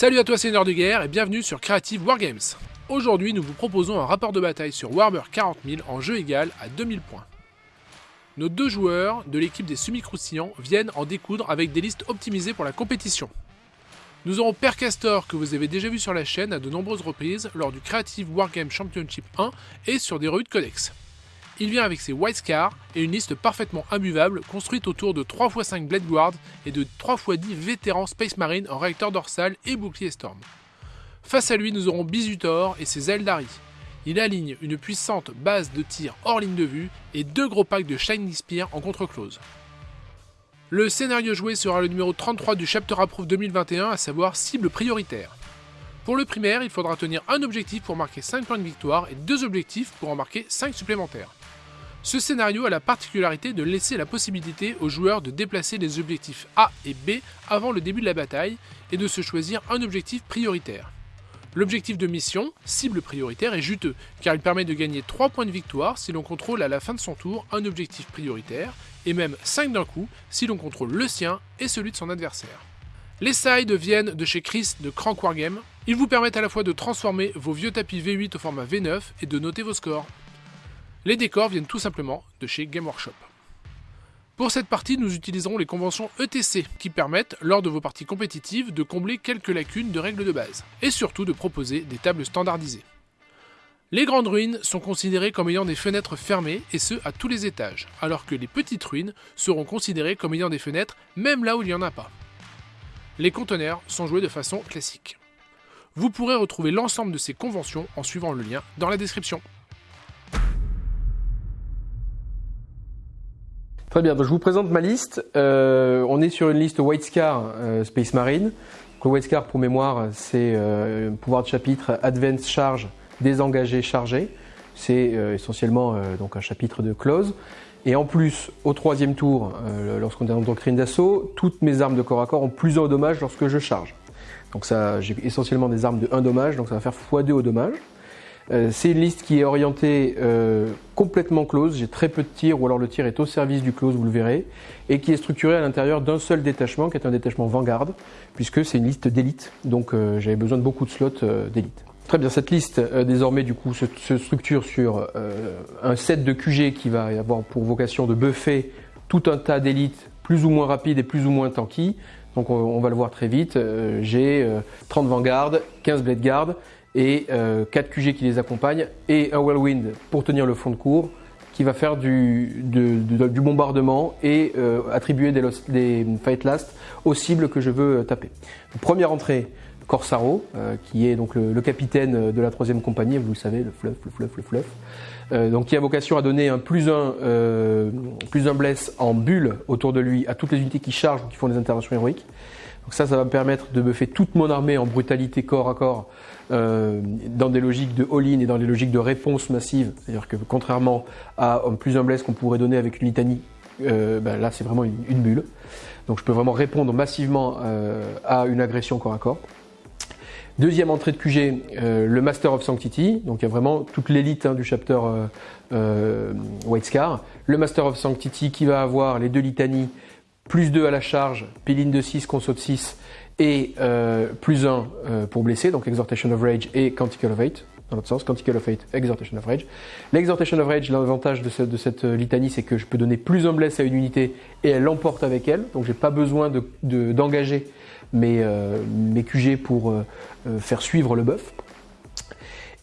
Salut à toi seigneur de guerre et bienvenue sur Creative Wargames. Aujourd'hui nous vous proposons un rapport de bataille sur Warhammer 40 000 en jeu égal à 2000 points. Nos deux joueurs de l'équipe des semi-croustillants viennent en découdre avec des listes optimisées pour la compétition. Nous aurons Père Castor que vous avez déjà vu sur la chaîne à de nombreuses reprises lors du Creative Wargame Championship 1 et sur des revues de codex. Il vient avec ses White Scars et une liste parfaitement imbuvable construite autour de 3x5 Blade Guard et de 3x10 vétérans Space Marine en réacteur dorsal et bouclier Storm. Face à lui, nous aurons Bizutor et ses Eldari. Il aligne une puissante base de tir hors ligne de vue et deux gros packs de Shining Spear en contre-close. Le scénario joué sera le numéro 33 du Chapter Approve 2021, à savoir cible prioritaire. Pour le primaire, il faudra tenir un objectif pour marquer 5 points de victoire et deux objectifs pour en marquer 5 supplémentaires. Ce scénario a la particularité de laisser la possibilité aux joueurs de déplacer les objectifs A et B avant le début de la bataille et de se choisir un objectif prioritaire. L'objectif de mission, cible prioritaire, est juteux, car il permet de gagner 3 points de victoire si l'on contrôle à la fin de son tour un objectif prioritaire, et même 5 d'un coup si l'on contrôle le sien et celui de son adversaire. Les sides viennent de chez Chris de Crank Wargame. Ils vous permettent à la fois de transformer vos vieux tapis V8 au format V9 et de noter vos scores. Les décors viennent tout simplement de chez Game Workshop. Pour cette partie, nous utiliserons les conventions ETC qui permettent, lors de vos parties compétitives, de combler quelques lacunes de règles de base, et surtout de proposer des tables standardisées. Les grandes ruines sont considérées comme ayant des fenêtres fermées, et ce à tous les étages, alors que les petites ruines seront considérées comme ayant des fenêtres même là où il n'y en a pas. Les conteneurs sont joués de façon classique. Vous pourrez retrouver l'ensemble de ces conventions en suivant le lien dans la description. Très bien, donc je vous présente ma liste. Euh, on est sur une liste White Scar euh, Space Marine. le White Scar, pour mémoire, c'est euh, pouvoir de chapitre Advance Charge, désengagé, chargé. C'est essentiellement donc un chapitre de close. Et en plus, au troisième tour, lorsqu'on est en doctrine d'assaut, toutes mes armes de corps à corps ont plus 1 au dommage lorsque je charge. Donc ça, j'ai essentiellement des armes de 1 dommage, donc ça va faire x2 au dommage. Euh, c'est une liste qui est orientée euh, complètement close, j'ai très peu de tirs ou alors le tir est au service du close, vous le verrez, et qui est structurée à l'intérieur d'un seul détachement qui est un détachement Vanguard, puisque c'est une liste d'élite, donc euh, j'avais besoin de beaucoup de slots d'élite. Très bien, cette liste désormais du coup se, structure sur un set de QG qui va avoir pour vocation de buffer tout un tas d'élites plus ou moins rapides et plus ou moins tanky. Donc on, va le voir très vite. J'ai 30 Vanguard, 15 Blade Guard, et 4 euh, QG qui les accompagnent et un Whirlwind pour tenir le fond de cours qui va faire du, du bombardement et euh, attribuer des, des, fight last aux cibles que je veux taper. première entrée, Corsaro, euh, qui est donc le, capitaine de la troisième compagnie, vous le savez, le fluff, le fluff, le fluff. donc qui a vocation à donner un plus un, plus un bless en bulle autour de lui à toutes les unités qui chargent ou qui font des interventions héroïques. Donc ça, ça va me permettre de buffer toute mon armée en brutalité corps à corps euh, dans des logiques de all-in et dans des logiques de réponse massive. C'est-à-dire que contrairement à un plus un bless qu'on pourrait donner avec une litanie, euh, ben là c'est vraiment une, bulle. Donc je peux vraiment répondre massivement euh, à une agression corps à corps. Deuxième entrée de QG, le Master of Sanctity. Donc il y a vraiment toute l'élite hein, du chapter White Scar. Le Master of Sanctity qui va avoir les deux litanies, plus 2 à la charge, piline de 6, conso de 6 et euh, plus 1 euh, pour blesser, donc Exhortation of Rage et Canticle of Hate, dans l'autre sens, Canticle of Hate, Exhortation of Rage. L'exhortation of Rage, l'avantage de cette, euh, litanie, c'est que je peux donner plus un bless à une unité et elle l'emporte avec elle, donc j'ai pas besoin d'engager de, mes, mes QG pour faire suivre le buff.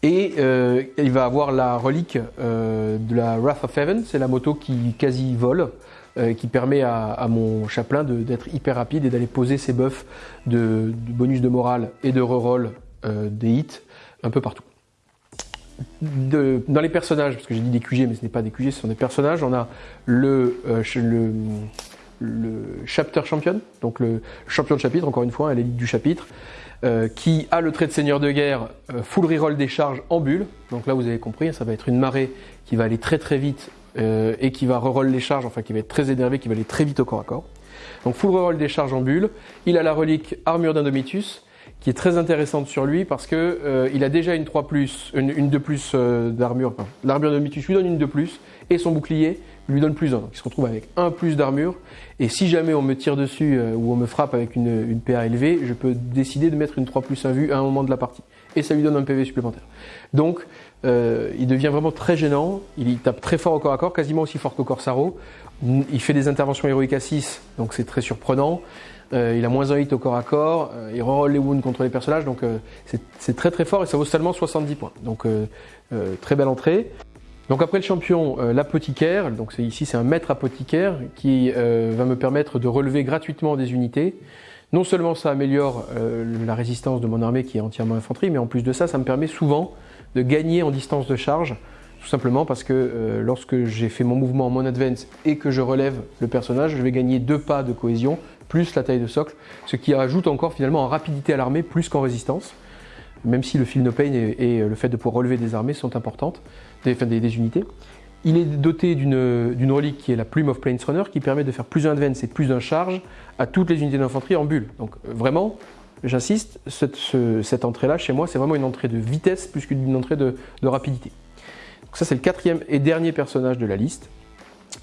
Et il va avoir la relique de la Wrath of Heaven, c'est la moto qui quasi vole, euh, qui permet à, mon chaplain d'être hyper rapide et d'aller poser ses buffs de, bonus de morale et de reroll euh, des hits un peu partout. dans les personnages, parce que j'ai dit des QG mais ce n'est pas des QG, ce sont des personnages, on a le, euh, chapter champion, donc le champion de chapitre, encore une fois, à l'élite du chapitre, qui a le trait de seigneur de guerre, full reroll des charges en bulle. Donc là, vous avez compris, ça va être une marée qui va aller très très vite euh, et qui va reroll les charges, enfin qui va être très énervé, qui va aller très vite au corps à corps. Donc full reroll des charges en bulle. Il a la relique armure d'Indomitus qui est très intéressante sur lui parce que euh, il a déjà une 3 une, une 2 plus euh, d'armure. L'armure de Mitus lui donne une 2 plus et son bouclier lui donne plus 1. Donc il se retrouve avec un plus d'armure. Et si jamais on me tire dessus euh, ou on me frappe avec une, une, PA élevée, je peux décider de mettre une 3 plus 1 vue à un moment de la partie. Et ça lui donne un PV supplémentaire. Donc il devient vraiment très gênant. Il, tape très fort au corps à corps, quasiment aussi fort qu'au Corsaro. Il fait des interventions héroïques à 6, donc c'est très surprenant. Euh, il a moins un hit au corps à corps, euh, il reroll les wounds contre les personnages, donc euh, c'est très très fort et ça vaut seulement 70 points. Donc très belle entrée. Donc après le champion, l'apothicaire, donc ici c'est un maître apothicaire qui va me permettre de relever gratuitement des unités. Non seulement ça améliore la résistance de mon armée qui est entièrement infanterie, mais en plus de ça, ça me permet souvent de gagner en distance de charge tout simplement parce que lorsque j'ai fait mon mouvement en mon advance et que je relève le personnage, je vais gagner deux pas de cohésion, plus la taille de socle, ce qui ajoute encore finalement en rapidité à l'armée plus qu'en résistance, même si le feel no pain et, le fait de pouvoir relever des armées sont importantes, des, des, unités. Il est doté d'une relique qui est la Plume of Plains Runner qui permet de faire plus un advance et plus un charge à toutes les unités d'infanterie en bulle. Donc euh, vraiment, j'insiste, cette, entrée-là chez moi, c'est vraiment une entrée de vitesse plus qu'une entrée de, rapidité. Donc ça c'est le quatrième et dernier personnage de la liste.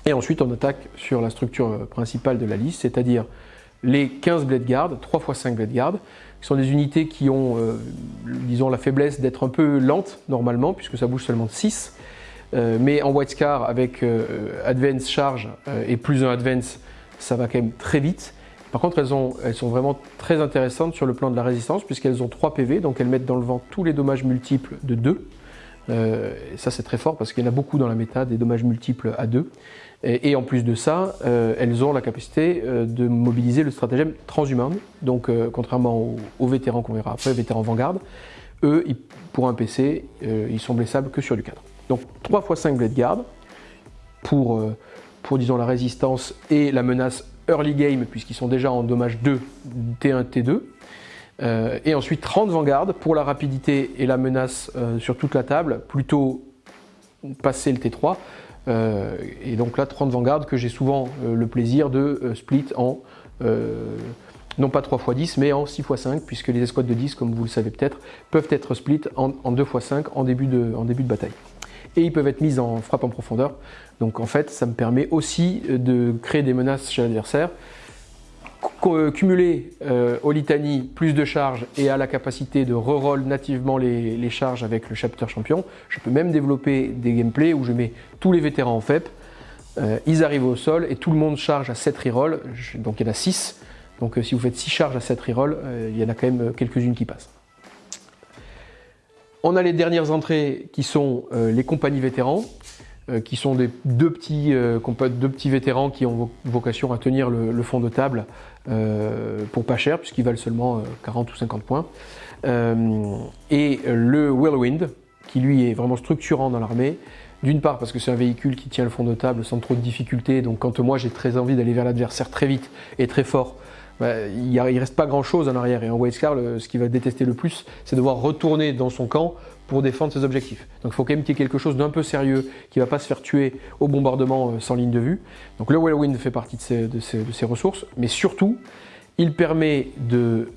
Et ensuite on attaque sur la structure principale de la liste, c'est-à-dire les 15 Blade Guard, 3 x 5 Blade Guard, qui sont des unités qui ont, euh, disons, la faiblesse d'être un peu lentes normalement, puisque ça bouge seulement de 6. Euh, mais en White Scar, avec euh, Advance Charge et plus un Advance, ça va quand même très vite. Par contre, elles, ont, elles, sont vraiment très intéressantes sur le plan de la résistance, puisqu'elles ont 3 PV, donc elles mettent dans le vent tous les dommages multiples de 2. et ça, c'est très fort, parce qu'il y en a beaucoup dans la méta, des dommages multiples à 2. Et, en plus de ça, euh, elles ont la capacité euh, de mobiliser le stratagème transhumain. Donc, euh, contrairement aux, vétérans qu'on verra après, vétérans Vanguard, eux, pour un PC, ils sont blessables que sur du cadre. Donc 3 x 5 Blade Guard pour, pour disons, la résistance et la menace early game, puisqu'ils sont déjà en dommage 2, T1, T2. et ensuite 30 Vanguard pour la rapidité et la menace sur toute la table, plutôt passer le T3 euh, et donc là, 30 Vanguard que j'ai souvent euh, le plaisir de euh, split en, non pas 3 x 10, mais en 6 x 5, puisque les escouades de 10, comme vous le savez peut-être, peuvent être split en, 2 x 5 en début, de, en début de bataille. Et ils peuvent être mis en frappe en profondeur. Donc en fait, ça me permet aussi de créer des menaces chez l'adversaire euh, cumuler euh, au litanie plus de charges et à la capacité de reroll nativement les, charges avec le chapter champion, je peux même développer des gameplays où je mets tous les vétérans en FEP, euh, ils arrivent au sol et tout le monde charge à 7 rerolls, donc il y en a 6. Donc si vous faites 6 charges à 7 rerolls, il y en a quand même quelques-unes qui passent. On a les dernières entrées qui sont les compagnies vétérans. Euh, qui sont des deux petits, euh, deux petits vétérans qui ont vocation à tenir le, fond de table euh, pour pas cher, puisqu'ils valent seulement 40 ou 50 points. et le Whirlwind, qui lui est vraiment structurant dans l'armée, d'une part parce que c'est un véhicule qui tient le fond de table sans trop de difficultés, donc quand moi j'ai très envie d'aller vers l'adversaire très vite et très fort, bah, il ne reste pas grand chose en arrière. Et en White ce qu'il va détester le plus, c'est devoir retourner dans son camp pour défendre ses objectifs. Donc il faut quand même qu'il y ait quelque chose d'un peu sérieux qui ne va pas se faire tuer au bombardement euh, sans ligne de vue. Donc le Whirlwind fait partie de ses, ressources, mais surtout, il permet de,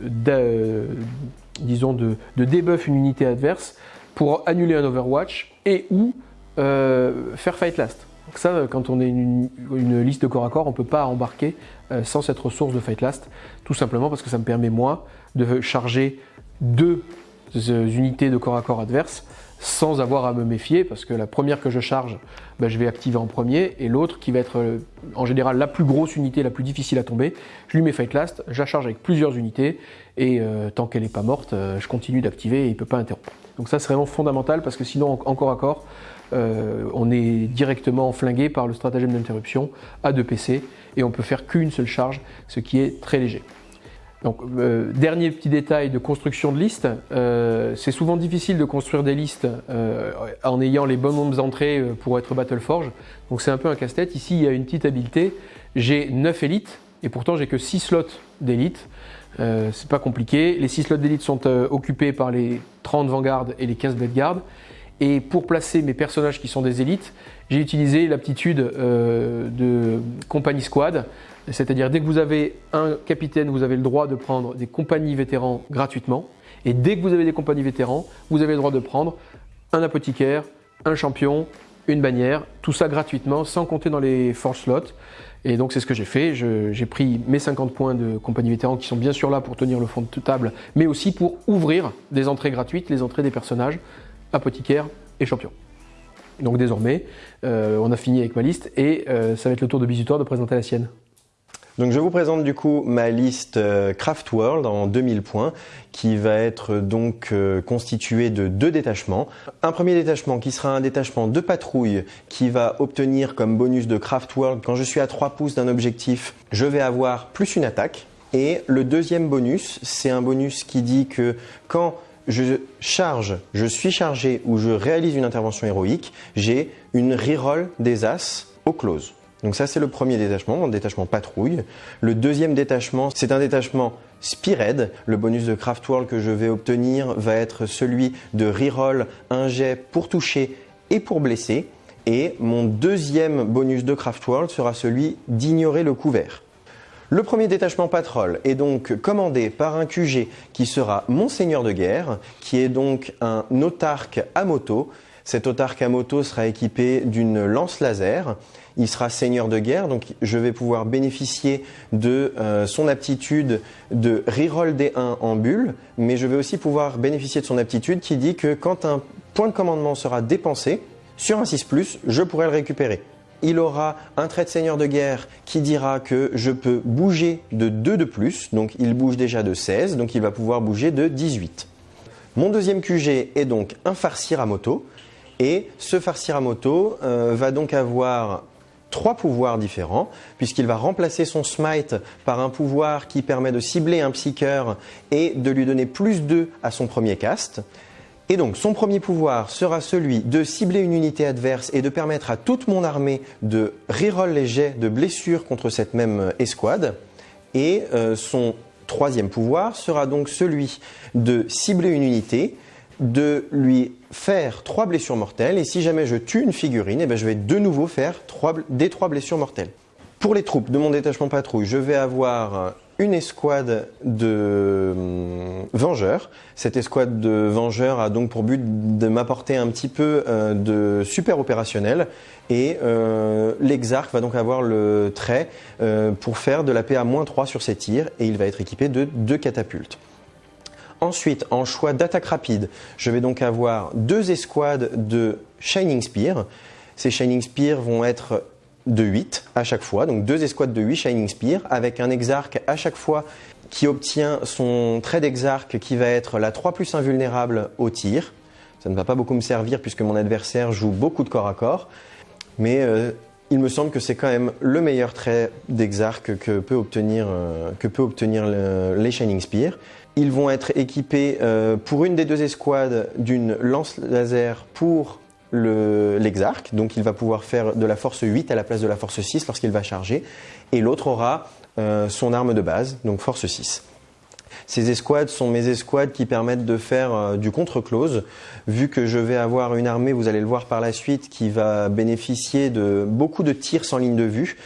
disons de, une unité adverse pour annuler un Overwatch et ou euh, faire Fight Last. Donc ça, quand on est une, une, liste de corps à corps, on ne peut pas embarquer euh, sans cette ressource de Fight Last, tout simplement parce que ça me permet moi de charger deux unités de corps à corps adverses sans avoir à me méfier parce que la première que je charge, ben, je vais activer en premier et l'autre qui va être euh, en général la plus grosse unité, la plus difficile à tomber, je lui mets Fight Last, je la charge avec plusieurs unités et euh, tant qu'elle n'est pas morte, euh, je continue d'activer et il ne peut pas interrompre. Donc ça c'est vraiment fondamental parce que sinon en corps à corps, on est directement flingué par le stratagème d'interruption à 2 PC et on peut faire qu'une seule charge, ce qui est très léger. Donc, euh, dernier petit détail de construction de liste, euh, c'est souvent difficile de construire des listes euh, en ayant les bonnes nombres d'entrées pour être Battleforge. Donc c'est un peu un casse-tête. Ici, il y a une petite habileté. J'ai 9 élites et pourtant j'ai que 6 slots d'élite. c'est pas compliqué. Les 6 slots d'élite sont occupés par les 30 Vanguard et les 15 Blade Guard. Et pour placer mes personnages qui sont des élites, j'ai utilisé l'aptitude de compagnie squad C'est-à-dire dès que vous avez un capitaine, vous avez le droit de prendre des compagnies vétérans gratuitement. Et dès que vous avez des compagnies vétérans, vous avez le droit de prendre un apothicaire, un champion, une bannière, tout ça gratuitement, sans compter dans les force slots. Et donc c'est ce que j'ai fait. J'ai pris mes 50 points de compagnie vétéran qui sont bien sûr là pour tenir le fond de table, mais aussi pour ouvrir des entrées gratuites, les entrées des personnages, apothicaires et champions. Donc désormais, euh, on a fini avec ma liste et euh, ça va être le tour de Bisutoire de présenter la sienne. Donc je vous présente du coup ma liste euh, Craft World en 2000 points qui va être donc euh, constituée de deux détachements. Un premier détachement qui sera un détachement de patrouille qui va obtenir comme bonus de Craft World quand je suis à 3 pouces d'un objectif, je vais avoir plus une attaque. Et le deuxième bonus, c'est un bonus qui dit que quand je charge, je suis chargé ou je réalise une intervention héroïque, j'ai une reroll des As au close. Donc ça c'est le premier détachement, mon détachement patrouille. Le deuxième détachement, c'est un détachement Spearhead. Le bonus de Craft World que je vais obtenir va être celui de reroll un jet pour toucher et pour blesser. Et mon deuxième bonus de Craft World sera celui d'ignorer le couvert. Le premier détachement patrol est donc commandé par un QG qui sera Monseigneur de guerre, qui est donc un autarque à moto. Cet autarque à moto sera équipé d'une lance laser il sera seigneur de guerre, donc je vais pouvoir bénéficier de euh, son aptitude de reroll des 1 en bulle, mais je vais aussi pouvoir bénéficier de son aptitude qui dit que quand un point de commandement sera dépensé, sur un 6+, je pourrai le récupérer. Il aura un trait de seigneur de guerre qui dira que je peux bouger de 2 de plus, donc il bouge déjà de 16, donc il va pouvoir bouger de 18. Mon deuxième QG est donc un farcir moto, et ce farcir moto euh, va donc avoir trois pouvoirs différents, puisqu'il va remplacer son smite par un pouvoir qui permet de cibler un psycheur et de lui donner plus 2 à son premier cast. Et donc son premier pouvoir sera celui de cibler une unité adverse et de permettre à toute mon armée de reroll les jets de blessures contre cette même escouade. Et euh, son troisième pouvoir sera donc celui de cibler une unité de lui faire trois blessures mortelles et si jamais je tue une figurine, eh ben, je vais de nouveau faire des trois blessures mortelles. Pour les troupes de mon détachement patrouille, je vais avoir une escouade de hum, vengeurs. Cette escouade de vengeurs a donc pour but de m'apporter un petit peu euh, de super opérationnel et euh, va donc avoir le trait euh, pour faire de la PA 3 sur ses tirs et il va être équipé de deux catapultes. Ensuite, en choix d'attaque rapide, je vais donc avoir deux escouades de Shining Spear. Ces Shining Spear vont être de 8 à chaque fois, donc deux escouades de 8 Shining Spear, avec un exarque à chaque fois qui obtient son trait d'exarque qui va être la 3 plus invulnérable au tir. Ça ne va pas beaucoup me servir puisque mon adversaire joue beaucoup de corps à corps, mais euh, il me semble que c'est quand même le meilleur trait d'exarque que peut obtenir, euh, que peut obtenir les Shining Spear. Ils vont être équipés euh, pour une des deux escouades d'une lance laser pour l'exarque, donc il va pouvoir faire de la force 8 à la place de la force 6 lorsqu'il va charger, et l'autre aura euh, son arme de base, donc force 6. Ces escouades sont mes escouades qui permettent de faire euh, du contre-close, vu que je vais avoir une armée, vous allez le voir par la suite, qui va bénéficier de beaucoup de tirs sans ligne de vue,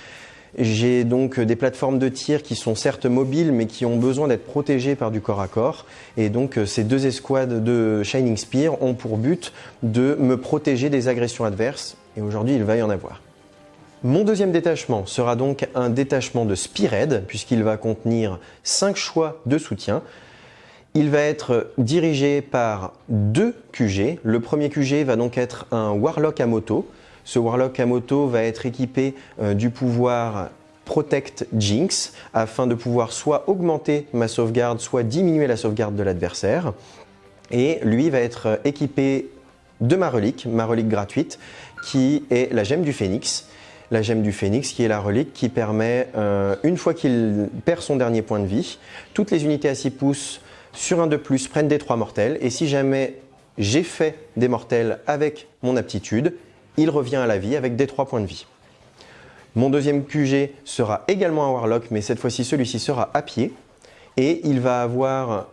j'ai donc des plateformes de tir qui sont certes mobiles mais qui ont besoin d'être protégées par du corps à corps. Et donc euh, ces deux escouades de Shining Spear ont pour but de me protéger des agressions adverses. Et aujourd'hui il va y en avoir. Mon deuxième détachement sera donc un détachement de Spearhead puisqu'il va contenir 5 choix de soutien. Il va être dirigé par deux QG. Le premier QG va donc être un Warlock à moto ce Warlock à moto va être équipé euh, du pouvoir Protect Jinx afin de pouvoir soit augmenter ma sauvegarde, soit diminuer la sauvegarde de l'adversaire. Et lui va être équipé de ma relique, ma relique gratuite, qui est la gemme du phénix. La gemme du phénix qui est la relique qui permet, euh, une fois qu'il perd son dernier point de vie, toutes les unités à 6 pouces sur un de plus prennent des 3 mortels. Et si jamais j'ai fait des mortels avec mon aptitude, il revient à la vie avec des 3 points de vie. Mon deuxième QG sera également un Warlock, mais cette fois-ci celui-ci sera à pied. Et il va avoir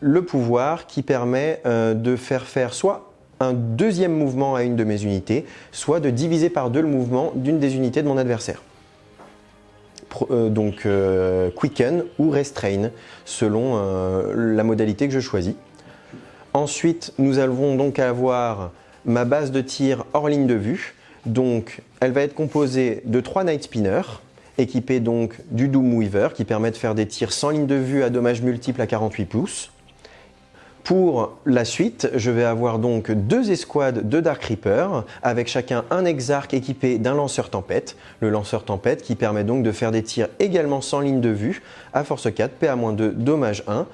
le pouvoir qui permet euh, de faire faire soit un deuxième mouvement à une de mes unités, soit de diviser par deux le mouvement d'une des unités de mon adversaire. donc Quicken ou Restrain, selon la modalité que je choisis. Ensuite, nous allons donc avoir ma base de tir hors ligne de vue. Donc, elle va être composée de trois Night Spinners, équipés donc du Doom Weaver, qui permet de faire des tirs sans ligne de vue à dommages multiples à 48 pouces. Pour la suite, je vais avoir donc deux escouades de Dark Reaper, avec chacun un Exarch équipé d'un lanceur tempête. Le lanceur tempête qui permet donc de faire des tirs également sans ligne de vue, à force 4, PA-2, dommage 1.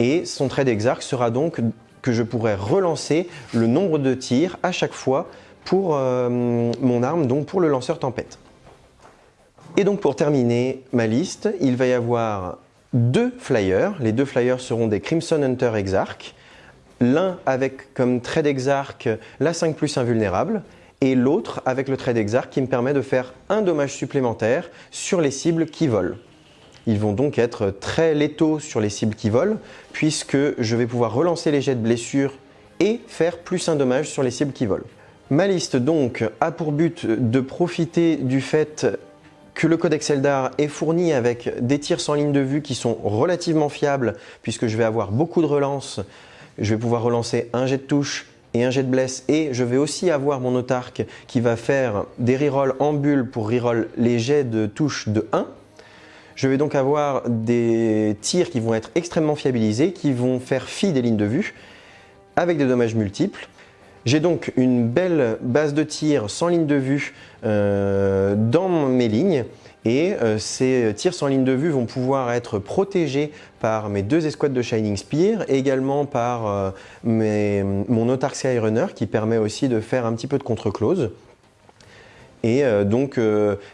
Et son trait d'Exarch sera donc que je pourrai relancer le nombre de tirs à chaque fois pour euh, mon arme, donc pour le lanceur tempête. Et donc pour terminer ma liste, il va y avoir deux flyers. Les deux flyers seront des Crimson Hunter Exarch. L'un avec comme trait d'Exarch la 5 plus invulnérable et l'autre avec le trait d'Exarch qui me permet de faire un dommage supplémentaire sur les cibles qui volent. Ils vont donc être très létaux sur les cibles qui volent puisque je vais pouvoir relancer les jets de blessure et faire plus un dommage sur les cibles qui volent. Ma liste donc a pour but de profiter du fait que le codex Eldar est fourni avec des tirs sans ligne de vue qui sont relativement fiables puisque je vais avoir beaucoup de relances. Je vais pouvoir relancer un jet de touche et un jet de bless et je vais aussi avoir mon autarque qui va faire des rerolls en bulle pour reroll les jets de touche de 1. Je vais donc avoir des tirs qui vont être extrêmement fiabilisés, qui vont faire fi des lignes de vue avec des dommages multiples. J'ai donc une belle base de tir sans ligne de vue euh, dans mes lignes et euh, ces tirs sans ligne de vue vont pouvoir être protégés par mes deux escouades de Shining Spear également par euh, mon Autark Skyrunner qui permet aussi de faire un petit peu de contre-close. Et donc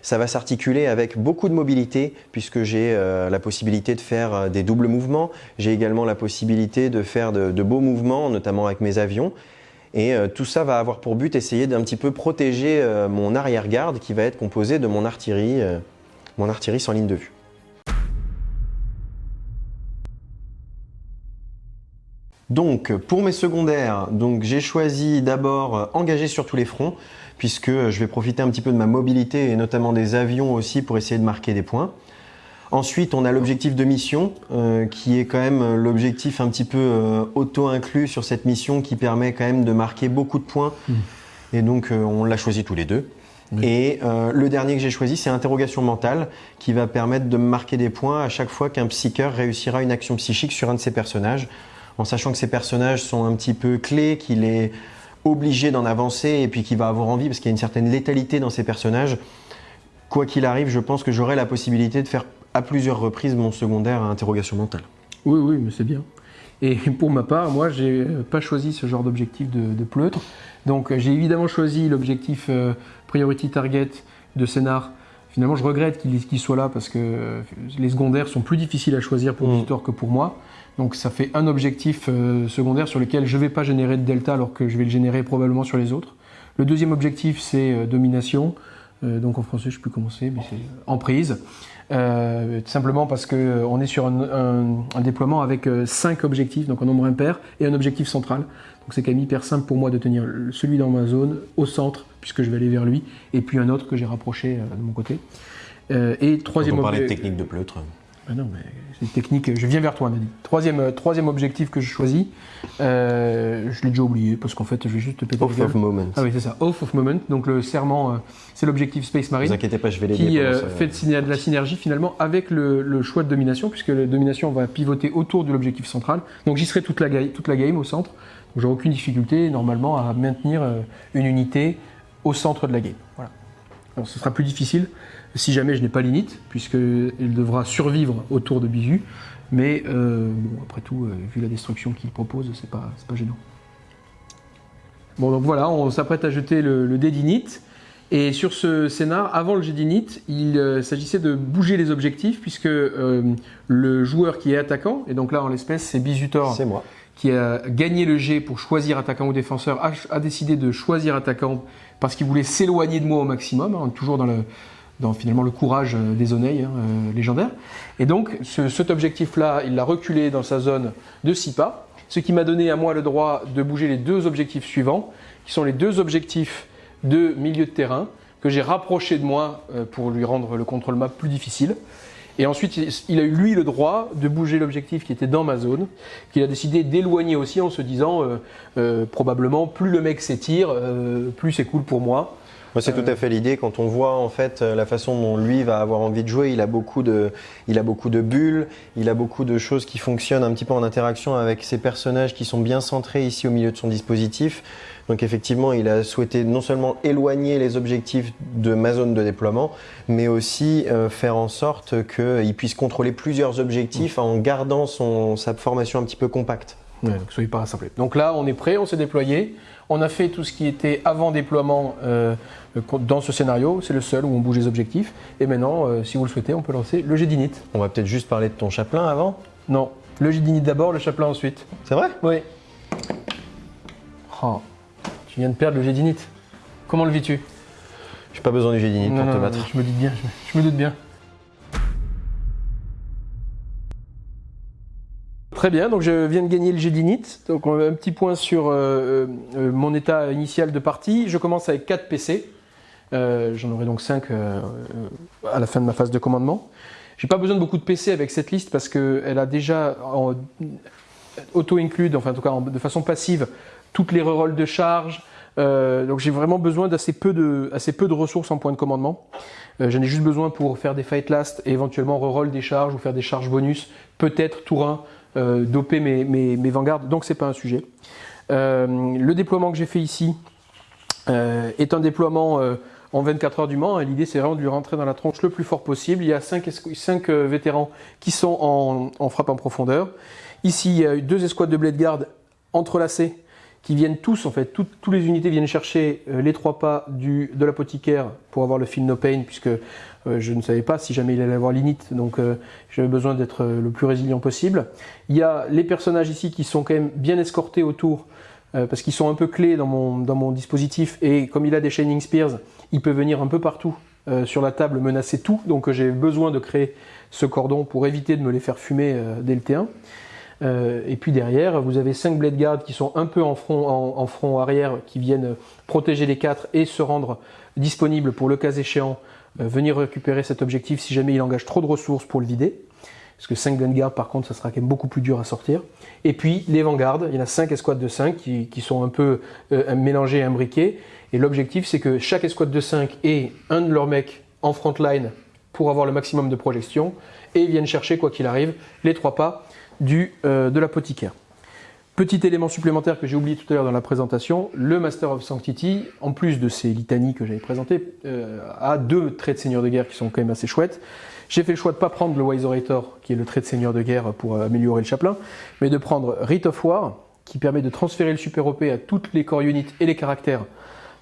ça va s'articuler avec beaucoup de mobilité puisque j'ai la possibilité de faire des doubles mouvements. J'ai également la possibilité de faire de beaux mouvements, notamment avec mes avions. Et euh, tout ça va avoir pour but essayer d'un petit peu protéger euh, mon arrière-garde qui va être composé de mon artillerie, euh, mon artillerie sans ligne de vue. Donc pour mes secondaires, j'ai choisi d'abord engager sur tous les fronts puisque je vais profiter un petit peu de ma mobilité et notamment des avions aussi pour essayer de marquer des points. Ensuite, on a l'objectif de mission, euh, qui est quand même l'objectif un petit peu euh, auto-inclus sur cette mission, qui permet quand même de marquer beaucoup de points. Hmm. Et donc, euh, on l'a choisi tous les deux. Et le dernier que j'ai choisi, c'est interrogation mentale, qui va permettre de marquer des points à chaque fois qu'un psycheur réussira une action psychique sur un de ses personnages, en sachant que ces personnages sont un petit peu clés, qu'il est obligé d'en avancer et puis qu'il va avoir envie, parce qu'il y a une certaine létalité dans ces personnages. Quoi qu'il arrive, je pense que j'aurai la possibilité de faire à plusieurs reprises mon secondaire à interrogation mentale. Oui, oui, mais c'est bien. Et pour ma part, moi, j'ai pas choisi ce genre d'objectif de, pleutre. Donc, j'ai évidemment choisi l'objectif euh, Priority Target de Scénar. Finalement, je regrette qu'il soit là parce que euh, les secondaires sont plus difficiles à choisir pour mmh. que pour moi. Donc, ça fait un objectif euh, secondaire sur lequel je ne vais pas générer de delta alors que je vais le générer probablement sur les autres. Le deuxième objectif, c'est domination. donc, en français, je peux commencer, mais c'est emprise. Euh, simplement parce qu'on euh, est sur un, déploiement avec 5 euh, objectifs, donc un nombre impair, et un objectif central. Donc c'est quand même hyper simple pour moi de tenir celui dans ma zone au centre, puisque je vais aller vers lui, et puis un autre que j'ai rapproché de mon côté. et troisième... on parlait de technique de pleutre. Ah non, mais c'est une technique. Je viens vers toi, Nadine. Troisième, euh, troisième objectif que je choisis, euh, je l'ai déjà oublié parce qu'en fait, je vais juste te péter Oath of Moment. Ah oui, c'est ça. Oath of Moment. Donc le serment, euh, c'est l'objectif Space Marine. Ne vous inquiétez pas, je vais l'aider. Qui fait de, la synergie finalement avec le, choix de domination, puisque la domination va pivoter autour de l'objectif central. Donc j'y serai toute la, toute la game au centre. Donc j'aurai aucune difficulté normalement à maintenir une unité au centre de la game. Voilà. Alors, ce sera plus difficile si jamais je n'ai pas l'init, puisqu'il devra survivre autour de Bisu. Mais euh, après tout, euh, vu la destruction qu'il propose, c'est pas, pas gênant. Bon, donc voilà, on s'apprête à jeter le, le dé d'init. Et sur ce scénar, avant le jet d'init, il euh, s'agissait de bouger les objectifs, puisque le joueur qui est attaquant, et donc là en l'espèce c'est Bisutor, c'est moi, qui a gagné le jet pour choisir attaquant ou défenseur, a, décidé de choisir attaquant parce qu'il voulait s'éloigner de moi au maximum, hein, toujours dans le, dans finalement le courage euh, des oneilles hein, euh, légendaires. Et donc cet objectif-là, il l'a reculé dans sa zone de 6 pas, ce qui m'a donné à moi le droit de bouger les deux objectifs suivants, qui sont les deux objectifs de milieu de terrain. que j'ai rapproché de moi euh, pour lui rendre le contrôle map plus difficile. Et ensuite, il- a eu lui le droit de bouger l'objectif qui était dans ma zone, qu'il a décidé d'éloigner aussi en se disant probablement plus le mec s'étire, plus c'est cool pour moi. C'est Euh, tout à fait l'idée. Quand on voit en fait euh, la façon dont lui va avoir envie de jouer, il a beaucoup de, il a beaucoup de bulles, il a beaucoup de choses qui fonctionnent un petit peu en interaction avec ses personnages qui sont bien centrés ici au milieu de son dispositif. Donc effectivement, il a souhaité non seulement éloigner les objectifs de ma zone de déploiement, mais aussi euh, faire en sorte qu'il puisse contrôler plusieurs objectifs en gardant son, sa formation un petit peu compacte. Ouais, donc soyez pas rassemblés. Donc là, on est prêt, on s'est déployé. On a fait tout ce qui était avant déploiement euh, dans ce scénario. C'est le seul où on bouge les objectifs. Et maintenant, euh, si vous le souhaitez, on peut lancer le jet d'init. On va peut-être juste parler de ton chaplain avant? Non, le jet d'init d'abord, le chaplain ensuite. C'est vrai? Oui. Oh, tu viens de perdre le jet d'init. Comment le vis-tu? J'ai pas besoin du jet d'init Non, pour non, te non, battre. Je me doute bien, je me, je me doute bien. Très bien, donc je viens de gagner le jet d'init. Donc on a un petit point sur euh, euh, mon état initial de partie. Je commence avec 4 PC. Euh, J'en aurai donc 5 à la fin de ma phase de commandement. J'ai pas besoin de beaucoup de PC avec cette liste parce qu'elle a déjà auto-include, enfin en tout cas de façon passive, toutes les rerolls de charge. Euh, donc j'ai vraiment besoin d'assez peu, de, peu de ressources en point de commandement. Euh, J'en ai juste besoin pour faire des fight last et éventuellement reroll des charges ou faire des charges bonus, peut-être tour 1, euh, doper mes, mes, mes vanguards, donc c'est pas un sujet. Euh, le déploiement que j'ai fait ici euh, est un déploiement en 24 heures du Mans. L'idée c'est vraiment de lui rentrer dans la tronche le plus fort possible. Il y a 5, vétérans qui sont en, en frappe en profondeur. Ici, il y a eu deux escouades de blade guard entrelacées qui viennent tous, en fait, toutes tous les unités viennent chercher euh, les trois pas du, de l'apothicaire pour avoir le feel no pain, puisque euh, je ne savais pas si jamais il allait avoir l'init, donc euh, j'avais besoin d'être le plus résilient possible. Il y a les personnages ici qui sont quand même bien escortés autour, parce qu'ils sont un peu clés dans mon, dans mon dispositif, et comme il a des Shining Spears, il peut venir un peu partout sur la table, menacer tout, donc j'ai besoin de créer ce cordon pour éviter de me les faire fumer dès le T1. Euh, et puis derrière, vous avez 5 Blade Guards qui sont un peu en front, en, front arrière, qui viennent protéger les 4 et se rendre disponibles pour le cas échéant, euh, venir récupérer cet objectif si jamais il engage trop de ressources pour le vider. Parce que 5 Blade Guards, par contre, ça sera quand même beaucoup plus dur à sortir. Et puis les Vanguards, il y en a 5 escouades de 5 qui, sont un peu euh, mélangés et imbriqués. Et l'objectif, c'est que chaque escouade de 5 ait un de leurs mecs en front line pour avoir le maximum de projection et ils viennent chercher, quoi qu'il arrive, les trois pas euh, de l'apothicaire. Petit élément supplémentaire que j'ai oublié tout à l'heure dans la présentation, le Master of Sanctity, en plus de ces litanies que j'avais présentées, euh, a deux traits de seigneur de guerre qui sont quand même assez chouettes. J'ai fait le choix de ne pas prendre le Wise Orator, qui est le trait de seigneur de guerre pour euh, améliorer le chaplain, mais de prendre Rite of War, qui permet de transférer le super OP à toutes les core units et les caractères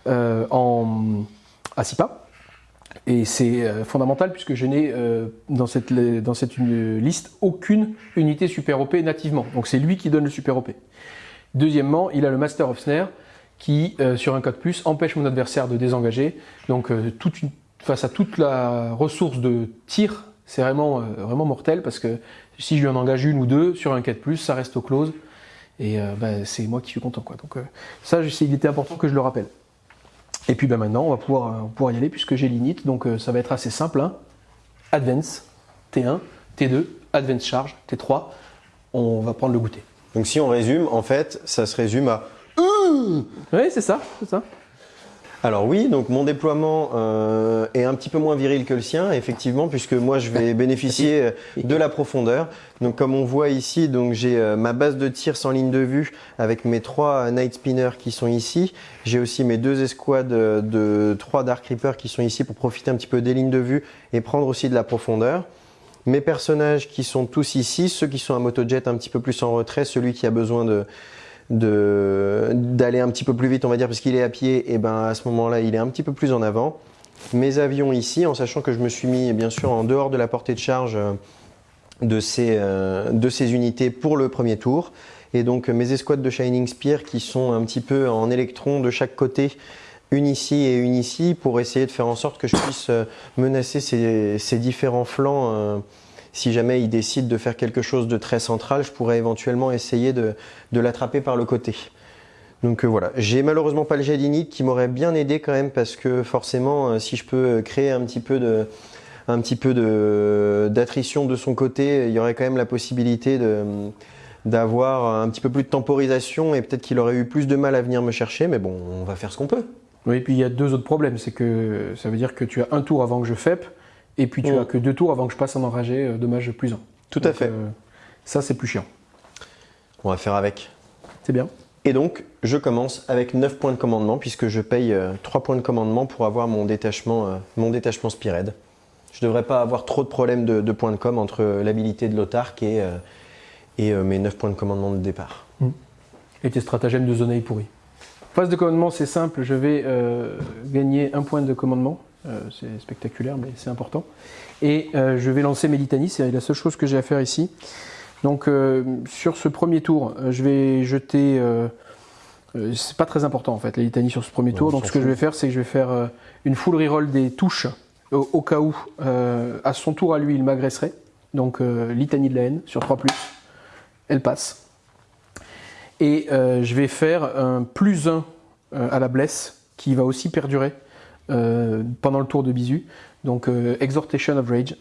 en, à 6 pas. Et c'est euh, fondamental puisque je n'ai euh, dans cette, dans cette liste aucune unité super OP nativement. Donc c'est lui qui donne le super OP. Deuxièmement, il a le Master of Snare qui, euh, sur un code plus, empêche mon adversaire de désengager. Donc euh, toute une- face à toute la ressource de tir, c'est vraiment, euh, vraiment mortel parce que si je lui en engage une ou deux sur un 4 plus, ça reste au close. Et euh, ben, c'est moi qui suis content. Quoi. Donc ça, il était important que je le rappelle. Et puis ben, maintenant, on va pouvoir, euh, pouvoir y aller puisque j'ai l'init, donc euh, ça va être assez simple. hein. Advance, T1, T2, Advance Charge, T3. On va prendre le goûter. Donc si on résume, en fait, ça se résume à Oui, c'est ça, c'est ça. Alors oui, donc mon déploiement euh, est un petit peu moins viril que le sien, effectivement, puisque moi je vais bénéficier euh, de la profondeur. Donc comme on voit ici, donc j'ai euh, ma base de tir sans ligne de vue avec mes trois Night Spinners qui sont ici. J'ai aussi mes deux escouades euh, de trois Dark Reapers qui sont ici pour profiter un petit peu des lignes de vue et prendre aussi de la profondeur. Mes personnages qui sont tous ici, ceux qui sont à motojet un petit peu plus en retrait, celui qui a besoin de- d'aller un petit peu plus vite, on va dire, parce qu'il est à pied, et ben à ce moment-là, il est un petit peu plus en avant. Mes avions ici, en sachant que je me suis mis bien sûr en dehors de la portée de charge euh, de ces, euh, de ces unités pour le premier tour. Et donc mes escouades de Shining Spear qui sont un petit peu en électrons de chaque côté, une ici et une ici, pour essayer de faire en sorte que je puisse euh, menacer ces, ces différents flancs. Euh, si jamais il décide de faire quelque chose de très central, je pourrais éventuellement essayer de, l'attraper par le côté. Donc euh, voilà, j'ai malheureusement pas le d'init qui m'aurait bien aidé quand même parce que forcément, euh, si je peux créer un petit peu d'attrition de son côté, il y aurait quand même la possibilité d'avoir un petit peu plus de temporisation et peut-être qu'il aurait eu plus de mal à venir me chercher, mais bon, on va faire ce qu'on peut. Oui, et puis il y a deux autres problèmes, c'est que ça veut dire que tu as un tour avant que je FEP, et puis tu Mm. as que deux tours avant que je passe en enragé euh, dommage plus un. Tout à fait. euh, ça c'est plus chiant. On va faire avec. C'est bien. Et donc, je commence avec 9 points de commandement puisque je paye euh, 3 points de commandement pour avoir mon détachement, euh, mon détachement Spired. Je devrais pas avoir trop de problèmes de, de points de com entre euh, l'habilité de l'autarque et, euh, et euh, mes 9 points de commandement de départ. Et tes stratagèmes de zoneille pourri. Phase de commandement, c'est simple, je vais euh, gagner un point de commandement. Euh, c'est spectaculaire, mais c'est important. Et euh, je vais lancer mes litanies, c'est la seule chose que j'ai à faire ici. Donc euh, sur ce premier tour, je vais jeter. C'est pas très important en fait, les litanies sur ce premier Ouais, tour. on Donc ce que je vais faire, c'est que je vais faire euh, une full reroll des touches au, au cas où, euh, à son tour à lui, il m'agresserait. Donc euh, litanie de la haine sur 3, elle passe. Et je vais faire un plus 1 euh, à la blesse qui va aussi perdurer pendant le tour de bisu. Donc euh, Exhortation of Rage.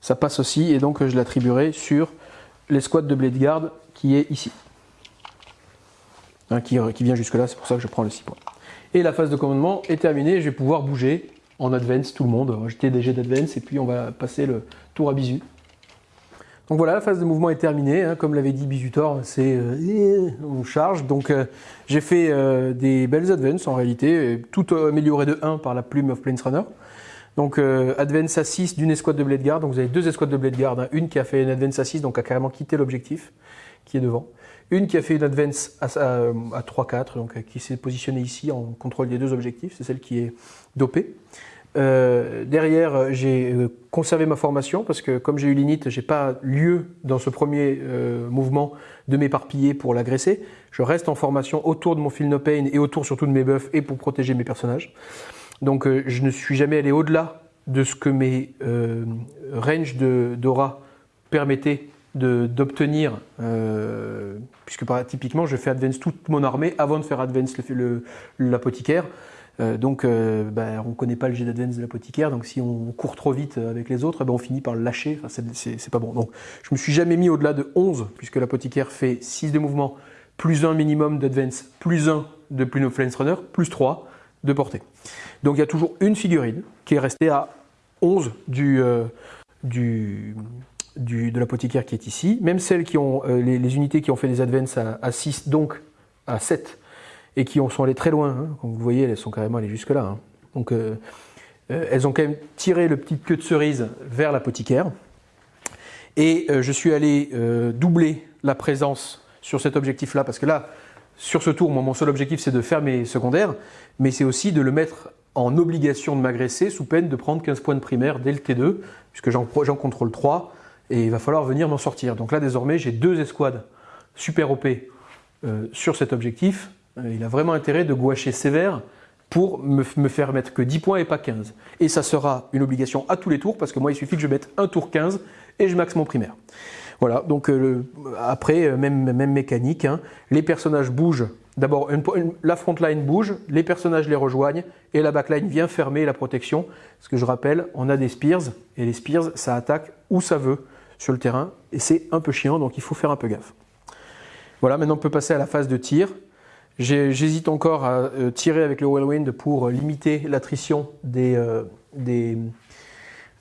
Ça passe aussi et donc euh, je l'attribuerai sur l'escouade de Blade Guard qui est ici. Hein, qui, qui vient jusque là, c'est pour ça que je prends le 6 points. Et la phase de commandement est terminée, je vais pouvoir bouger en advance tout le monde, jeter des jets d'advance et puis on va passer le tour à bisu. Donc voilà, la phase de mouvement est terminée. hein. Comme l'avait dit Bisutor, c'est euh, on charge. Donc euh, j'ai fait euh, des belles advances en réalité, tout euh, amélioré de 1 par la plume of Planesrunner. Donc euh, advance à 6 d'une escouade de Blade Guard. Donc vous avez deux escouades de Blade Guard. hein. Une qui a fait une advance à 6, donc a carrément quitté l'objectif, qui est devant. Une qui a fait une advance à, à, à 3-4, donc euh, qui s'est positionnée ici en contrôle des deux objectifs. C'est celle qui est dopée. Euh, derrière, euh, j'ai euh, conservé ma formation parce que comme j'ai eu l'init, j'ai pas lieu dans ce premier mouvement de m'éparpiller pour l'agresser. Je reste en formation autour de mon Feel No Pain et autour surtout de mes buffs et pour protéger mes personnages. Donc je ne suis jamais allé au-delà de ce que mes ranges d'aura permettaient d'obtenir, puisque par- typiquement je fais advance toute mon armée avant de faire advance l'apothicaire. Euh, donc, euh, ben, on ne connaît pas le jet d'advance de l'apothicaire, donc si on court trop vite avec les autres, ben, on finit par le lâcher. C'est- pas bon. Donc, je me suis jamais mis au-delà de 11, puisque l'apothicaire fait 6 de mouvement, plus 1 minimum d'advance, plus 1 de Plume of Runner, plus 3 de portée. Donc, il y a toujours une figurine qui est restée à 11 du, euh, de l'apothicaire qui est ici. Même celles qui ont, euh, les, les unités qui ont fait des advances à, à 6, donc à 7, et qui ont, sont allées très loin. hein. Comme vous voyez, elles sont carrément allées jusque-là. hein. Donc, euh, euh, elles ont quand même tiré le petit queue de cerise vers l'apothicaire. Et euh, je suis allé doubler la présence sur cet objectif-là, parce que là, sur ce tour, moi, mon seul objectif, c'est de faire mes secondaires, mais c'est aussi de le mettre en obligation de m'agresser sous peine de prendre 15 points de primaire dès le T2, puisque j'en contrôle 3, et il va falloir venir m'en sortir. Donc là, désormais, j'ai deux escouades super OP sur cet objectif. Euh, il a vraiment intérêt de gouacher sévère pour me, me faire mettre que 10 points et pas 15. Et ça sera une obligation à tous les tours, parce que moi, il suffit que je mette un tour 15 et je max mon primaire. Voilà, donc euh, après, euh, même, même mécanique, hein. les personnages bougent. D'abord, la front line bouge, les personnages les rejoignent, et la backline vient fermer la protection. Parce que je rappelle, on a des spears, et les spears, ça attaque où ça veut sur le terrain, et c'est un peu chiant, donc il faut faire un peu gaffe. Voilà, maintenant on peut passer à la phase de tir. J'hésite encore à euh, tirer avec le Whirlwind pour euh, limiter l'attrition des, euh, des,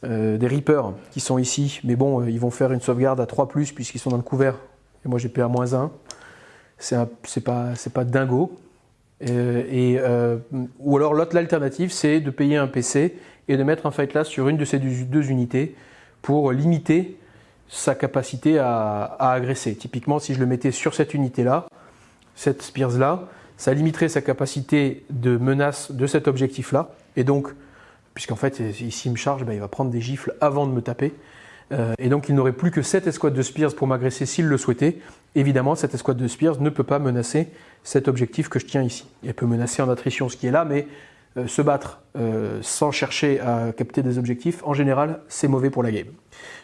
des Reapers qui sont ici. Mais bon, ils vont faire une sauvegarde à 3 puisqu'ils sont dans le couvert. Et moi j'ai PA-1. C'est pas, pas dingo. Et, ou alors l'autre l'alternative, c'est de payer un PC et de mettre un Fight Last sur une de ces deux, unités pour limiter sa capacité à agresser. Typiquement, si je le mettais sur cette unité-là, cette Spears-là, ça limiterait sa capacité de menace de cet objectif-là. Et donc, puisqu'en fait, s'il me charge, ben, il va prendre des gifles avant de me taper. Euh, et donc, il n'aurait plus que cette escouade de Spears pour m'agresser s'il le souhaitait. Évidemment, cette escouade de Spears ne peut pas menacer cet objectif que je tiens ici. Elle peut menacer en attrition ce qui est là, mais euh, se battre euh, sans chercher à capter des objectifs, en général, c'est mauvais pour la game.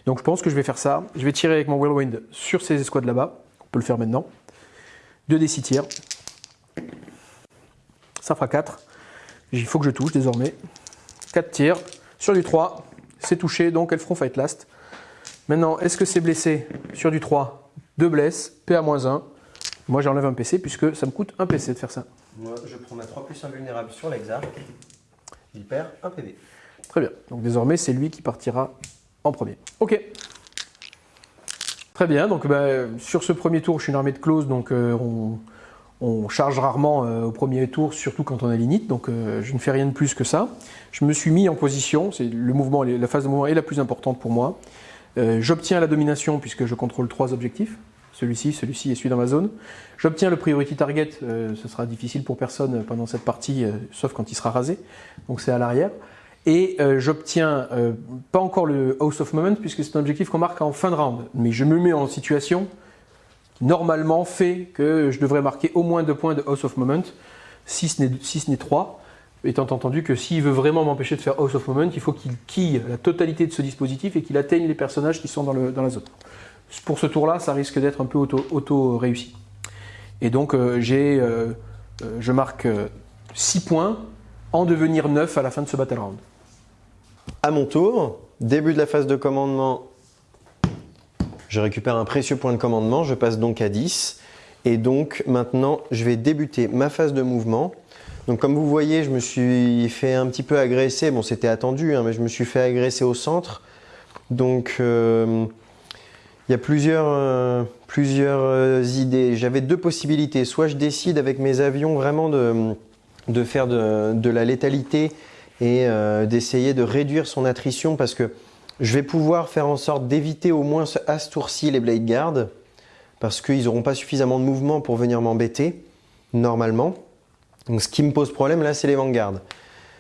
Donc je pense que je vais faire ça. Je vais tirer avec mon Whirlwind sur ces escouades là-bas. On peut le faire maintenant. 2 d 6 tirs. Ça fera 4. Il faut que je touche désormais. 4 tirs. Sur du 3, c'est touché, donc elles feront fight last. Maintenant, est-ce que c'est blessé Sur du 3, 2 blesses, PA-1. Moi, j'enlève un PC puisque ça me coûte un PC de faire ça. Moi, je prends ma 3 plus invulnérable sur l'exarc. Il perd un PV. Très bien. Donc désormais, c'est lui qui partira en premier. Ok. Très bien. Donc bah, sur ce premier tour, je suis une armée de close, donc euh, on, charge rarement euh, au premier tour, surtout quand on a l'init. Donc euh, je ne fais rien de plus que ça. Je me suis mis en position. La phase de mouvement est la plus importante pour moi. J'obtiens la domination puisque je contrôle trois objectifs celui-ci, celui-ci et celui dans ma zone. J'obtiens le priority target, ce sera difficile pour personne pendant cette partie, sauf quand il sera rasé, donc c'est à l'arrière. Et euh, j'obtiens euh, pas encore le House of Moment puisque c'est un objectif qu'on marque en fin de round. Mais je me mets en situation normalement fait que je devrais marquer au moins deux points de House of Moment, si ce n'est trois. Étant entendu que s'il veut vraiment m'empêcher de faire House of Moment, il faut qu'il quille la totalité de ce dispositif et qu'il atteigne les personnages qui sont dans, la zone. Pour ce tour-là, ça risque d'être un peu auto-réussi. et donc, euh, j'ai, je marque 6 points en devenir 9 à la fin de ce battle round. À mon tour, début de la phase de commandement, je récupère un précieux point de commandement, je passe donc à 10. Et donc maintenant, je vais débuter ma phase de mouvement. Donc comme vous voyez, je me suis fait un petit peu agresser. Bon, c'était attendu, hein, mais je me suis fait agresser au centre. Donc euh, il y a plusieurs, euh, euh, idées. J'avais deux possibilités. Soit je décide avec mes avions vraiment de, faire de la létalité et euh, d'essayer de réduire son attrition parce que je vais pouvoir faire en sorte d'éviter au moins à ce tour-ci les Blade Guard parce qu'ils n'auront pas suffisamment de mouvement pour venir m'embêter normalement. Donc ce qui me pose problème là c'est les Vanguard.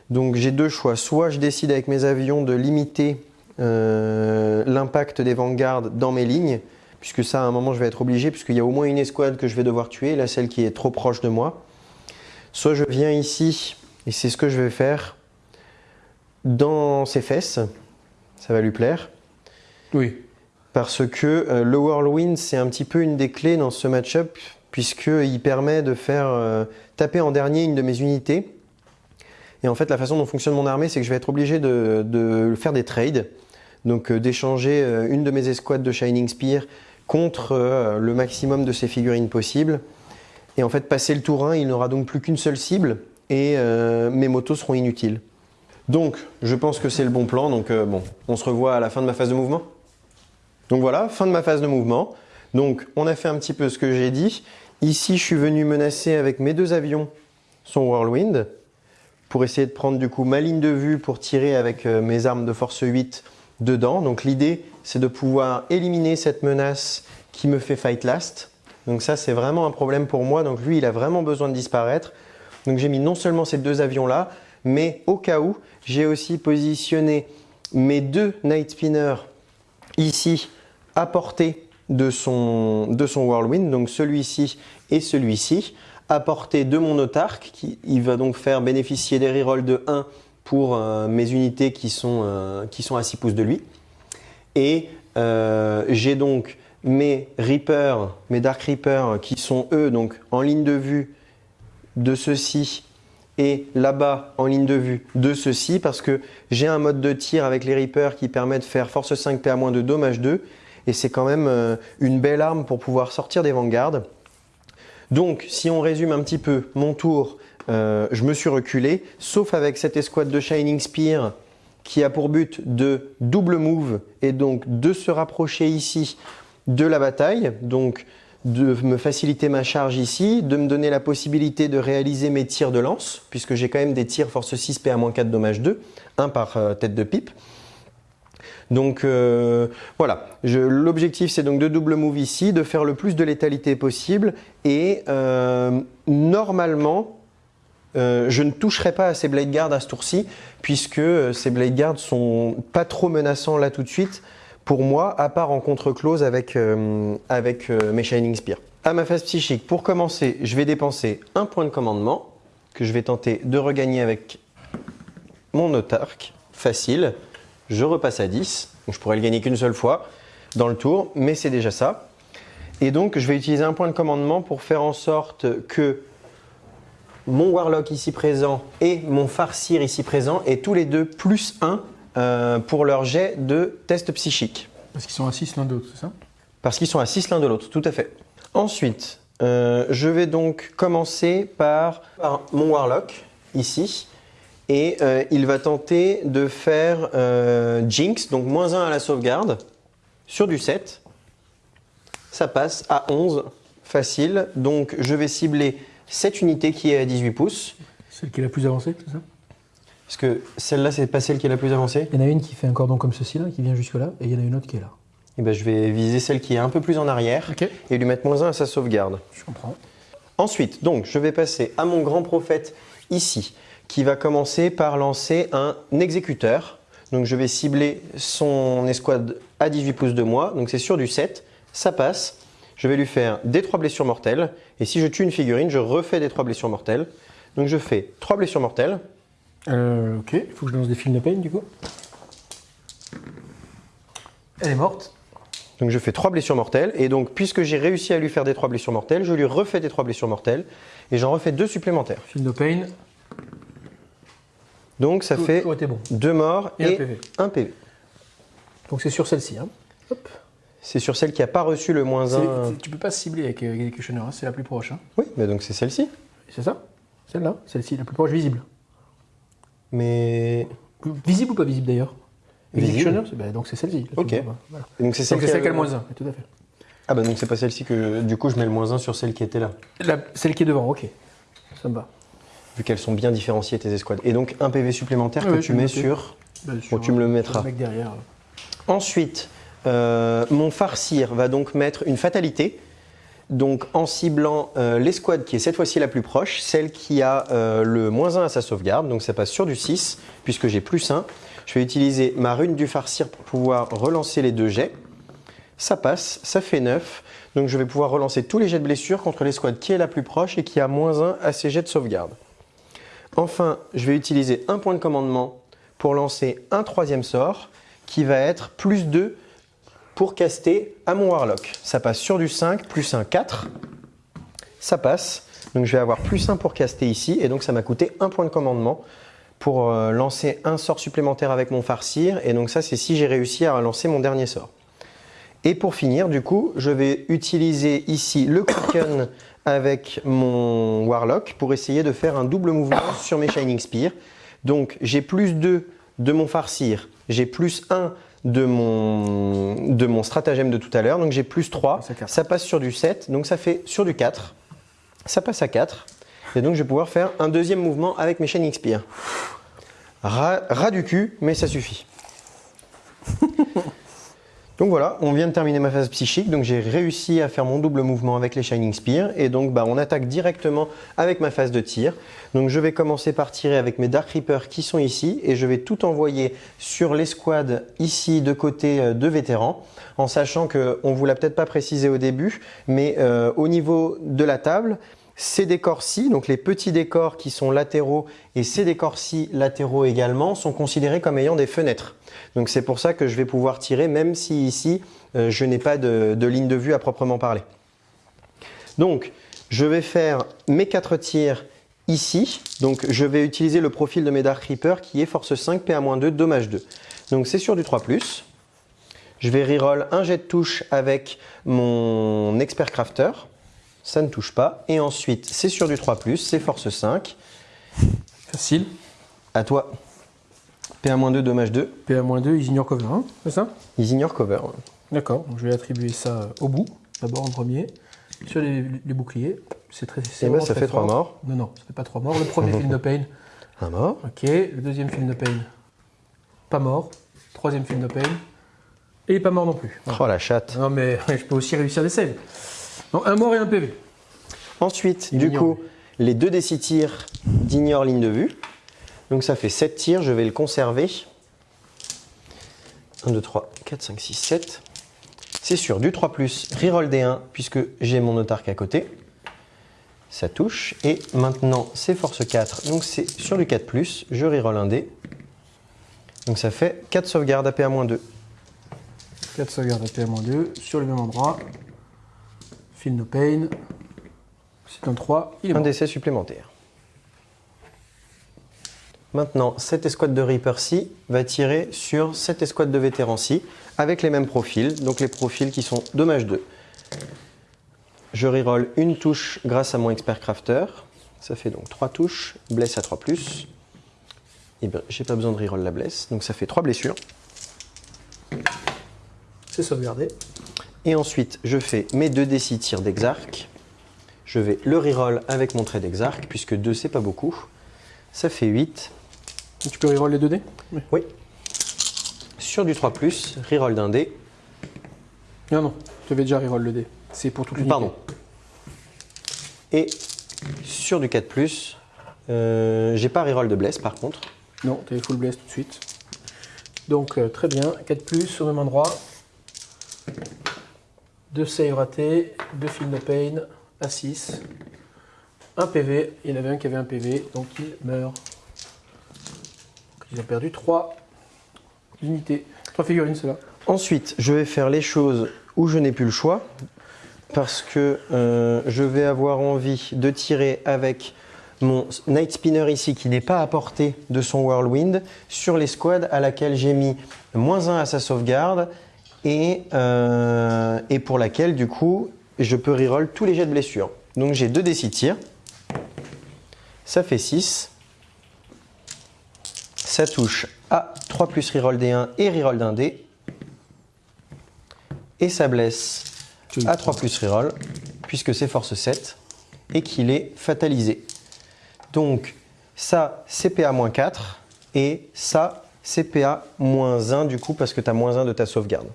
Donc j'ai deux choix, soit je décide avec mes avions de limiter euh, l'impact des Vanguard dans mes lignes, puisque ça à un moment je vais être obligé, puisqu'il y a au moins une escouade que je vais devoir tuer, là celle qui est trop proche de moi. Soit je viens ici, et c'est ce que je vais faire, dans ses fesses. Ça va lui plaire. Oui. Parce que euh, le Whirlwind, c'est un petit peu une des clés dans ce match-up, puisqu'il permet de faire euh, taper en dernier une de mes unités. Et en fait, la façon dont fonctionne mon armée, c'est que je vais être obligé de, faire des trades. Donc euh, d'échanger une de mes escouades de Shining Spear contre le maximum de ses figurines possibles. Et en fait, passer le tour 1, il n'aura donc plus qu'une seule cible et mes motos seront inutiles. Donc, je pense que c'est le bon plan. Donc, euh, bon, on se revoit à la fin de ma phase de mouvement. Donc voilà, fin de ma phase de mouvement. Donc, on a fait un petit peu ce que j'ai dit. Ici, je suis venu menacer avec mes deux avions son Whirlwind pour essayer de prendre du coup ma ligne de vue pour tirer avec euh, mes armes de force 8 dedans. Donc l'idée, c'est de pouvoir éliminer cette menace qui me fait fight last. Donc ça, c'est vraiment un problème pour moi. Donc lui, il a vraiment besoin de disparaître. Donc j'ai mis non seulement ces deux avions là, mais au cas où, j'ai aussi positionné mes deux Night Spinners ici à portée de son, de son Whirlwind, donc celui-ci et celui-ci, à portée de mon autarque, qui il va donc faire bénéficier des rerolls de 1 pour euh, mes unités qui sont, euh, qui sont à 6 pouces de lui. Et euh, j'ai donc mes Reapers, mes Dark Reapers qui sont eux donc en ligne de vue de ceci et là-bas en ligne de vue de ceci parce que j'ai un mode de tir avec les Reapers qui permet de faire force 5 PA- de dommage 2 et c'est quand même euh, une belle arme pour pouvoir sortir des vanguards. Donc si on résume un petit peu mon tour, euh, je me suis reculé, sauf avec cette escouade de Shining Spear qui a pour but de double move et donc de se rapprocher ici de la bataille. De me faciliter ma charge ici, de me donner la possibilité de réaliser mes tirs de lance, puisque j'ai quand même des tirs force 6 PA-4 dommage 2, un par euh, tête de pipe. Donc euh, voilà, l'objectif c'est donc de double move ici, de faire le plus de létalité possible et euh, normalement je ne toucherai pas à ces Blade Guard à ce tour-ci puisque ces Blade Guard sont pas trop menaçants là tout de suite pour moi, à part en contre-close avec, euh, avec euh, mes Shining Spear. À ma phase psychique, pour commencer, je vais dépenser un point de commandement que je vais tenter de regagner avec mon autarque. Facile. Je repasse à 10. Donc je pourrais le gagner qu'une seule fois dans le tour, mais c'est déjà ça. Et donc, je vais utiliser un point de commandement pour faire en sorte que mon Warlock ici présent et mon Farcir ici présent, et tous les deux plus 1 euh, pour leur jet de test psychique. Parce qu'ils sont à 6 l'un de l'autre, c'est ça? Parce qu'ils sont à 6 l'un de l'autre, tout à fait. Ensuite, euh, je vais donc commencer par, par mon Warlock, ici. Et euh, il va tenter de faire Jinx, donc moins 1 à la sauvegarde, sur du 7. Ça passe à 11, facile. Donc je vais cibler cette unité qui est à 18 pouces. Celle qui est la plus avancée, c'est ça? Parce que celle-là, c'est pas celle qui est la plus avancée. Il y en a une qui fait un cordon comme ceci, là, qui vient jusque-là, et il y en a une autre qui est là. Et ben, je vais viser celle qui est un peu plus en arrière et lui mettre moins 1 à sa sauvegarde. Je comprends. Ensuite, donc, je vais passer à mon grand prophète ici, qui va commencer par lancer un exécuteur. Donc, je vais cibler son escouade à 18 pouces de moi. Donc, c'est sur du 7. Ça passe. Je vais lui faire des 3 blessures mortelles. Et si je tue une figurine, je refais des 3 blessures mortelles. Donc, je fais 3 blessures mortelles. Euh, ok, il faut que je lance des films de pain, du coup. Elle est morte. Donc, je fais 3 blessures mortelles. Et donc, puisque j'ai réussi à lui faire des 3 blessures mortelles, je lui refais des 3 blessures mortelles. Et j'en refais 2 supplémentaires. Film de pain. Donc, ça Tout- fait tout était bon. 2 morts Et un PV. 1 PV. Donc c'est sur celle-ci. Hein. C'est sur celle qui n'a pas reçu le moins C'est- 1. c'est- Tu peux pas cibler avec euh, Executioner, hein, c'est la plus proche. Hein. Oui, mais donc c'est celle-ci. C'est ça Celle-là Celle-ci, la plus proche visible. Mais. Visible ou pas visible d'ailleurs Visible. Bah, donc c'est celle-ci. Ok. voilà. Donc c'est celle, celle qui a le- moins 1, tout à fait. Ah bah donc c'est pas celle-ci que du coup je mets le moins 1 sur celle qui était là. La- celle qui est devant, ok. Ça me va. Vu qu'elles sont bien différenciées tes escouades. Et donc un PV supplémentaire que tu mets sur. Bah, Bon, tu me le mettras. Le mec derrière. Ensuite, euh, mon farcir va donc mettre une fatalité. Donc en ciblant euh, l'escouade qui est cette fois-ci la plus proche, celle qui a euh, le moins 1 à sa sauvegarde, donc ça passe sur du 6, puisque j'ai plus 1. Je vais utiliser ma rune du farcir pour pouvoir relancer les deux jets. Ça passe, ça fait 9. Donc je vais pouvoir relancer tous les jets de blessure contre l'escouade qui est la plus proche et qui a moins 1 à ses jets de sauvegarde. Enfin, je vais utiliser un point de commandement pour lancer un troisième sort qui va être plus 2 pour caster à mon Warlock. Ça passe sur du 5, plus 1, 4. Ça passe. Donc je vais avoir plus 1 pour caster ici et donc ça m'a coûté un point de commandement pour euh, lancer un sort supplémentaire avec mon farcir. Et donc ça c'est si j'ai réussi à lancer mon dernier sort. Et pour finir, du coup, je vais utiliser ici le Quicken avec mon Warlock pour essayer de faire un double mouvement sur mes Shining Spear. Donc j'ai plus 2 de mon farcir, j'ai plus 1 de mon, de mon stratagème de tout à l'heure, donc j'ai plus 3. Ça passe sur du 7, donc ça fait sur du 4. Ça passe à 4. Et donc je vais pouvoir faire un deuxième mouvement avec mes Shining Spear. Ras, ras du cul, mais ça suffit. Donc voilà, on vient de terminer ma phase psychique, donc j'ai réussi à faire mon double mouvement avec les Shining Spear, et donc bah, on attaque directement avec ma phase de tir. Donc je vais commencer par tirer avec mes Dark Reapers qui sont ici, et je vais tout envoyer sur l'escouade ici de côté euh, de vétérans, en sachant qu'on ne vous l'a peut-être pas précisé au début, mais euh, au niveau de la table, ces décors-ci, donc les petits décors qui sont latéraux et ces décors-ci latéraux également, sont considérés comme ayant des fenêtres. Donc c'est pour ça que je vais pouvoir tirer même si ici euh, je n'ai pas de, de ligne de vue à proprement parler. Donc je vais faire mes quatre tirs ici. Donc je vais utiliser le profil de mes Dark Reaper qui est force 5, PA-2, dommage 2. Donc c'est sur du 3+. Je vais reroll un jet de touche avec mon Expert Crafter. Ça ne touche pas. Et ensuite, c'est sur du 3+, c'est force 5. Facile. À toi. PA-2, dommage 2. PA-2, ils ignorent cover 1, c'est ça? Ils ignorent cover. D'accord, donc je vais attribuer ça euh, au bout, d'abord en premier. Sur les, les boucliers, c'est très c'est Eh ben, ça fait trois fort. morts. Non, non, ça fait pas trois morts. Le premier film de pain, Un mort. ok. Le deuxième film de pain, pas mort. Troisième film de pain, et il est pas mort non plus. Voilà. Oh la chatte. Non, mais je peux aussi réussir des saves. Donc un mort et un PV. Ensuite, Il du ignore. coup, les deux des six tirs d'ignore ligne de vue. Donc ça fait 7 tirs, je vais le conserver. 1, 2, 3, 4, 5, 6, 7. C'est sûr, du 3 plus, reroll des 1 puisque j'ai mon autarque à côté. Ça touche. Et maintenant, c'est force 4, donc c'est sur du 4 plus, je reroll un dé. Donc ça fait 4 sauvegardes à PA-2. 4 sauvegardes à PA-2 sur le même endroit. Film no pain. C'est un 3, il est Un mort. décès supplémentaire. Maintenant, cette escouade de Reaper-ci va tirer sur cette escouade de vétérans-ci avec les mêmes profils, donc les profils qui sont dommage 2. Je reroll une touche grâce à mon expert crafter. Ça fait donc 3 touches, blesse à 3 plus. Et bien, j'ai pas besoin de reroll la blesse, donc ça fait 3 blessures. C'est sauvegardé. Et ensuite, je fais mes 2 d6 tirs d'exarc. Je vais le reroll avec mon trait d'exarc, puisque 2 c'est pas beaucoup. Ça fait 8. Tu peux reroll les 2 dés Oui. Sur du 3, reroll d'un dé. Non, non, tu avais déjà reroll le dé. C'est pour toute l'unité. Pardon. Et sur du 4, euh, j'ai pas reroll de bless par contre. Non, tu avais full bless tout de suite. Donc euh, très bien, 4 au même endroit. 2 save ratés, 2 feel no pain, à 6. Un PV, il y en avait un qui avait un PV, donc il meurt. Ils ont perdu 3 unités. 3 figurines, cela. Ensuite, je vais faire les choses où je n'ai plus le choix, parce que euh, je vais avoir envie de tirer avec mon Night Spinner ici qui n'est pas à portée de son Whirlwind sur les squads à laquelle j'ai mis moins 1 à sa sauvegarde et, euh, et, pour laquelle du coup je peux reroll tous les jets de blessure. Donc j'ai 2 d6 tirs, ça fait 6, ça touche à 3 plus reroll d1 et reroll d'un d et ça blesse à 3 plus reroll puisque c'est force 7 et qu'il est fatalisé. Donc ça, CPA-4 et ça, CPA-1 du coup parce que tu as moins 1 de ta sauvegarde.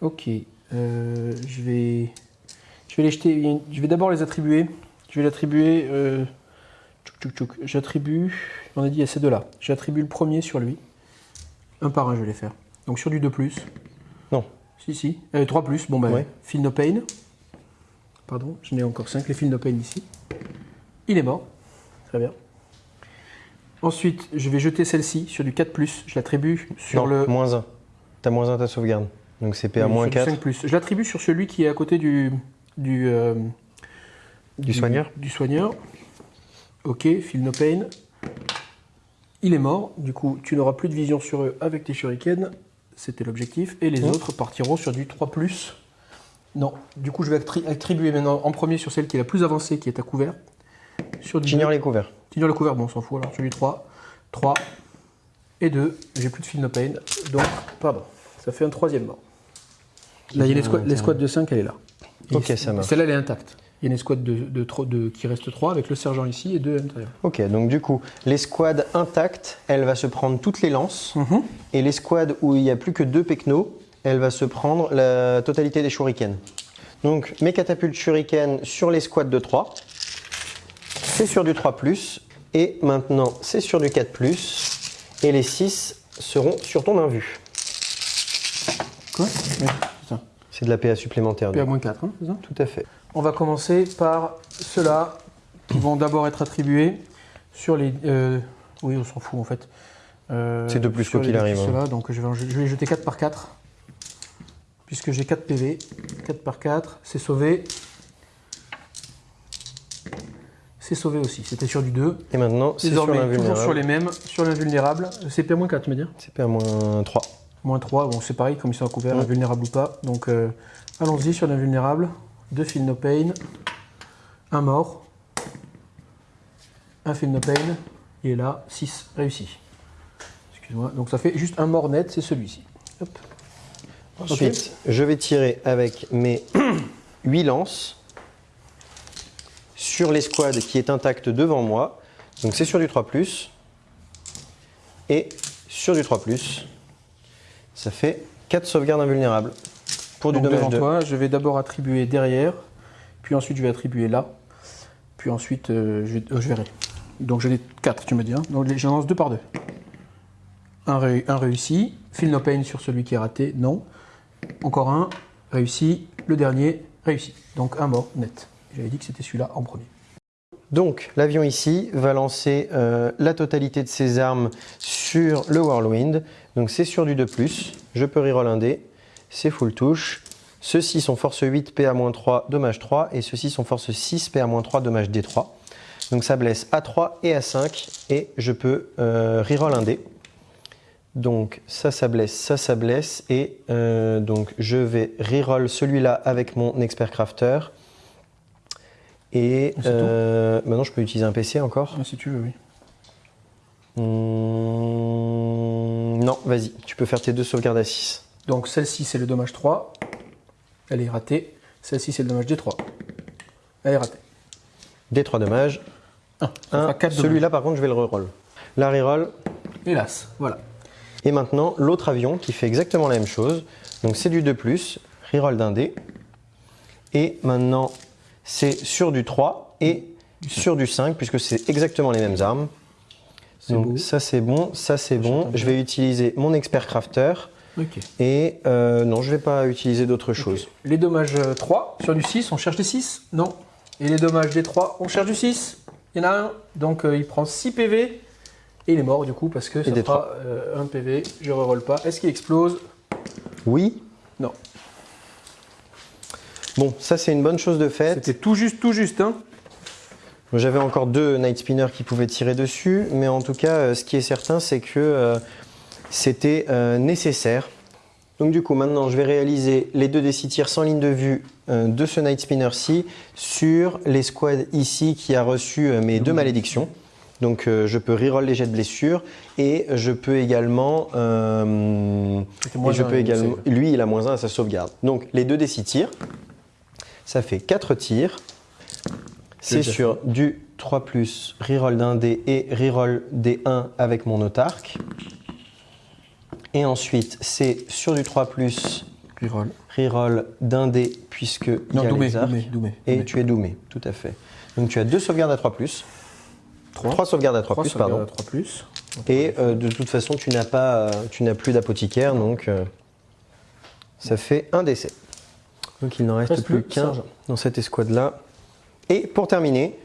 Ok, euh, je vais, je vais les jeter, je vais d'abord les attribuer. Je vais l'attribuer, euh, j'attribue, on a dit à ces deux-là. J'attribue le premier sur lui. Un par un, je vais les faire. Donc sur du 2+. Non. Si, si. 3+, euh, bon ben, ouais. Feel No Pain. Pardon, j'en ai encore 5, les Feel No Pain ici. Il est mort. Très bien. Ensuite, je vais jeter celle-ci sur du 4+, je l'attribue sur le... moins 1. Tu as moins 1 ta sauvegarde. Donc c'est à moins 4. 5 Je l'attribue sur celui qui est à côté du... Du, euh, du, soigneur Du soigneur. Ok, feel no pain. Il est mort, du coup tu n'auras plus de vision sur eux avec tes shurikens, c'était l'objectif, et les mmh. autres partiront sur du 3+. Non, du coup je vais attribuer maintenant en premier sur celle qui est la plus avancée, qui est à couvert. J'ignore les couverts. J'ignore les couverts, bon on s'en fout alors, sur du 3, 3 et 2, j'ai plus de feel no pain, donc, pardon, ça fait un troisième mort. Là, il y a l'escouade de 5, elle est là. ok, ça marche. Celle-là, elle est intacte. Il y a une escouade de, de, qui reste 3 avec le sergent ici et 2 à l'intérieur. Ok, donc du coup, l'escouade intacte, elle va se prendre toutes les lances. Mhm. Et l'escouade où il n'y a plus que 2 pecnos, elle va se prendre la totalité des shurikens. Donc mes catapultes shuriken sur l'escouade de 3. C'est sur du 3+. Et maintenant, c'est sur du 4+. Et les 6 seront sur ton invue. Quoi? C'est de la PA supplémentaire. PA-4, hein, c'est ça? Tout à fait. On va commencer par ceux-là qui vont d'abord être attribués sur les... Euh, oui, on s'en fout en fait. Euh, c'est de plus quoi qu'il arrive. Hein. donc je vais, je vais jeter 4 par 4. Puisque j'ai 4 PV. 4 par 4, c'est sauvé. C'est sauvé aussi. C'était sur du 2. Et maintenant, c'est sur toujours sur les mêmes, sur l'invulnérable. C'est PA-4, tu me dire C'est PA-3. Moins 3, bon c'est pareil comme ils sont couverts, invulnérable ou pas. Donc euh, allons-y sur l'invulnérable. Deux feel no pain. Un mort. Un feel no pain. Il est là, 6 réussi. Excuse-moi. Donc ça fait juste un mort net, c'est celui-ci. Ensuite, je vais tirer avec mes 8 lances sur l'escouade qui est intacte devant moi. Donc c'est sur du 3+, et sur du 3+. Ça fait 4 sauvegardes invulnérables pour du dommage de... toi, je vais d'abord attribuer derrière, puis ensuite je vais attribuer là, puis ensuite euh, je, euh, je, verrai. Donc j'en ai 4, tu me dis. Hein Donc j'en lance 2 par 2. Un, réussi, feel no pain sur celui qui est raté, non. Encore un, réussi, le dernier, réussi. Donc un mort net. J'avais dit que c'était celui-là en premier. Donc l'avion ici va lancer euh, la totalité de ses armes sur le Whirlwind. Donc c'est sur du 2+, je peux reroll un dé, c'est full touche. Ceux-ci sont force 8, PA-3, dommage 3, et ceux-ci sont force 6, PA-3, dommage D3. Donc ça blesse à 3 et à 5 et je peux euh, reroll un dé. Donc ça, ça blesse, ça, ça blesse et euh, donc je vais reroll celui-là avec mon expert crafter. Et tout euh, maintenant je peux utiliser un PC encore. Ah, si tu veux, oui. Hmm, non, vas-y, tu peux faire tes deux sauvegardes à 6. Donc celle-ci, c'est le dommage 3. Elle est ratée. Celle-ci, c'est le dommage D3. Elle est ratée. Des 3 dommages. Ah, Celui-là par contre je vais le reroll. La reroll. Hélas, voilà. Et maintenant l'autre avion qui fait exactement la même chose. Donc c'est du 2 +, reroll d'un dé. Et maintenant c'est sur du 3 et sur du 5 puisque c'est exactement les mêmes armes. Donc beau. ça c'est bon, ça c'est bon. Je vais utiliser mon expert crafter Et euh, non je vais pas utiliser d'autre chose. Les dommages euh, 3 sur du 6, on cherche des 6 Non. Et les dommages des 3, on cherche du 6 Il y en a un. Donc euh, il prend 6 PV. Et il est mort du coup parce que ça fera euh, un PV. Je reroll pas. Est-ce qu'il explose? Oui. Non. Bon, ça c'est une bonne chose de fait. C'était tout juste, tout juste. Hein J'avais encore deux Night Spinners qui pouvaient tirer dessus, mais en tout cas, euh, ce qui est certain, c'est que euh, c'était euh, nécessaire. Donc du coup, maintenant, je vais réaliser les deux décis tirs sans ligne de vue euh, de ce Night Spinner-ci sur les squads ici qui a reçu euh, mes deux malédictions. Donc euh, je peux reroll les jets de blessure et je peux également, et je peux lui il a moins 1 à sa sauvegarde. Donc les deux décis tirs, ça fait 4 tirs. C'est sur du 3 plus reroll d'un dé et reroll des 1 avec mon autarque. Et ensuite c'est sur du 3 plus Reroll. reroll d'un dé puisque il Non, y a Doumé, les arcs. Doumé, Doumé. Et tu es doumé, tout à fait. Donc tu as deux sauvegardes à 3 plus. Trois. 3 sauvegardes à 3, Trois plus, sauvegardes pardon. à 3 plus. Et euh, de toute façon, tu n'as pas, euh, tu n'as plus d'apothicaire, donc euh, ça fait un décès. Donc il n'en reste Reste plus qu'un dans cette escouade-là. Et pour terminer,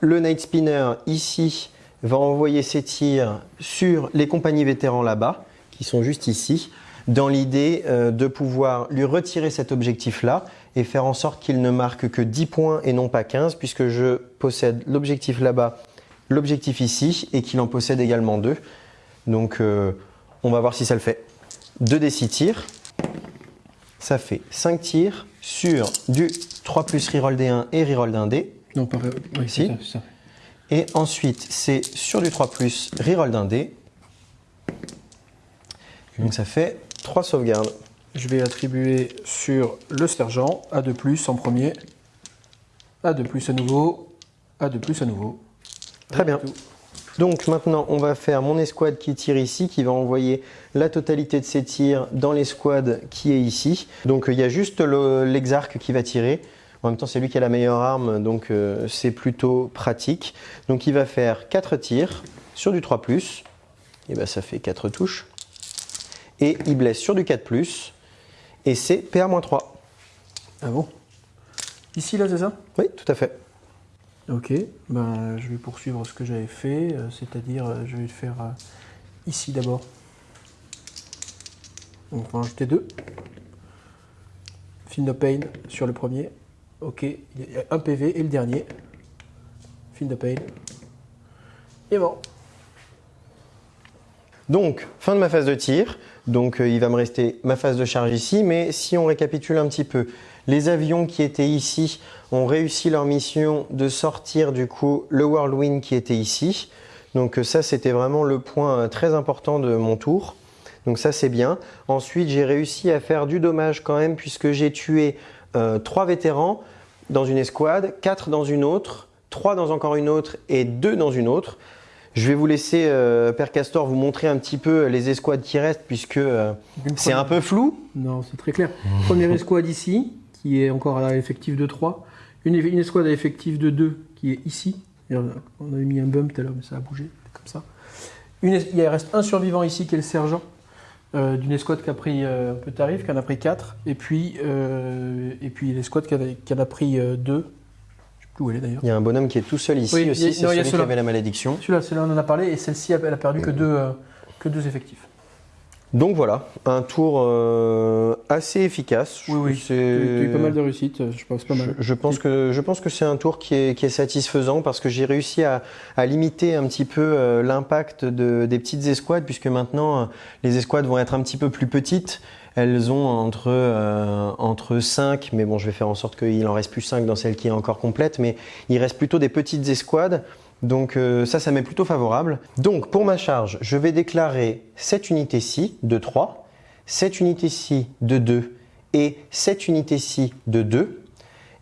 le Night Spinner ici va envoyer ses tirs sur les compagnies vétérans là-bas, qui sont juste ici, dans l'idée euh, de pouvoir lui retirer cet objectif-là et faire en sorte qu'il ne marque que 10 points et non pas 15, puisque je possède l'objectif là-bas, l'objectif ici, et qu'il en possède également deux. Donc euh, on va voir si ça le fait. 2 des 6 tirs, ça fait 5 tirs sur du 3 plus reroll des 1 et reroll d'un dé. Non, pas oui, c'est ça. Et ensuite, c'est sur du 3 plus reroll d'un dé. Donc ça fait 3 sauvegardes. Je vais attribuer sur le sergent A2 plus en premier. A2 plus à nouveau. A2 plus à nouveau. Très bien. Donc maintenant, on va faire mon escouade qui tire ici, qui va envoyer la totalité de ses tirs dans l'escouade qui est ici. Donc il y a juste le- l'exarque qui va tirer. En même temps, c'est lui qui a la meilleure arme, donc euh, c'est plutôt pratique. Donc il va faire 4 tirs sur du 3 ⁇ et ben ça fait 4 touches. Et il blesse sur du 4 ⁇ et c'est PA-3. Ah bon? Ici, là, c'est ça? Oui, tout à fait. Ok, ben, je vais poursuivre ce que j'avais fait, euh, c'est-à-dire euh, je vais le faire euh, ici d'abord. Donc on va en jeter deux. Field of Pain sur le premier. Ok, il y a un PV et le dernier. Field of Pain. Et bon. Donc, fin de ma phase de tir. Donc, euh, il va me rester ma phase de charge ici. Mais si on récapitule un petit peu, les avions qui étaient ici ont réussi leur mission de sortir du coup le Whirlwind qui était ici. Donc, euh, ça, c'était vraiment le point euh, très important de mon tour. Donc, ça, c'est bien. Ensuite, j'ai réussi à faire du dommage quand même puisque j'ai tué euh, trois vétérans dans une escouade, quatre dans une autre, trois dans encore une autre et deux dans une autre. Je vais vous laisser, euh, Père Castor, vous montrer un petit peu les escouades qui restent, puisque euh, c'est un peu flou. Non, c'est très clair. Première escouade ici, qui est encore à effectif de 3. Une, une escouade à effectif de 2, qui est ici. On avait mis un bump tout à l'heure, mais ça a bougé, comme ça. Une il reste un survivant ici, qui est le sergent, euh, d'une escouade qui a pris un peu de tarif, qui en a pris 4. Et puis, et puis l'escouade qui en a pris 2. Je sais plus où elle est d'ailleurs. Il y a un bonhomme qui est tout seul ici Oui, il y a- aussi, c'est celui qui avait la malédiction. Celui-là, on en a parlé, et celle-ci, elle a perdu que deux, euh, que deux effectifs. Donc voilà, un tour euh, assez efficace. Oui, oui, C'est- tu as eu pas mal de réussite, je pense pas Je, mal. je pense que je pense que c'est un tour qui est, qui est satisfaisant parce que j'ai réussi à, à limiter un petit peu euh, l'impact de- des petites escouades puisque maintenant euh, les escouades vont être un petit peu plus petites. Elles ont entre euh, entre 5, mais bon, je vais faire en sorte qu'il en reste plus 5 dans celle qui est encore complète, mais il reste plutôt des petites escouades. Donc euh, ça, ça m'est plutôt favorable. Donc pour ma charge, je vais déclarer cette unité-ci de 3, cette unité-ci de 2 et cette unité-ci de 2.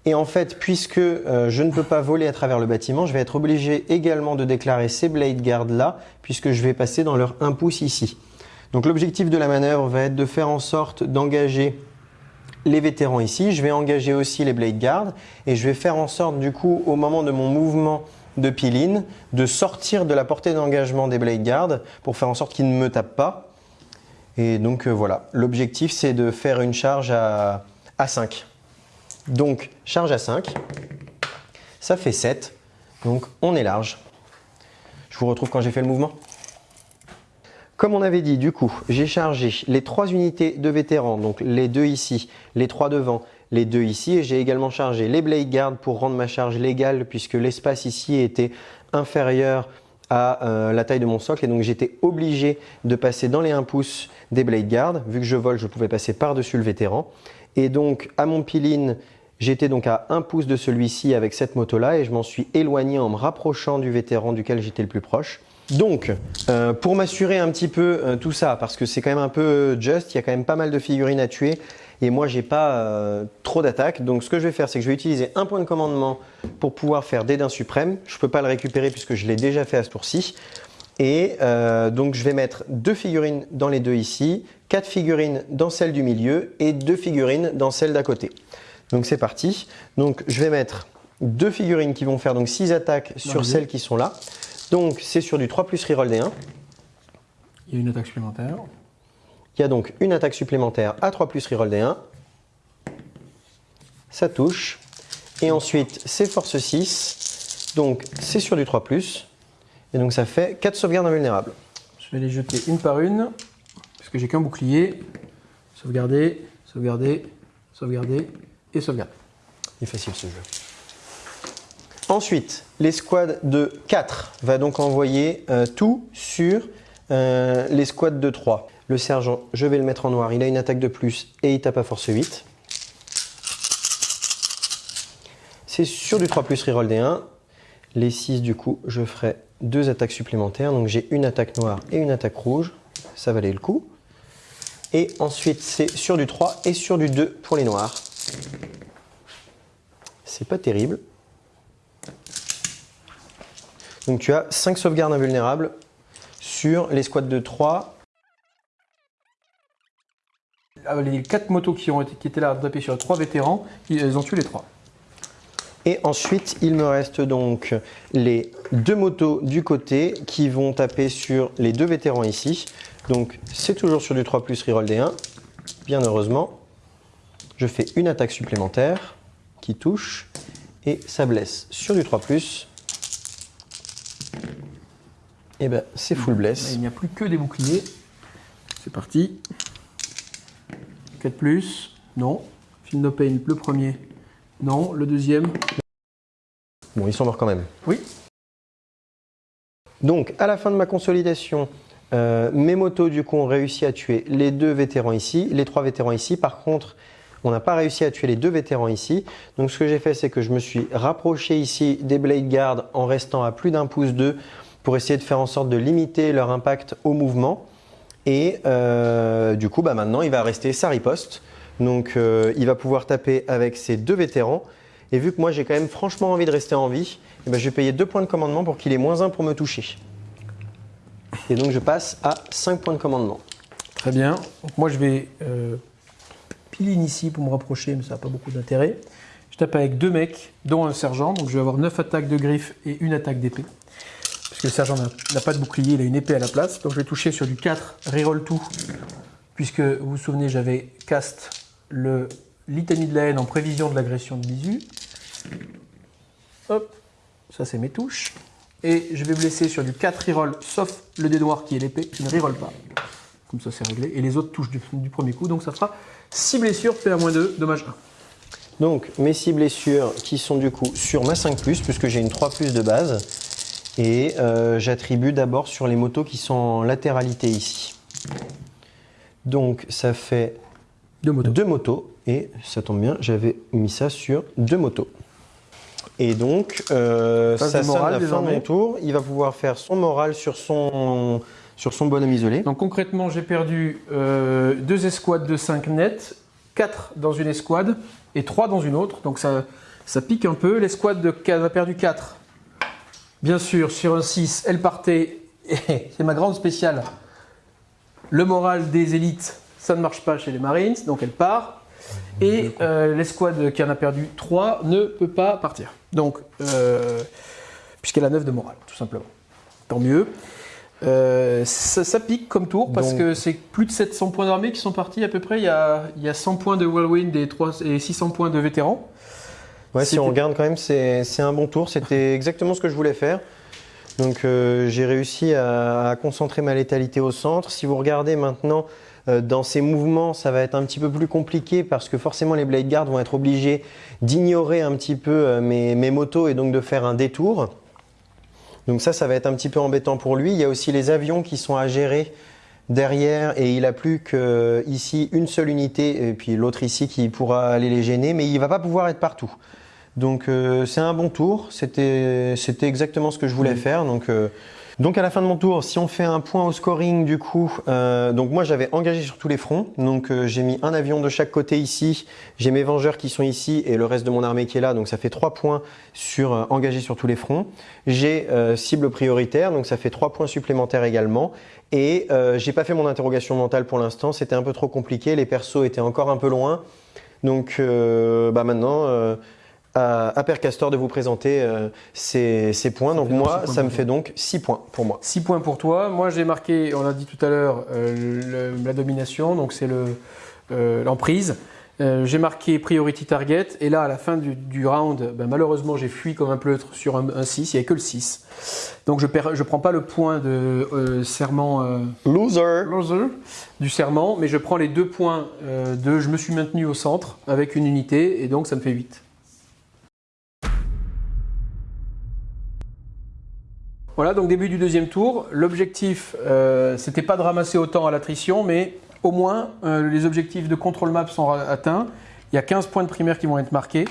Et en fait, puisque euh, je ne peux pas voler à travers le bâtiment, je vais être obligé également de déclarer ces blade guards là, puisque je vais passer dans leur 1 pouce ici. Donc l'objectif de la manœuvre va être de faire en sorte d'engager les vétérans ici. Je vais engager aussi les blade guards et je vais faire en sorte du coup au moment de mon mouvement de piline de sortir de la portée d'engagement des blade guards pour faire en sorte qu'ils ne me tapent pas. Et donc euh, voilà, l'objectif c'est de faire une charge à, à 5. Donc charge à 5, ça fait 7, donc on est large. Je vous retrouve quand j'ai fait le mouvement. Comme on avait dit, du coup, j'ai chargé les trois unités de vétérans, donc les deux ici, les trois devant, les deux ici, et j'ai également chargé les Blade Guards pour rendre ma charge légale, puisque l'espace ici était inférieur à euh, la taille de mon socle, et donc j'étais obligé de passer dans les 1 pouce des Blade Guards. Vu que je vole, je pouvais passer par-dessus le vétéran. Et donc, à mon piline, j'étais donc à 1 pouce de celui-ci avec cette moto-là, et je m'en suis éloigné en me rapprochant du vétéran duquel j'étais le plus proche. Donc, euh, pour m'assurer un petit peu euh, tout ça, parce que c'est quand même un peu just, il y a quand même pas mal de figurines à tuer, et moi j'ai pas euh, trop d'attaques. Donc ce que je vais faire, c'est que je vais utiliser un point de commandement pour pouvoir faire Dédain suprême. Je peux pas le récupérer puisque je l'ai déjà fait à ce tour-ci. Et euh, donc je vais mettre deux figurines dans les deux ici, quatre figurines dans celle du milieu et deux figurines dans celle d'à côté. Donc c'est parti. Donc je vais mettre deux figurines qui vont faire donc 6 attaques sur celles qui sont là. Donc c'est sur du 3 plus reroll des 1. Il y a une attaque supplémentaire. Il y a donc une attaque supplémentaire à 3 plus reroll des 1. Ça touche. Et ensuite, c'est force 6. Donc, c'est sur du 3 plus. Et donc, ça fait 4 sauvegardes invulnérables. Je vais les jeter une par une, puisque j'ai qu'un bouclier. Sauvegarder, sauvegarder, sauvegarder et sauvegarder. Il est facile ce jeu. Ensuite, l'escouade de 4 va donc envoyer euh, tout sur euh, l'escouade de 3. Le sergent, je vais le mettre en noir, il a une attaque de plus et il tape à force 8. C'est sur du 3 plus reroll des 1. Les 6 du coup, je ferai deux attaques supplémentaires. Donc j'ai une attaque noire et une attaque rouge. Ça valait le coup. Et ensuite, c'est sur du 3 et sur du 2 pour les noirs. C'est pas terrible. Donc tu as 5 sauvegardes invulnérables sur les squads de 3. Ah, Les quatre motos qui, ont été, qui étaient là à taper sur trois vétérans, ils ont tué les trois. Et ensuite, il me reste donc les deux motos du côté qui vont taper sur les deux vétérans ici. Donc c'est toujours sur du 3 plus reroll des 1. Bien heureusement, je fais une attaque supplémentaire qui touche et ça blesse sur du 3 plus. Et ben c'est full bless. Il n'y a plus que des boucliers. C'est parti. 4 plus. Non. Film no pain, le premier. Non. Le deuxième. Bon, ils sont morts quand même. Oui. Donc, à la fin de ma consolidation, euh, mes motos, du coup, ont réussi à tuer les deux vétérans ici, les trois vétérans ici. Par contre, on n'a pas réussi à tuer les deux vétérans ici. Donc, ce que j'ai fait, c'est que je me suis rapproché ici des Blade Guards en restant à plus d'un pouce d'eux pour essayer de faire en sorte de limiter leur impact au mouvement. Et euh, du coup, bah, maintenant, il va rester sa riposte. Donc, euh, il va pouvoir taper avec ses deux vétérans. Et vu que moi, j'ai quand même franchement envie de rester en vie, ben, je vais payer deux points de commandement pour qu'il ait moins un pour me toucher. Et donc, je passe à 5 points de commandement. Très bien. Moi, je vais euh, piline ici pour me rapprocher, mais ça n'a pas beaucoup d'intérêt. Je tape avec deux mecs, dont un sergent. Donc je vais avoir 9 attaques de griffes et une attaque d'épée. Le sergent n'a pas de bouclier, il a une épée à la place. Donc je vais toucher sur du 4, reroll tout. Puisque vous vous souvenez, j'avais cast le litanie de la haine en prévision de l'agression de Bisu. Hop, ça c'est mes touches. Et je vais blesser sur du 4 reroll, sauf le dé noir qui est l'épée, qui ne reroll pas. Comme ça, c'est réglé. Et les autres touchent du, du premier coup. Donc ça fera 6 blessures, PA-2, dommage 1. Donc mes 6 blessures qui sont du coup sur ma 5 puisque j'ai une 3 de base. Et euh, j'attribue d'abord sur les motos qui sont en latéralité ici. Donc ça fait Deux motos. deux motos. Et ça tombe bien, j'avais mis ça sur deux motos. Et donc, euh, ça sonne à la fin de mon tour. Il va pouvoir faire son moral sur son, sur son bonhomme isolé. Donc concrètement, j'ai perdu euh, deux escouades de 5 nets, 4 dans une escouade et 3 dans une autre. Donc ça, ça pique un peu. L'escouade de 4 a perdu 4. Bien sûr, sur un 6, elle partait. Et c'est ma grande spéciale. Le moral des élites, ça ne marche pas chez les Marines, donc elle part. Et euh, l'escouade qui en a perdu 3 ne peut pas partir. Donc, euh, puisqu'elle a 9 de morale, tout simplement. Tant mieux. Euh, ça, ça pique comme tour parce Donc- que c'est plus de 700 points d'armée qui sont partis à peu près. Il y a, il y a 100 points de Whirlwind et, 3 et 600 points de vétérans. Ouais, si on regarde quand même, c'est c'est un bon tour. C'était exactement ce que je voulais faire. Donc euh, j'ai réussi à, à concentrer ma létalité au centre. Si vous regardez maintenant euh, dans ces mouvements, ça va être un petit peu plus compliqué parce que forcément les Blade Guards vont être obligés d'ignorer un petit peu euh, mes, mes motos et donc de faire un détour. Donc ça, ça va être un petit peu embêtant pour lui. Il y a aussi les avions qui sont à gérer derrière et il a plus que ici une seule unité et puis l'autre ici qui pourra aller les gêner, mais il va pas pouvoir être partout. Donc euh, c'est un bon tour, c'était c'était exactement ce que je voulais faire. Donc euh, donc à la fin de mon tour, si on fait un point au scoring du coup, euh, donc moi j'avais engagé sur tous les fronts, donc euh, j'ai mis un avion de chaque côté ici, j'ai mes vengeurs qui sont ici et le reste de mon armée qui est là, donc ça fait trois points sur euh, engagé sur tous les fronts. J'ai euh, cible prioritaire, donc ça fait trois points supplémentaires également. Et euh, j'ai pas fait mon interrogation mentale pour l'instant, c'était un peu trop compliqué, les persos étaient encore un peu loin. Donc euh, bah maintenant, euh, à, à Père Castor de vous présenter euh, ces, points. Donc moi, ça me fait donc 6 points pour moi. 6 points pour toi. Moi, j'ai marqué, on l'a dit tout à l'heure, euh, la domination, donc c'est le, euh, l'emprise. J'ai marqué priority target, et là, à la fin du, du round, ben, malheureusement, j'ai fui comme un pleutre sur un, un 6, il n'y avait que le 6. Donc, je ne je prends pas le point de serment Loser loser du serment, mais je prends les deux points de je me suis maintenu au centre avec une unité, et donc ça me fait 8. Voilà, donc début du deuxième tour. L'objectif, euh, c'était pas de ramasser autant à l'attrition, mais au moins euh, les objectifs de contrôle map sont atteints. Il y a 15 points de primaire qui vont être marqués.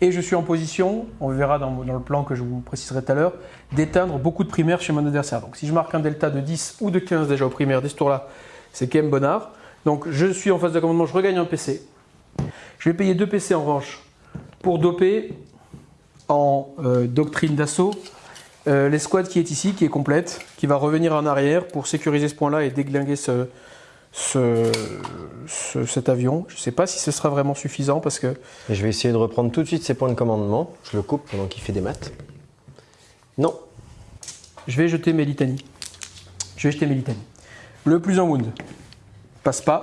Et je suis en position, on verra dans, dans le plan que je vous préciserai tout à l'heure, d'éteindre beaucoup de primaires chez mon adversaire. Donc si je marque un delta de 10 ou de 15 déjà au primaire dès ce tour-là, c'est quand même bonnard. Donc je suis en phase de commandement, je regagne un PC. Je vais payer 2 PC en revanche pour doper en euh, doctrine d'assaut euh, l'escouade qui est ici, qui est complète, qui va revenir en arrière pour sécuriser ce point-là et déglinguer ce, ce- ce- cet avion. Je ne sais pas si ce sera vraiment suffisant parce que Et je vais essayer de reprendre tout de suite ces points de commandement. Je le coupe pendant qu'il fait des maths. Non. je vais jeter mes litanies. Je vais jeter mes litanies. Le plus en wound passe pas.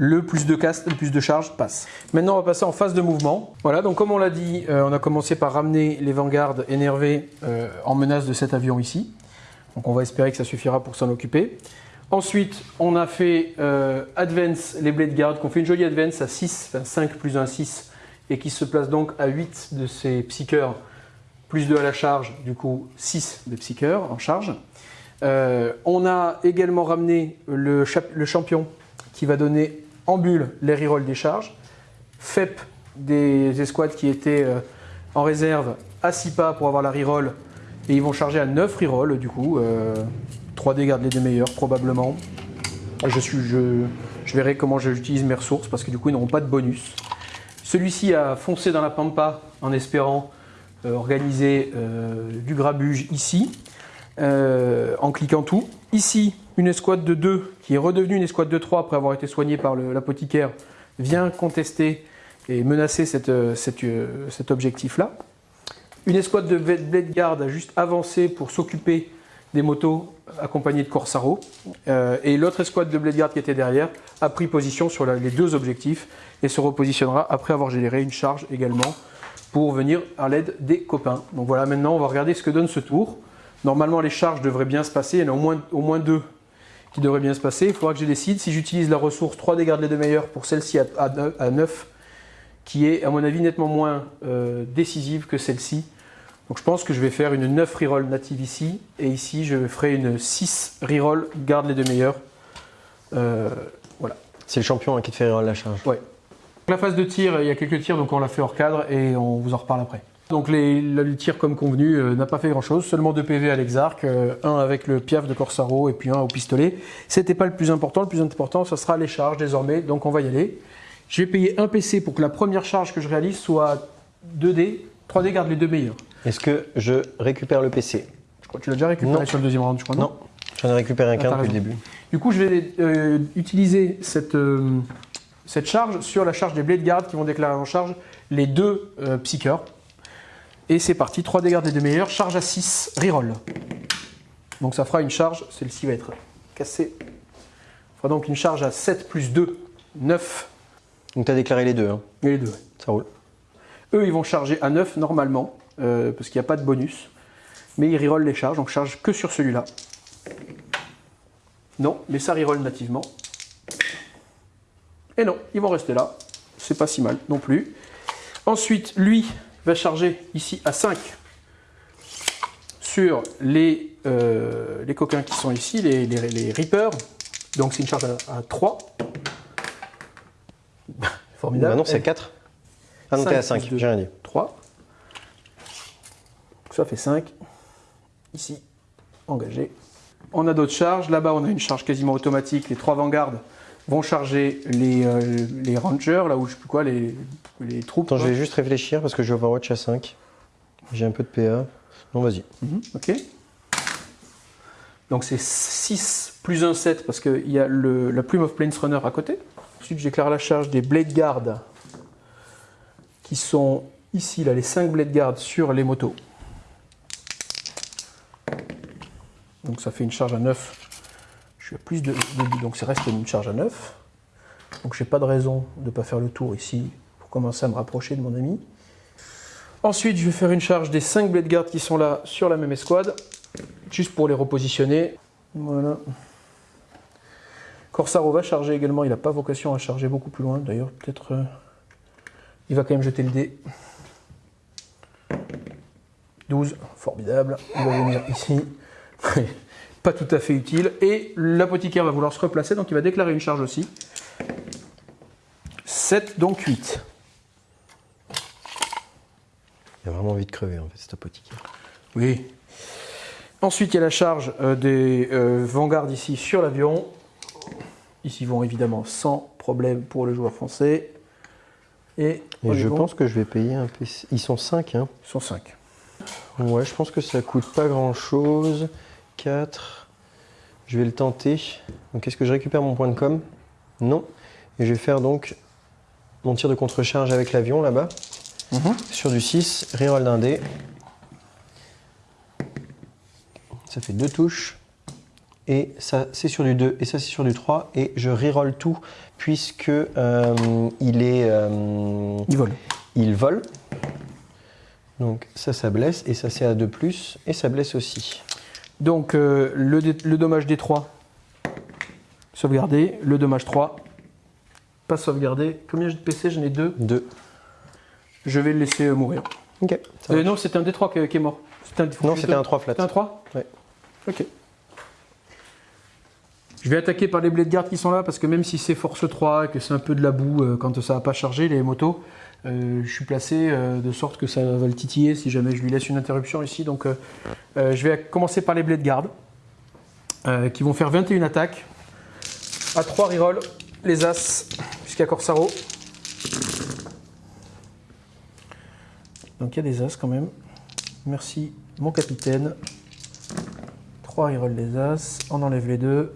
Le plus de cast, le plus de charge passe. Maintenant, on va passer en phase de mouvement. Voilà, donc comme on l'a dit, euh, on a commencé par ramener les vanguards énervés euh, en menace de cet avion ici. Donc on va espérer que ça suffira pour s'en occuper. Ensuite, on a fait euh, Advance les Blade Guard, qu'on fait une jolie Advance à 6, enfin 5 plus 1, 6, et qui se place donc à 8 de ces psycheurs, plus 2 à la charge, du coup 6 de psycheurs en charge. On a également ramené le champion qui va donner en les rerolls des charges, FEP des escouades qui étaient euh, en réserve à 6 pas pour avoir la reroll, et ils vont charger à 9 rerolls du coup. euh, 3 dés gardent les deux meilleurs probablement. Je, suis, je, verrai comment j'utilise mes ressources parce que du coup ils n'auront pas de bonus. Celui-ci a foncé dans la pampa en espérant euh, organiser euh, du grabuge ici euh, en cliquant tout. Ici, une escouade de 2 qui est redevenue une escouade de 3 après avoir été soignée par l'apothicaire vient contester et menacer euh, euh, cet objectif-là. Une escouade de Blade Guard a juste avancé pour s'occuper des motos accompagnées de Corsaro. Euh, et l'autre escouade de Blade qui était derrière a pris position sur les deux objectifs et se repositionnera après avoir généré une charge également pour venir à l'aide des copains. Donc voilà, maintenant on va regarder ce que donne ce tour. Normalement les charges devraient bien se passer, il y en a au moins deux qui devrait bien se passer. Il faudra que je décide si j'utilise la ressource 3 dés garde les deux meilleurs pour celle-ci à, à 9, qui est à mon avis nettement moins euh, décisive que celle-ci. Donc je pense que je vais faire une 9 reroll native ici, et ici je ferai une 6 reroll garde les deux meilleurs. Euh, voilà. C'est le champion hein, qui te fait reroll la charge. Ouais. La phase de tir, il y a quelques tirs, donc on l'a fait hors cadre et on vous en reparle après. Donc les, le tir comme convenu euh, n'a pas fait grand chose, seulement deux PV à l'exarc, euh, un avec le piaf de Corsaro et puis un au pistolet. C'était pas le plus important, le plus important ce sera les charges désormais, donc on va y aller. Je vais payer un PC pour que la première charge que je réalise soit 2D, 3D garde les deux meilleurs. Est-ce que je récupère le PC Je crois que tu l'as déjà récupéré sur le deuxième round, je crois. Non, j'en ai récupéré un qu'un depuis le début. Du coup je vais euh, utiliser cette, cette charge sur la charge des Blade Guard qui vont déclarer en charge les deux Psychers. Et c'est parti, 3 dégâts des deux meilleurs, charge à 6, reroll. Donc ça fera une charge, celle-ci va être cassée. Ça fera donc une charge à 7 plus 2, 9. Donc tu as déclaré les deux. Hein. les deux, Ça roule. Eux, ils vont charger à 9 normalement, euh, parce qu'il n'y a pas de bonus. Mais ils reroll les charges, donc charge que sur celui-là. Non, mais ça reroll nativement. Et non, ils vont rester là. C'est pas si mal non plus. Ensuite, lui, va charger ici à 5 sur les, euh, les coquins qui sont ici, les, les, Reapers. Donc c'est une charge à, 3. Formidable. non, c'est 4. Ah non, t'es à 5, j'ai rien dit. 3. ça fait 5. Ici, engagé. On a d'autres charges. Là-bas, on a une charge quasiment automatique. Les trois vanguards vont charger les, euh, les rangers, là où je sais plus quoi, les, les troupes. Attends, je vais juste réfléchir parce que j'ai Overwatch à 5. J'ai un peu de PA. Non, vas-y. Mhm, ok. Donc c'est 6 plus 1, 7 parce qu'il y a le, la plume of Plains Runner à côté. Ensuite, j'éclaire la charge des Blade Guard qui sont ici, là, les 5 Blade Guard sur les motos. Donc ça fait une charge à 9 je plus de, donc c'est reste une charge à 9. Donc j'ai pas de raison de ne pas faire le tour ici pour commencer à me rapprocher de mon ami. Ensuite, je vais faire une charge des 5 blade guard qui sont là sur la même escouade, juste pour les repositionner. Voilà. Corsaro va charger également, il n'a pas vocation à charger beaucoup plus loin. D'ailleurs, peut-être... Euh, il va quand même jeter le dé. 12, formidable. Il va venir ici. pas tout à fait utile. Et l'apothicaire va vouloir se replacer, donc il va déclarer une charge aussi. 7, donc 8. Il a vraiment envie de crever, en fait, cet apothicaire. Oui. Ensuite, il y a la charge euh, des euh, vanguards ici sur l'avion. Ici vont évidemment sans problème pour le joueur français. Et, je pense que je vais payer un PC. Ils sont 5, hein Ils sont 5. Ouais, je pense que ça coûte pas grand chose. 4. Je vais le tenter. Donc est-ce que je récupère mon point de com? Non. Et je vais faire donc mon tir de contre-charge avec l'avion là-bas. Mhm. Sur du 6, reroll d'un dé. Ça fait deux touches. Et ça c'est sur du 2 et ça c'est sur du 3. Et je reroll tout puisque euh, il est... Euh, il vole. Il vole. Donc ça, ça blesse. Et ça c'est à 2+. Et ça blesse aussi. Donc euh, le, dommage des 3, sauvegardé. Le dommage 3, pas sauvegardé. Combien j'ai de PC J'en ai 2. 2. Je vais le laisser euh, mourir. Ok. Euh, non, c'était un D3 qui, est mort. non, c'était un 3 flat. C'était un 3 Ouais. Ok. Je vais attaquer par les blades guard qui sont là parce que même si c'est force 3 et que c'est un peu de la boue quand ça n'a pas chargé les motos, euh, je suis placé euh, de sorte que ça va le titiller si jamais je lui laisse une interruption ici. Donc euh, je vais commencer par les blades guard qui vont faire 21 attaques. À 3 reroll, les As jusqu'à Corsaro. Donc il y a des As quand même. Merci mon capitaine. 3 reroll les As. On enlève les deux.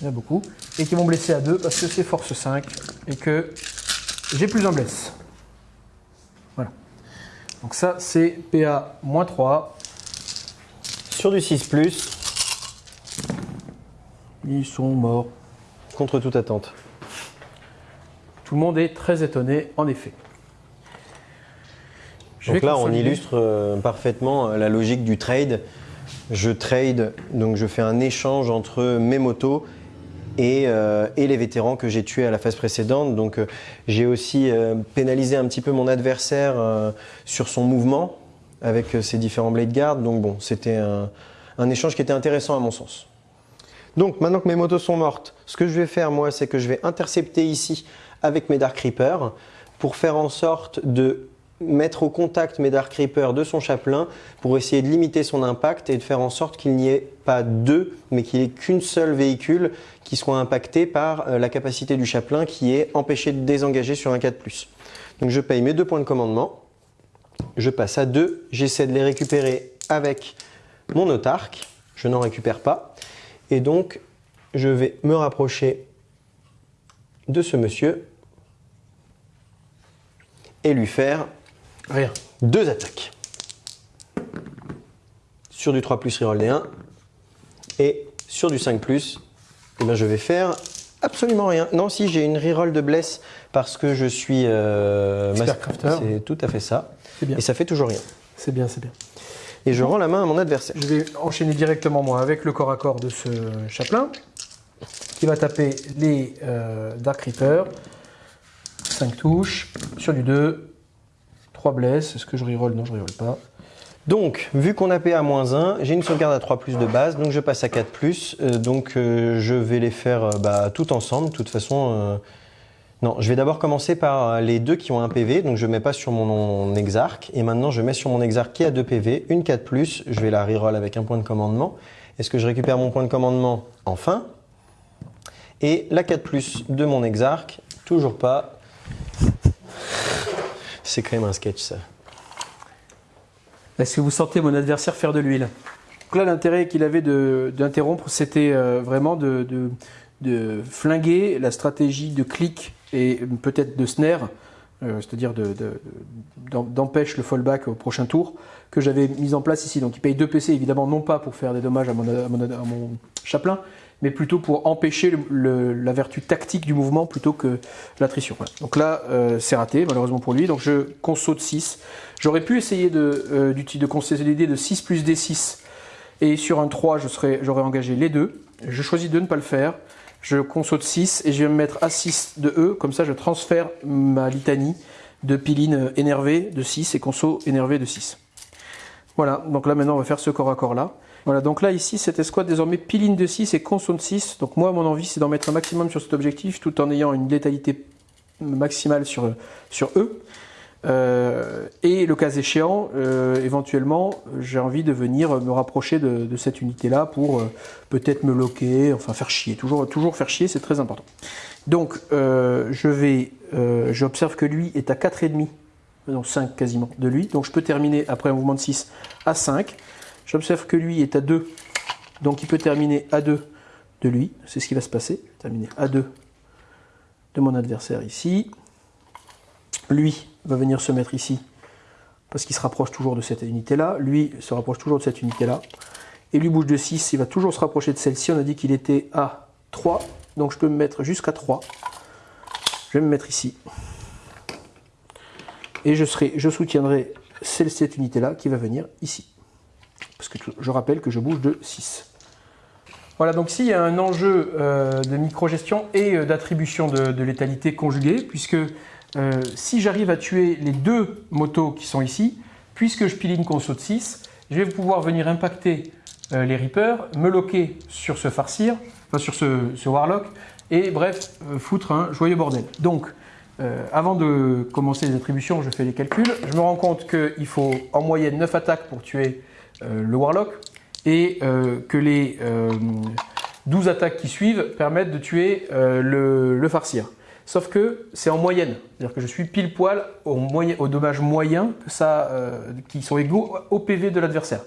Il y en a beaucoup. Et qui vont blesser à 2 parce que c'est force 5 et que j'ai plus un blesse. Voilà. Donc ça, c'est PA 3. Sur du 6 ⁇ Ils sont morts. Contre toute attente. Tout le monde est très étonné, en effet. Donc là, on illustre euh, parfaitement euh, la logique du trade. je trade, donc je fais un échange entre mes motos et, euh, et les vétérans que j'ai tués à la phase précédente. Donc euh, j'ai aussi euh, pénalisé un petit peu mon adversaire sur son mouvement avec ses différents blade guards. Donc bon, c'était un, un échange qui était intéressant à mon sens. Donc maintenant que mes motos sont mortes, ce que je vais faire moi, c'est que je vais intercepter ici avec mes Dark Reapers pour faire en sorte de mettre au contact mes Dark Reapers de son chaplain pour essayer de limiter son impact et de faire en sorte qu'il n'y ait pas deux, mais qu'il n'y ait qu'une seule véhicule qui soit impacté par euh, la capacité du chaplain qui est empêché de désengager sur un 4+. Donc je paye mes deux points de commandement, je passe à 2, j'essaie de les récupérer avec mon autarque, je n'en récupère pas, et donc je vais me rapprocher de ce monsieur et lui faire Rien. deux attaques. Sur du 3 plus reroll des 1 et sur du 5 plus, eh ben, je vais faire absolument rien. Non, si j'ai une reroll de bless parce que je suis euh, Expert master- crafter. C'est tout à fait ça. Bien. Et ça fait toujours rien. C'est bien, c'est bien. Et je rends la main à mon adversaire. Je vais enchaîner directement moi avec le corps à corps de ce chaplain qui va taper les euh, Dark Reaper. 5 touches sur du 2. 3 blesses. Est-ce que je reroll? Non, je reroll pas. Donc, vu qu'on a PA-1, j'ai une sauvegarde à 3 plus de base, donc je passe à 4 plus. euh, donc, euh, je vais les faire euh, bah, tout ensemble. De toute façon, euh, non, je vais d'abord commencer par les deux qui ont un PV. Donc, je mets pas sur mon exarque. Et maintenant, je mets sur mon exarque qui a 2 PV, une 4 plus. Je vais la reroll avec un point de commandement. Est-ce que je récupère mon point de commandement? Enfin. Et la 4 plus de mon exarque, toujours pas. C'est quand même un sketch, ça. Est-ce que vous sentez mon adversaire faire de l'huile? Donc là, l'intérêt qu'il avait d'interrompre, c'était euh, vraiment de, de- flinguer la stratégie de clic et peut-être de snare, euh, c'est-à-dire de- de- d'empêche le fallback au prochain tour, que j'avais mis en place ici. Donc il paye 2 PC, évidemment, non pas pour faire des dommages à mon, à mon- à mon chaplain, mais plutôt pour empêcher la vertu tactique du mouvement plutôt que l'attrition. Voilà. Donc là, euh, c'est raté, malheureusement pour lui. Donc je conso de 6. J'aurais pu essayer de, euh, de consolider de 6 plus D6. Et sur un 3, je serais, j'aurais engagé les deux. Je choisis de ne pas le faire. Je conso de 6 et je vais me mettre à 6 de E. Comme ça, je transfère ma litanie de piline énervé de 6 et conso énervé de 6. Voilà, donc là maintenant on va faire ce corps à corps là. Voilà, donc là ici cette escouade désormais piline de 6 et conso de 6. Donc moi mon envie c'est d'en mettre un maximum sur cet objectif tout en ayant une létalité maximale sur, sur eux. Et le cas échéant, euh, éventuellement, j'ai envie de venir me rapprocher de, cette unité-là pour euh, peut-être me loquer, enfin faire chier. Toujours, faire chier, c'est très important. Donc, euh, je vais, j'observe que lui est à 4,5, non 5 quasiment de lui. Donc, je peux terminer après un mouvement de 6 à 5. J'observe que lui est à 2, donc il peut terminer à 2 de lui. C'est ce qui va se passer. Terminer à 2 de mon adversaire ici. Lui va venir se mettre ici parce qu'il se rapproche toujours de cette unité-là. Lui se rapproche toujours de cette unité-là. Et lui bouge de 6, il va toujours se rapprocher de celle-ci. On a dit qu'il était à 3, donc je peux me mettre jusqu'à 3. Je vais me mettre ici. Et je, serai, je soutiendrai cette unité-là qui va venir ici. Parce que je rappelle que je bouge de 6. Voilà, donc ici il y a un enjeu euh, de micro-gestion et euh, d'attribution de, létalité conjuguée, puisque euh, si j'arrive à tuer les deux motos qui sont ici, puisque je piline conso de 6, je vais pouvoir venir impacter euh, les Reapers, me loquer sur ce farcir, enfin sur ce, ce Warlock, et bref, foutre un joyeux bordel. Donc, avant de commencer les attributions, je fais les calculs. Je me rends compte qu'il faut en moyenne 9 attaques pour tuer le Warlock, et euh, que les euh, 12 attaques qui suivent permettent de tuer euh, le, le farcir. Sauf que c'est en moyenne, c'est-à-dire que je suis pile poil au, dommage moyen que ça, euh, qui sont égaux au PV de l'adversaire.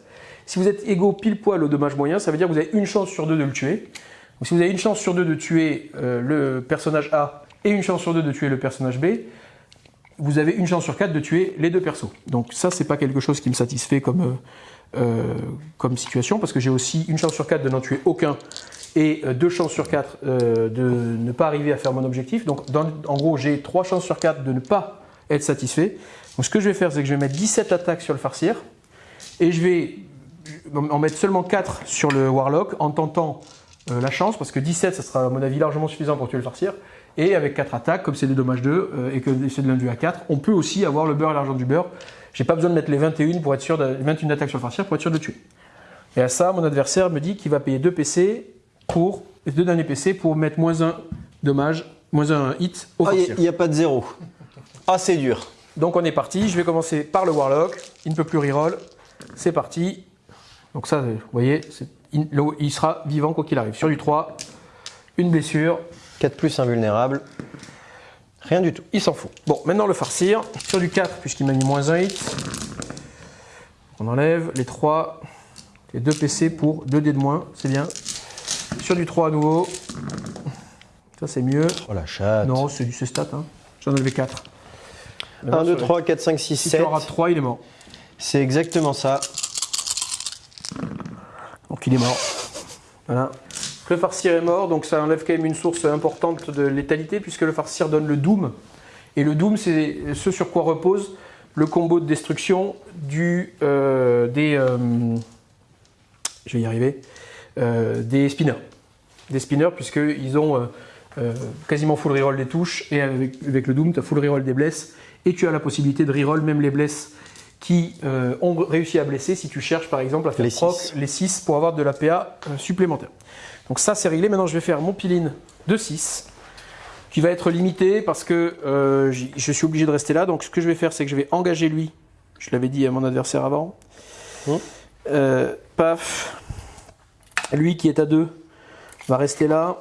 Si vous êtes égaux pile poil au dommage moyen, ça veut dire que vous avez une chance sur deux de le tuer. Si vous avez une chance sur deux de tuer euh, le personnage A et une chance sur deux de tuer le personnage B, vous avez une chance sur quatre de tuer les deux persos. Donc ça, c'est pas quelque chose qui me satisfait comme, euh, euh, comme situation, parce que j'ai aussi une chance sur quatre de n'en tuer aucun et euh, deux chances sur quatre euh, de ne pas arriver à faire mon objectif. Donc en gros, j'ai trois chances sur quatre de ne pas être satisfait. Donc ce que je vais faire, c'est que je vais mettre 17 attaques sur le farcir et je vais en mettre seulement 4 sur le Warlock en tentant la chance, parce que 17, ça sera à mon avis largement suffisant pour tuer le farcir. Et avec 4 attaques, comme c'est des dommages 2 euh, et que c'est de l'indu à 4, on peut aussi avoir le beurre et l'argent du beurre. J'ai pas besoin de mettre les 21 pour être sûr de, 21 attaques sur le farcir pour être sûr de tuer. Et à ça, mon adversaire me dit qu'il va payer 2 PC pour, 2 derniers PC pour mettre moins 1 dommage, moins 1 hit au Ah, il n'y a pas de zéro. Ah, c'est dur. Donc on est parti, je vais commencer par le Warlock, il ne peut plus reroll, c'est parti. Donc ça, vous voyez, le- il sera vivant quoi qu'il arrive. Sur du 3, une blessure, 4 plus invulnérable. Rien du tout. il s'en fout. Bon, maintenant le farcir, sur du 4, puisqu'il m'a mis moins 1 hit. On enlève les 3, les 2 PC pour 2 dés de moins, c'est bien. Sur du 3 à nouveau, ça c'est mieux. Oh la chatte. Non, c'est du c'est stat, hein. j'en avais 4. 1, 2, 3, 4, 5, 6, Si 7. tu en rates 3, il est mort. C'est exactement ça. Donc il est mort. Voilà. Le farcir est mort, donc ça enlève quand même une source importante de létalité, puisque le farcir donne le Doom. Et le Doom, c'est ce sur quoi repose le combo de destruction du, euh, des. euh, je vais y arriver. euh, des spinners. Des spinners, puisqu'ils ont quasiment full reroll des touches, et avec, avec le Doom, tu as full reroll des blesses, et tu as la possibilité de reroll même les blesses qui euh, ont réussi à blesser si tu cherches par exemple à faire Les proc six. les 6 pour avoir de la PA supplémentaire. Donc ça c'est réglé, maintenant je vais faire mon piline de 6 qui va être limité parce que euh, je suis obligé de rester là. Donc ce que je vais faire c'est que je vais engager lui, je l'avais dit à mon adversaire avant. Hum. Euh, paf, lui qui est à 2 va rester là,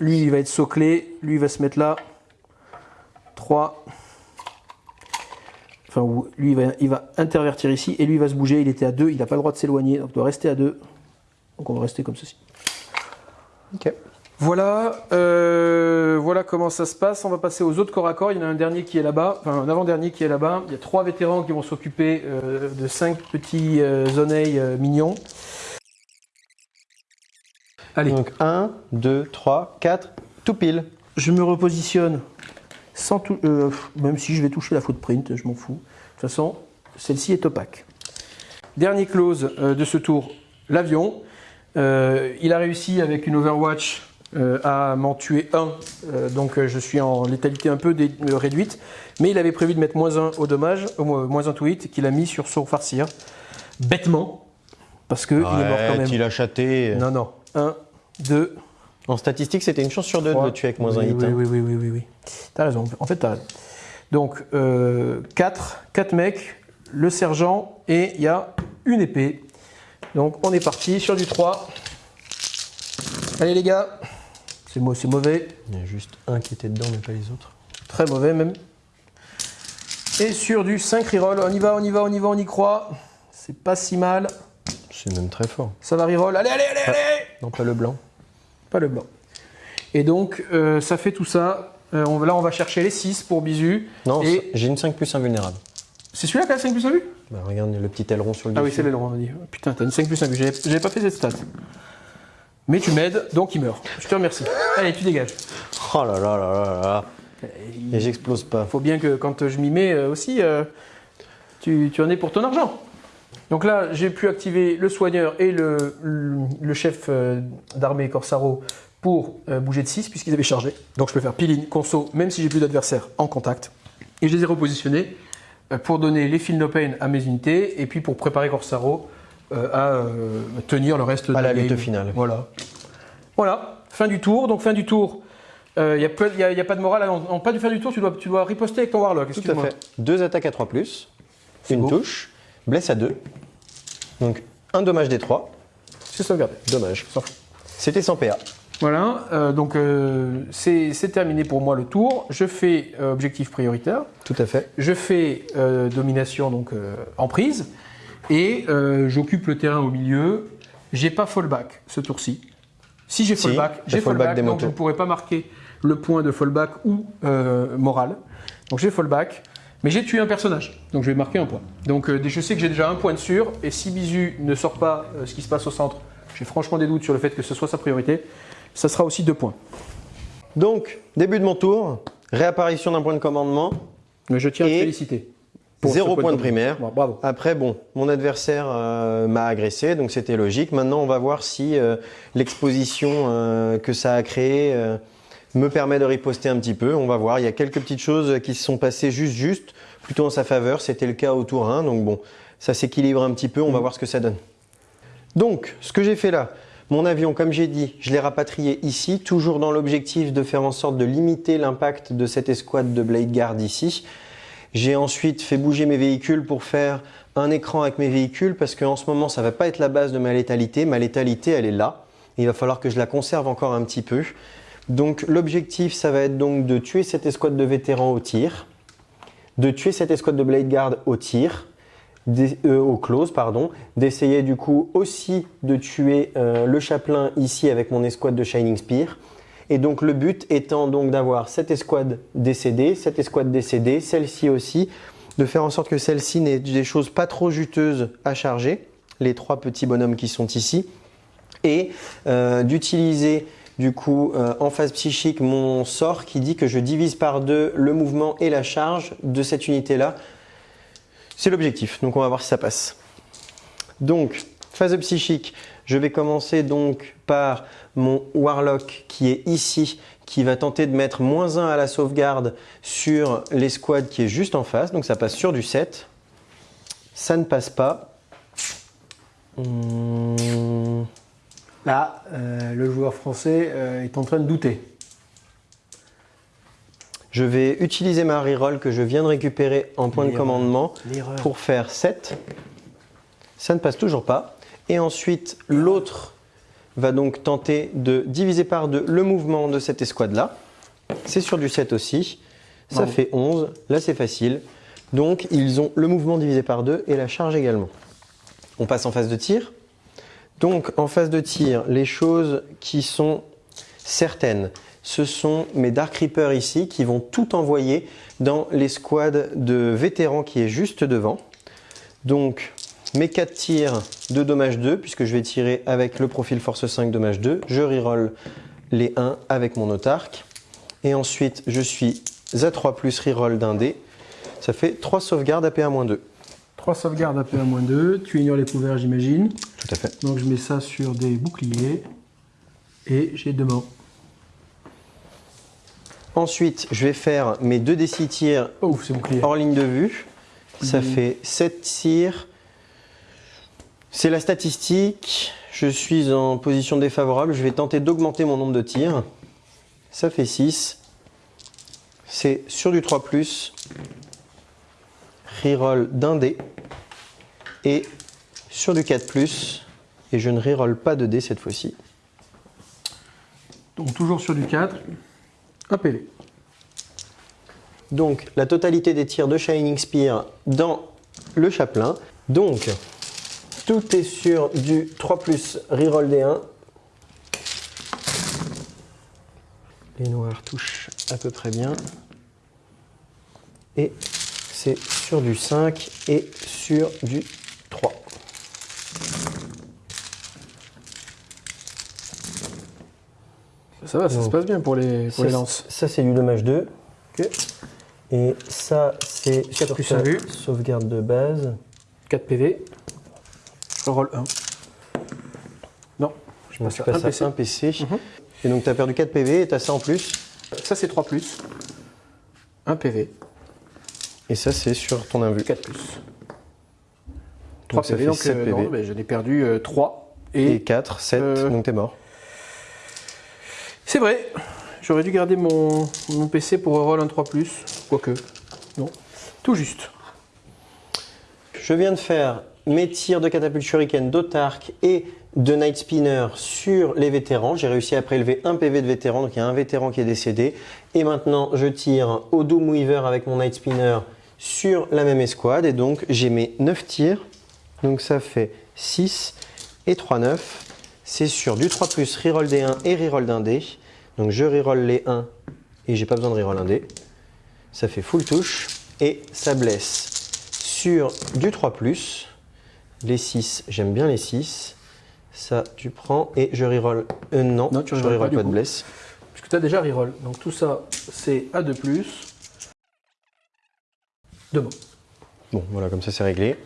lui il va être soclé, lui il va se mettre là, 3, Enfin, lui, il va, il va intervertir ici et lui, il va se bouger. Il était à 2, il n'a pas le droit de s'éloigner, donc il doit rester à 2. Donc on va rester comme ceci. Voilà, euh, voilà comment ça se passe. On va passer aux autres corps à corps. Il y en a un dernier qui est là-bas, enfin un avant-dernier qui est là-bas. Il y a trois vétérans qui vont s'occuper euh, de cinq petits euh, oneilles euh, mignons. Allez, Donc 1, 2, 3, 4, tout pile. je me repositionne sans tout, même si je vais toucher la footprint, je m'en fous. De toute façon, celle-ci est opaque. Dernier close de ce tour, l'avion. Euh, il a réussi avec une Overwatch euh, à m'en tuer un, euh, donc euh, je suis en létalité un peu euh, réduite. Mais il avait prévu de mettre moins un au dommage, moins un to hit, qu'il a mis sur son farcir, bêtement, parce que il est mort quand même. il a chaté. Non, non. 1, 2, En statistique, c'était une chance sur deux de le tuer avec moins oui, un hit. Oui, hein. oui, oui, oui, oui, oui. T'as raison. En fait, t'as raison. Donc, 4, 4 mecs, le sergent, et il y a une épée. Donc, on est parti sur du 3. Allez, les gars. C'est mau- c'est mauvais. Il y a juste un qui était dedans, mais pas les autres. Très mauvais, même. Et sur du 5 reroll. On y va, on y va, on y va, on y croit. C'est pas si mal. C'est même très fort. Ça va reroll. Allez, allez, allez, allez Non, pas le blanc. Pas le blanc. Et donc, euh, ça fait tout ça. Euh, on, là, on va chercher les 6 pour Bisu. Non, Et- j'ai une 5 plus invulnérable. C'est celui-là qui a 5 plus 1 vue Bah, regarde le petit aileron sur le Ah oui, c'est l'aileron, on a dit. Putain, t'as une 5 plus 1 vue. J'avais pas fait cette stat. Mais tu m'aides, donc il meurt. Je te remercie. Allez, tu dégages. Oh là là là là là. Et j'explose pas. faut bien que quand je m'y mets euh, aussi, euh, tu, tu en es pour ton argent. Donc là, j'ai pu activer le soigneur et le, le, le chef euh, d'armée Corsaro pour euh, bouger de 6 puisqu'ils avaient chargé. Donc je peux faire piline, conso, même si j'ai plus d'adversaire en contact. Et je les ai repositionnés pour donner les fils no pain à mes unités et puis pour préparer Corsaro euh, à euh, tenir le reste de À la game. lutte finale. Voilà. Voilà, fin du tour. Donc fin du tour. Il n'y a, pas de morale. En, en pas du fin du tour, tu dois, tu dois riposter avec ton Warlock. Tout à fait. Deux attaques à 3 plus. Une beau. touche. Blesse à 2. Donc un dommage des 3. C'est sauvegardé. Dommage. C'était sans PA. Voilà, euh, donc euh, c'est terminé pour moi le tour. Je fais euh, objectif prioritaire. Tout à fait. Je fais domination donc en prise et j'occupe le terrain au milieu. J'ai pas fallback ce tour-ci. Si j'ai fallback, j'ai fallback donc je ne pourrai pas marquer le point de fallback ou moral. Donc j'ai fallback, mais j'ai tué un personnage, donc je vais marquer un point. Donc euh, je sais que j'ai déjà un point de sûr, et si Bisu ne sort pas euh, ce qui se passe au centre, j'ai franchement des doutes sur le fait que ce soit sa priorité, ça sera aussi deux points. Donc, début de mon tour. Réapparition d'un point de commandement. Mais je tiens à te féliciter. Pour Zéro point de de primaire. Bon, bravo. Après, bon, mon adversaire euh, m'a agressé, donc c'était logique. Maintenant, on va voir si euh, l'exposition euh, que ça a créée me permet de riposter un petit peu. On va voir. Il y a quelques petites choses qui se sont passées juste, juste, plutôt en sa faveur. C'était le cas au tour 1, donc bon, ça s'équilibre un petit peu. On va voir ce que ça donne. Donc, ce que j'ai fait là, mon avion, comme j'ai dit, je l'ai rapatrié ici, toujours dans l'objectif de faire en sorte de limiter l'impact de cette escouade de Blade Guard ici. J'ai ensuite fait bouger mes véhicules pour faire un écran avec mes véhicules parce qu'en ce moment, ça va pas être la base de ma létalité. Ma létalité, elle est là. Il va falloir que je la conserve encore un petit peu. Donc, l'objectif, ça va être donc de tuer cette escouade de vétérans au tir, de tuer cette escouade de Blade Guard au tir, euh, au close, pardon, d'essayer du coup aussi de tuer euh, le chaplain ici avec mon escouade de Shining Spear. Et donc le but étant donc d'avoir cette escouade décédée, cette escouade décédée, celle-ci aussi, de faire en sorte que celle-ci n'ait des choses pas trop juteuses à charger, les trois petits bonhommes qui sont ici, et euh, d'utiliser du coup euh, en phase psychique mon sort qui dit que je divise par deux le mouvement et la charge de cette unité-là. C'est l'objectif, donc on va voir si ça passe. Donc, phase psychique, je vais commencer donc par mon Warlock qui est ici, qui va tenter de mettre moins 1 à la sauvegarde sur l'escouade qui est juste en face, donc ça passe sur du 7. Ça ne passe pas. Hum, Là, euh, le joueur français euh, est en train de douter. Je vais utiliser ma reroll que je viens de récupérer en point de commandement pour faire 7. Ça ne passe toujours pas. Et ensuite, l'autre va donc tenter de diviser par deux le mouvement de cette escouade-là. C'est sur du 7 aussi. Ça Bravo. fait 11. Là, c'est facile. Donc, ils ont le mouvement divisé par deux et la charge également. On passe en phase de tir. Donc, en phase de tir, les choses qui sont certaines, ce sont mes Dark Reapers ici qui vont tout envoyer dans l'escouade de vétérans qui est juste devant. Donc, mes 4 tirs de dommage 2, puisque je vais tirer avec le profil force 5 dommage 2. Je reroll les 1 avec mon autarque. Et ensuite, je suis à 3 plus reroll d'un dé. Ça fait 3 sauvegardes APA-2. 3 sauvegardes AP à moins 2. Tu ignores les couverts, j'imagine. Tout à fait. Donc je mets ça sur des boucliers. Et j'ai deux morts. Ensuite, je vais faire mes 2 d 6 tirs Oh, hors ligne de vue. Ça Mhm. fait 7 tirs. C'est la statistique. Je suis en position défavorable. Je vais tenter d'augmenter mon nombre de tirs. Ça fait 6. C'est sur du 3 +. Reroll d'un dé. Et sur du 4 +. Et je ne reroll pas de dé cette fois-ci. Donc toujours sur du 4. Un. Donc la totalité des tirs de Shining Spear dans le chaplain. Donc tout est sur du 3 plus reroll des 1. Les noirs touchent à peu près bien. Et c'est sur du 5 et sur du 3. Ça va, ça Donc, se passe bien pour les, pour les Ça, lances. ça, c'est du dommage 2. Ok. Et ça c'est sur plus ta à vue. sauvegarde de base. 4 PV. Je roll 1. Non, je Donc passe à passes 1 PC. à 1 PC. Mhm. Et donc tu as perdu 4 PV et tu as ça en plus. Ça c'est 3 plus. 1 PV. Et ça c'est sur ton invue. 4 plus. 3 ça PV, fait donc 7 euh, PV. non, mais j'en ai perdu 3. Et Et, 4, 7, euh, donc t'es mort. C'est vrai, j'aurais dû garder mon, PC pour roll un 3 plus. Quoique, non. Tout juste. Je viens de faire mes tirs de catapulte shuriken, d'Otark et de Night Spinner sur les vétérans. J'ai réussi à prélever un PV de vétéran, donc il y a un vétéran qui est décédé. Et maintenant, je tire au Doom Weaver avec mon Night Spinner sur la même escouade. Et donc, j'ai mes 9 tirs. Donc ça fait 6 et 3, 9. C'est sur du 3 plus reroll des 1 et reroll d'un dé. Donc je reroll les 1 et j'ai pas besoin de reroll un dé. Ça fait full touche et ça blesse sur du 3 +. Les 6, j'aime bien les 6. Ça, tu prends et je reroll. Euh, non, Non, tu je reroll pas, de blesse. Puisque tu as déjà reroll. Donc tout ça, c'est A de plus. 2 morts. Bon, voilà, comme ça c'est réglé.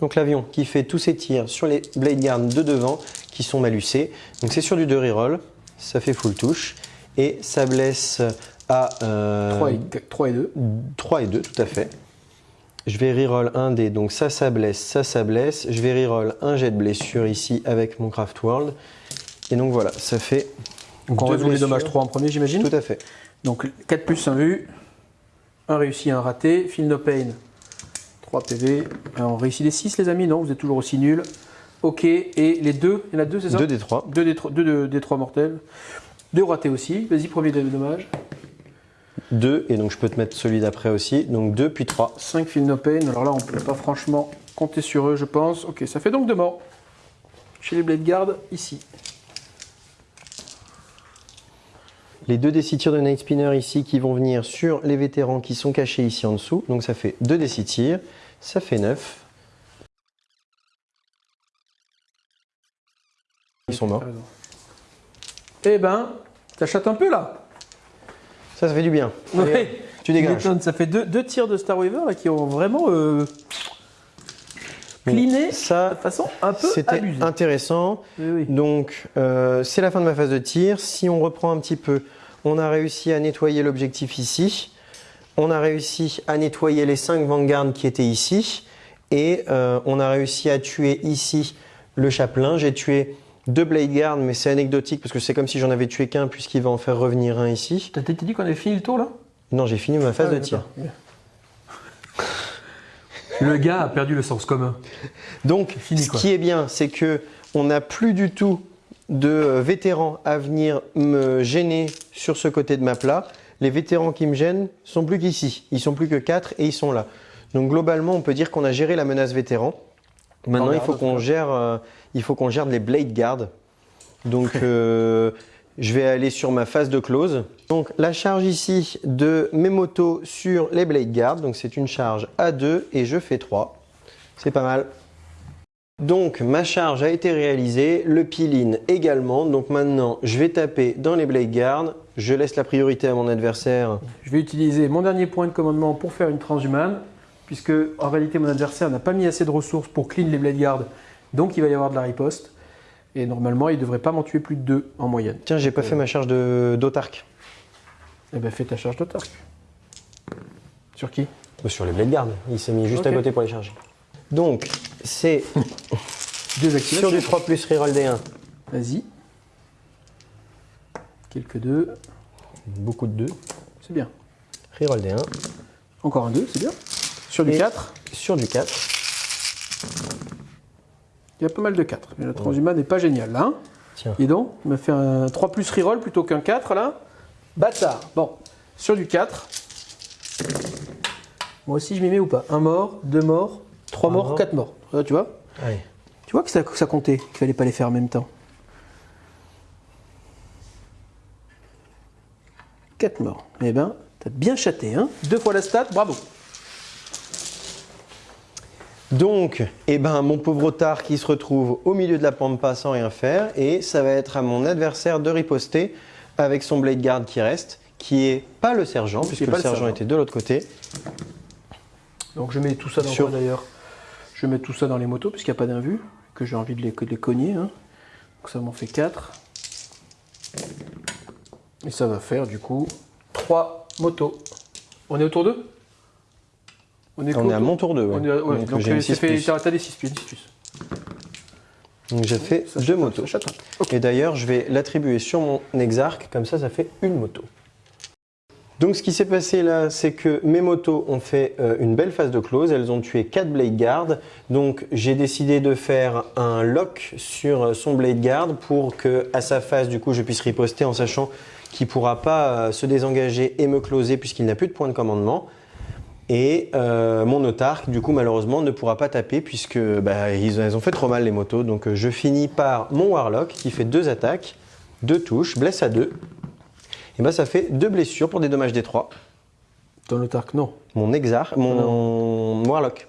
Donc l'avion qui fait tous ses tirs sur les blade guards de devant qui sont malucés. Donc c'est sur du 2 reroll, ça fait full touche. Et ça blesse à 3, euh, et, 3 et 2. 3 et 2, tout à fait. Je vais reroll un dé, donc ça, ça blesse, ça, ça blesse. Je vais reroll un jet de blessure ici avec mon Craft World. Et donc voilà, ça fait. Donc on résout les dommages 3 en premier, j'imagine Tout à fait. Donc 4 plus 1 vu, un réussi, un raté. Feel no pain, 3 PV. Alors, on réussit les 6, les amis Non, vous êtes toujours aussi nuls. Ok, et les deux, il y en a deux, c'est ça 2 des 3. 2 des 3, deux, des 3 mortels. 2 ratés aussi. Vas-y, premier dommage. 2, et donc je peux te mettre celui d'après aussi. Donc 2 puis 3. 5 feel no pain. Alors là, on ne peut pas franchement compter sur eux, je pense. Ok, ça fait donc 2 morts. Chez les Blade Guard, ici. Les deux des tirs de Night Spinner ici qui vont venir sur les vétérans qui sont cachés ici en dessous. Donc ça fait 2 des tirs, ça fait 9. Ils sont morts. Eh ben, t'achètes un peu là Ça, ça fait du bien. Ouais. tu dégages. Ça fait deux, deux, tirs de Star Weaver là, qui ont vraiment euh, cliné ça, de façon un peu C'était intéressant. Donc, euh, c'est la fin de ma phase de tir. Si on reprend un petit peu, on a réussi à nettoyer l'objectif ici. On a réussi à nettoyer les 5 Vanguard qui étaient ici. Et euh, on a réussi à tuer ici le chaplain. J'ai tué deux Blade Guard, mais c'est anecdotique parce que c'est comme si j'en avais tué qu'un puisqu'il va en faire revenir un ici. T'as dit qu'on avait fini le tour là? Non, j'ai fini ma phase ah de tir. Le gars a perdu le sens commun. Donc, ce qui est bien, c'est que on n'a plus du tout de vétérans à venir me gêner sur ce côté de map là. Les vétérans qui me gênent sont plus qu'ici. Ils sont plus que 4 et ils sont là. Donc globalement, on peut dire qu'on a géré la menace vétéran. Maintenant, il faut qu'on gère, euh, il faut qu'on gère les blade guard. Donc, euh, je vais aller sur ma phase de close. Donc, la charge ici de mes motos sur les blade guard. Donc, c'est une charge à 2 et je fais 3. C'est pas mal. Donc, ma charge a été réalisée, le peel-in également. Donc, maintenant, je vais taper dans les blade guard. Je laisse la priorité à mon adversaire. Je vais utiliser mon dernier point de commandement pour faire une transhumane puisque en réalité mon adversaire n'a pas mis assez de ressources pour clean les blade guards, donc il va y avoir de la riposte. Et normalement, il ne devrait pas m'en tuer plus de deux en moyenne. Tiens, j'ai pas fait ma charge d'autarque. Eh ben fais ta charge d'autarque. Sur qui? Euh, Sur les blade guards. Il s'est mis juste à côté pour les charger. Donc, c'est sur du 3 plus reroll D1. Vas-y. Quelques 2. Beaucoup de 2. C'est bien. Reroll D1. Encore un 2, c'est bien. Sur du 4 Sur du 4. Il y a pas mal de 4, mais la transhumane n'est pas géniale là. Hein. Tiens. Et donc, il m'a fait un 3 plus reroll plutôt qu'un 4 là. Bâtard. Bon, sur du 4. Moi aussi, je m'y mets ou pas? Un mort, deux morts, trois morts, quatre morts. tu vois? Tu vois que ça, ça comptait, qu'il fallait pas les faire en même temps? 4 morts. Eh ben, t'as bien chaté, hein Deux fois la stat, bravo. Donc, eh ben, mon pauvre otard qui se retrouve au milieu de la pampa sans rien faire, et ça va être à mon adversaire de riposter avec son blade guard qui reste, qui est pas le sergent, puisque le, sergent était de l'autre côté. Donc je mets tout ça dans d'ailleurs? Je mets tout ça dans les motos, puisqu'il n'y a pas d'invue, que j'ai envie de les, cogner. Hein. Donc ça m'en fait 4. Et ça va faire du coup 3 motos. On est autour d'eux? On est, à mon tour 2. Ouais. donc, donc j'ai fait, t'as des 6 pieds, Donc j'ai fait deux motos. Et d'ailleurs, je vais l'attribuer sur mon Exarch, comme ça, ça fait une moto. Donc ce qui s'est passé là, c'est que mes motos ont fait euh, une belle phase de close, elles ont tué 4 Blade Guard. Donc j'ai décidé de faire un lock sur euh, son Blade Guard pour que à sa phase, du coup, je puisse riposter en sachant qu'il ne pourra pas euh, se désengager et me closer puisqu'il n'a plus de point de commandement. Et euh, mon autarque, du coup, malheureusement, ne pourra pas taper puisque bah, ils, ont fait trop mal les motos. Donc euh, je finis par mon Warlock qui fait deux attaques, deux touches, blesse à deux. Et bah ça fait deux blessures pour des dommages des trois. Ton autarque, non. Mon Exar, mon, Warlock.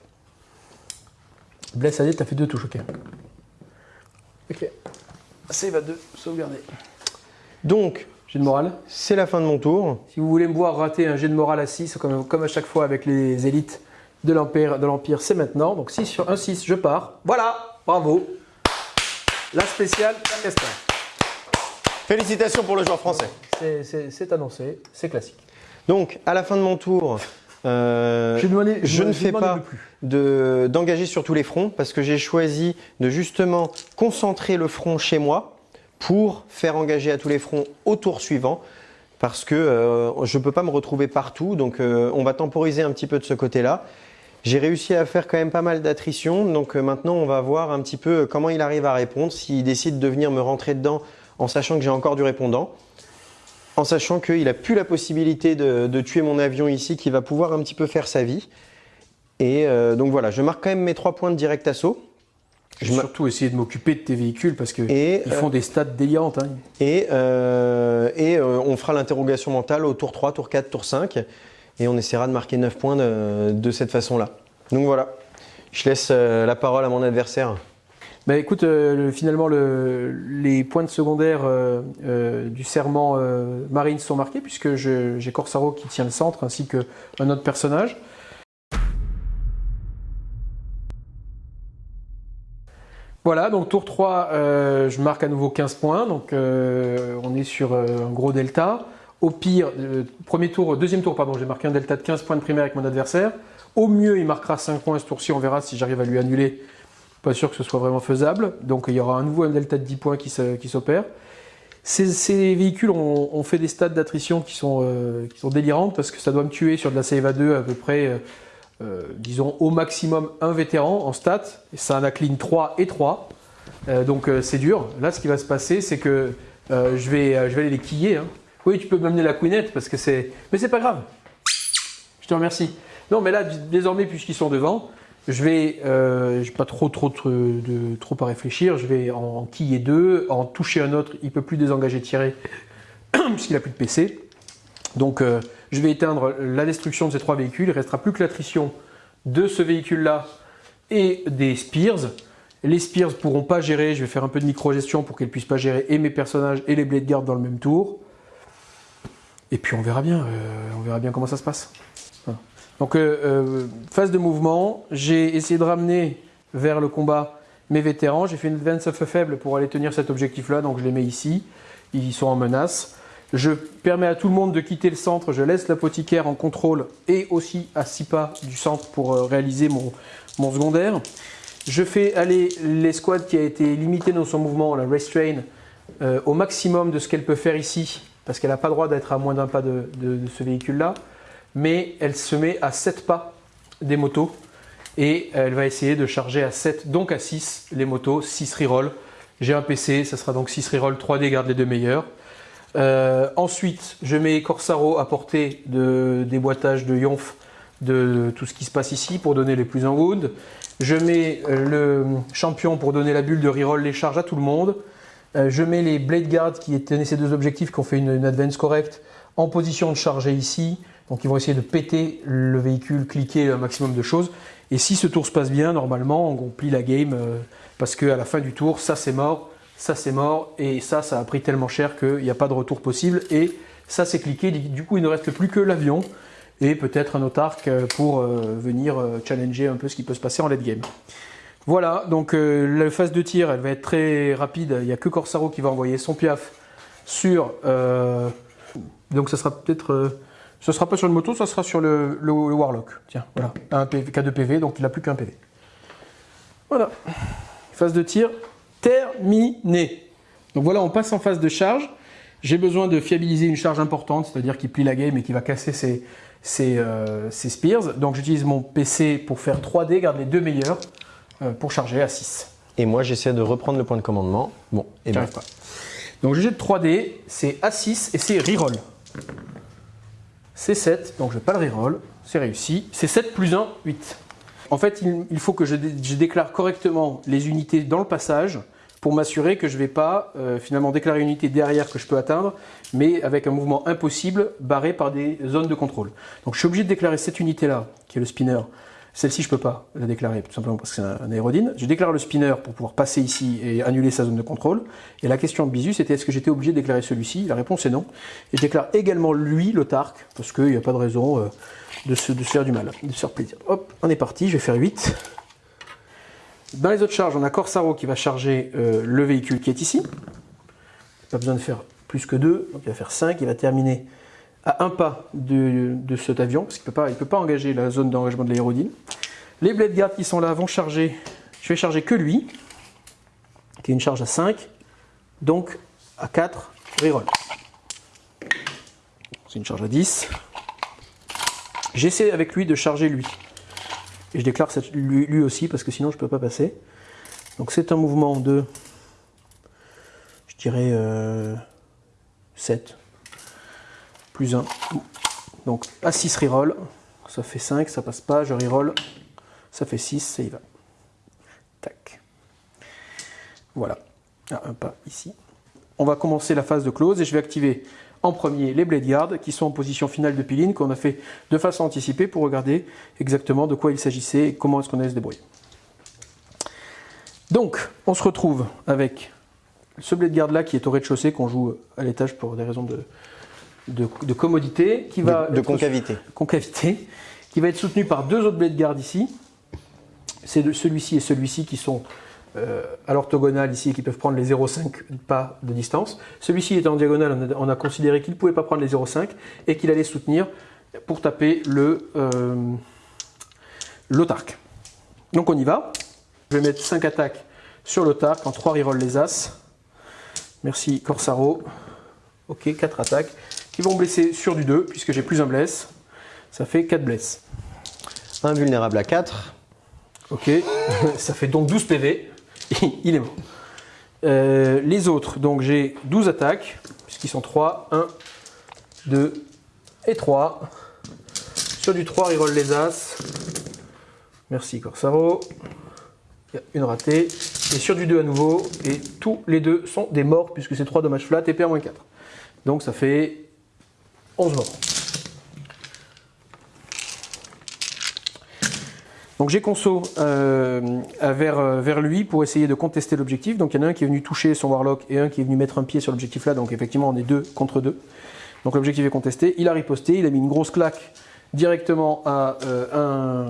Blesse à deux, t'as fait deux touches, ok. Ok. Save à deux, sauvegarder. Donc, Jet de morale C'est la fin de mon tour. Si vous voulez me voir rater un jet de morale à 6, comme, comme à chaque fois avec les élites, de l'Empire, c'est maintenant. Donc 6 sur 1, 6, je pars. Voilà, bravo. La spéciale Castor. Félicitations pour le joueur français. C'est- annoncé, c'est classique. Donc, à la fin de mon tour, euh, Je, ne fais pas de- d'engager sur tous les fronts parce que j'ai choisi de justement concentrer le front chez moi pour faire engager à tous les fronts au tour suivant parce que euh, je ne peux pas me retrouver partout. Donc, euh, on va temporiser un petit peu de ce côté-là. J'ai réussi à faire quand même pas mal d'attrition. Donc, euh, maintenant, on va voir un petit peu comment il arrive à répondre, s'il décide de venir me rentrer dedans en sachant que j'ai encore du répondant en sachant qu'il n'a plus la possibilité de, tuer mon avion ici, qui va pouvoir un petit peu faire sa vie. Et donc voilà, je marque quand même mes trois points de direct assaut. Je vais surtout essayer de m'occuper de tes véhicules parce qu'ils font des stats délirantes. hein. et, euh, et euh, on fera l'interrogation mentale au tour 3, tour 4, tour 5. Et on essaiera de marquer 9 points de, de cette façon-là. Donc voilà, je laisse euh, la parole à mon adversaire. Bah écoute, euh, le- finalement, le- les points de secondaire euh, euh, du serment euh, marine sont marqués puisque j'ai Corsaro qui tient le centre ainsi qu'un autre personnage. Voilà, donc tour 3, euh, je marque à nouveau 15 points, donc euh, on est sur euh, un gros delta. Au pire, premier tour, deuxième tour, pardon, j'ai marqué un delta de 15 points de primaire avec mon adversaire. Au mieux, il marquera 5 points ce tour-ci, on verra si j'arrive à lui annuler pas sûr que ce soit vraiment faisable. Donc il y aura à nouveau un delta de 10 points qui s'opère. Ces, véhicules ont, fait des stats d'attrition qui, sont, qui sont délirantes parce que ça doit me tuer sur de la à 2 à peu près, euh, disons au maximum un vétéran en stats. Et ça en a clean 3 et 3. Euh, donc euh, c'est dur. Là, ce qui va se passer, c'est que je, vais, je vais aller les quiller. hein. Oui, tu peux m'amener la queenette parce que c'est. Mais c'est pas grave. Je te remercie. Non, mais là, désormais, puisqu'ils sont devant, je vais, j'ai pas trop, trop, de, trop à réfléchir. Je vais en quiller deux, en toucher un autre. Il peut plus désengager tirer puisqu'il a plus de PC. Donc, je vais éteindre la destruction de ces trois véhicules. Il restera plus que l'attrition de ce véhicule-là et des Spears. Les Spears pourront pas gérer. Je vais faire un peu de micro-gestion pour qu'elles puissent pas gérer et mes personnages et les Blade Guard dans le même tour. Et puis on verra bien. euh, on verra bien comment ça se passe. Donc, euh, euh, phase de mouvement, j'ai essayé de ramener vers le combat mes vétérans. J'ai fait une advance of faible pour aller tenir cet objectif-là, donc je les mets ici. Ils sont en menace. Je permets à tout le monde de quitter le centre. Je laisse l'apothicaire en contrôle et aussi à 6 pas du centre pour euh, réaliser mon, secondaire. Je fais aller l'escouade qui a été limitée dans son mouvement, la restrain, euh, au maximum de ce qu'elle peut faire ici, parce qu'elle n'a pas le droit d'être à moins d'un pas de ce véhicule-là mais elle se met à 7 pas des motos et elle va essayer de charger à 7, donc à 6 les motos, 6 reroll. J'ai un PC, ça sera donc 6 reroll, 3D, garde les deux meilleurs. Euh, ensuite, je mets Corsaro à portée de déboîtage de Yonf de tout ce qui se passe ici pour donner les plus en wound. Je mets euh, le champion pour donner la bulle de reroll les charges à tout le monde. Euh, je mets les Blade Guards qui tenaient ces deux objectifs, qui ont fait une, advance correcte, en position de charger ici. Donc ils vont essayer de péter le véhicule, cliquer un maximum de choses. Et si ce tour se passe bien, normalement, on plie la game parce qu'à la fin du tour, ça c'est mort, ça c'est mort, et ça, ça a pris tellement cher qu'il n'y a pas de retour possible. Et ça c'est cliqué, du coup il ne reste plus que l'avion et peut-être un autarque euh, pour euh, venir euh, challenger un peu ce qui peut se passer en late game. Voilà, donc la phase de tir, elle va être très rapide. Il n'y a que Corsaro qui va envoyer son piaf sur. donc ça sera peut-être. euh, ce sera pas sur le moto, ça sera sur le Warlock. Tiens, voilà. Un PV, K2 PV, donc il n'a plus qu'un PV. Voilà. Phase de tir terminée. Donc voilà, on passe en phase de charge. J'ai besoin de fiabiliser une charge importante, c'est-à-dire qui plie la game et qui va casser ses, ses, euh, ses spears. Donc j'utilise mon PC pour faire 3D, garde les deux meilleurs, euh, pour charger à 6. Et moi, j'essaie de reprendre le point de commandement. Bon, et ben, pas. Donc je jette 3D, c'est A6 et c'est reroll. C'est 7, donc je vais pas le reroll, c'est réussi. C'est 7 plus 1, 8. En fait, il, il faut que je, dé- je déclare correctement les unités dans le passage pour m'assurer que je ne vais pas euh, finalement déclarer une unité derrière que je peux atteindre, mais avec un mouvement impossible barré par des zones de contrôle. Donc je suis obligé de déclarer cette unité-là, qui est le spinner, Celle-ci, je peux pas la déclarer, tout simplement parce que c'est un, aérodine. Je déclare le spinner pour pouvoir passer ici et annuler sa zone de contrôle. Et la question de Bisu, c'était est-ce que j'étais obligé de déclarer celui-ci? La réponse est non. Et je déclare également lui, le Tark, parce qu'il n'y a pas de raison euh, de, se, de faire du mal, de se faire plaisir. Hop, on est parti, je vais faire 8. Dans les autres charges, on a Corsaro qui va charger euh, le véhicule qui est ici. Pas besoin de faire plus que 2, donc il va faire 5, il va terminer à un pas de, cet avion, parce qu'il ne peut, pas engager la zone d'engagement de l'aérodine. Les blade qui sont là vont charger, je vais charger que lui, qui est une charge à 5, donc à 4, reroll. C'est une charge à 10. J'essaie avec lui de charger lui. Et je déclare lui, aussi, parce que sinon je ne peux pas passer. Donc c'est un mouvement de, je dirais, 7, euh, plus 1. Donc à 6 reroll, ça fait 5, ça passe pas, je reroll, ça fait 6, ça y va. Tac. Voilà, ah, un pas ici. On va commencer la phase de close et je vais activer en premier les Blade Guards qui sont en position finale de piline qu'on a fait de façon anticipée pour regarder exactement de quoi il s'agissait et comment est-ce qu'on allait se débrouiller. Donc, on se retrouve avec ce Blade Guard là qui est au rez-de-chaussée qu'on joue à l'étage pour des raisons de, de, commodité, qui va de, concavité. concavité, qui va être soutenu par deux autres blades guard ici. C'est celui-ci et celui-ci qui sont euh, à l'orthogonale ici et qui peuvent prendre les 0,5 pas de distance. Celui-ci est en diagonale, on a, considéré qu'il ne pouvait pas prendre les 0,5 et qu'il allait soutenir pour taper le euh, l'autarque. Donc on y va. Je vais mettre 5 attaques sur l'autarque en 3 reroll les As. Merci Corsaro. Ok, 4 attaques qui vont blesser sur du 2, puisque j'ai plus un bless. Ça fait 4 blesses. Invulnérable à 4. Ok, ça fait donc 12 PV. Il est mort. Euh, les autres, donc j'ai 12 attaques, puisqu'ils sont 3. 1, 2 et 3. Sur du 3, reroll les As. Merci Corsaro. Il y a une ratée. Et sur du 2 à nouveau. Et tous les deux sont des morts, puisque c'est 3 dommages flat et PA-4. Donc ça fait 11 morts. Donc j'ai conso euh, vers, euh, vers lui pour essayer de contester l'objectif. Donc il y en a un qui est venu toucher son Warlock et un qui est venu mettre un pied sur l'objectif là. Donc effectivement on est deux contre deux. Donc l'objectif est contesté. Il a riposté, il a mis une grosse claque directement à, euh, un,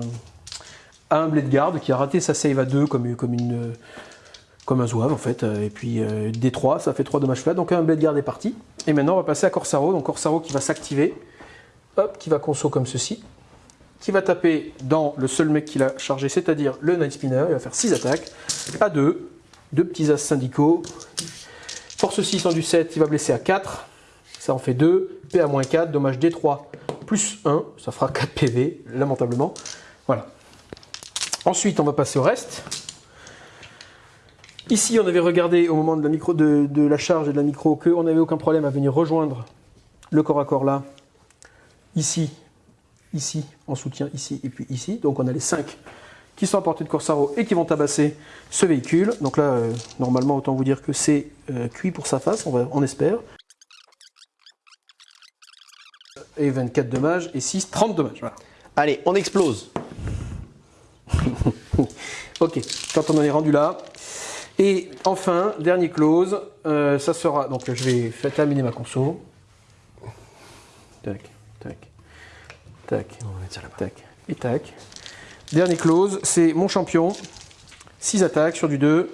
à un Blade Guard qui a raté sa save à deux comme, une comme un zouave en fait, et puis euh, des 3, ça fait 3 dommages flat, donc un blade guard est parti. Et maintenant on va passer à Corsaro, donc Corsaro qui va s'activer, hop, qui va conso comme ceci, qui va taper dans le seul mec qu'il a chargé, c'est-à-dire le Night Spinner, il va faire 6 attaques, à 2, deux petits as syndicaux, force 6 en du 7, il va blesser à 4, ça en fait 2, PA-4, dommage D3 plus 1, ça fera 4 PV, lamentablement, voilà. Ensuite on va passer au reste, Ici, on avait regardé au moment de la, de, la charge et de la micro qu'on n'avait aucun problème à venir rejoindre le corps à corps là, ici, ici, en soutien, ici et puis ici. Donc on a les 5 qui sont à portée de Corsaro et qui vont tabasser ce véhicule. Donc là, euh, normalement, autant vous dire que c'est euh, cuit pour sa face, on, espère. Et 24 dommages, et 6, 30 dommages. Allez, on explose. ok, quand on en est rendu là, et enfin, dernier close, euh, ça sera. Donc je vais faire terminer ma conso. Tac, tac, tac, tac, et tac. Dernier close, c'est mon champion. 6 attaques sur du 2.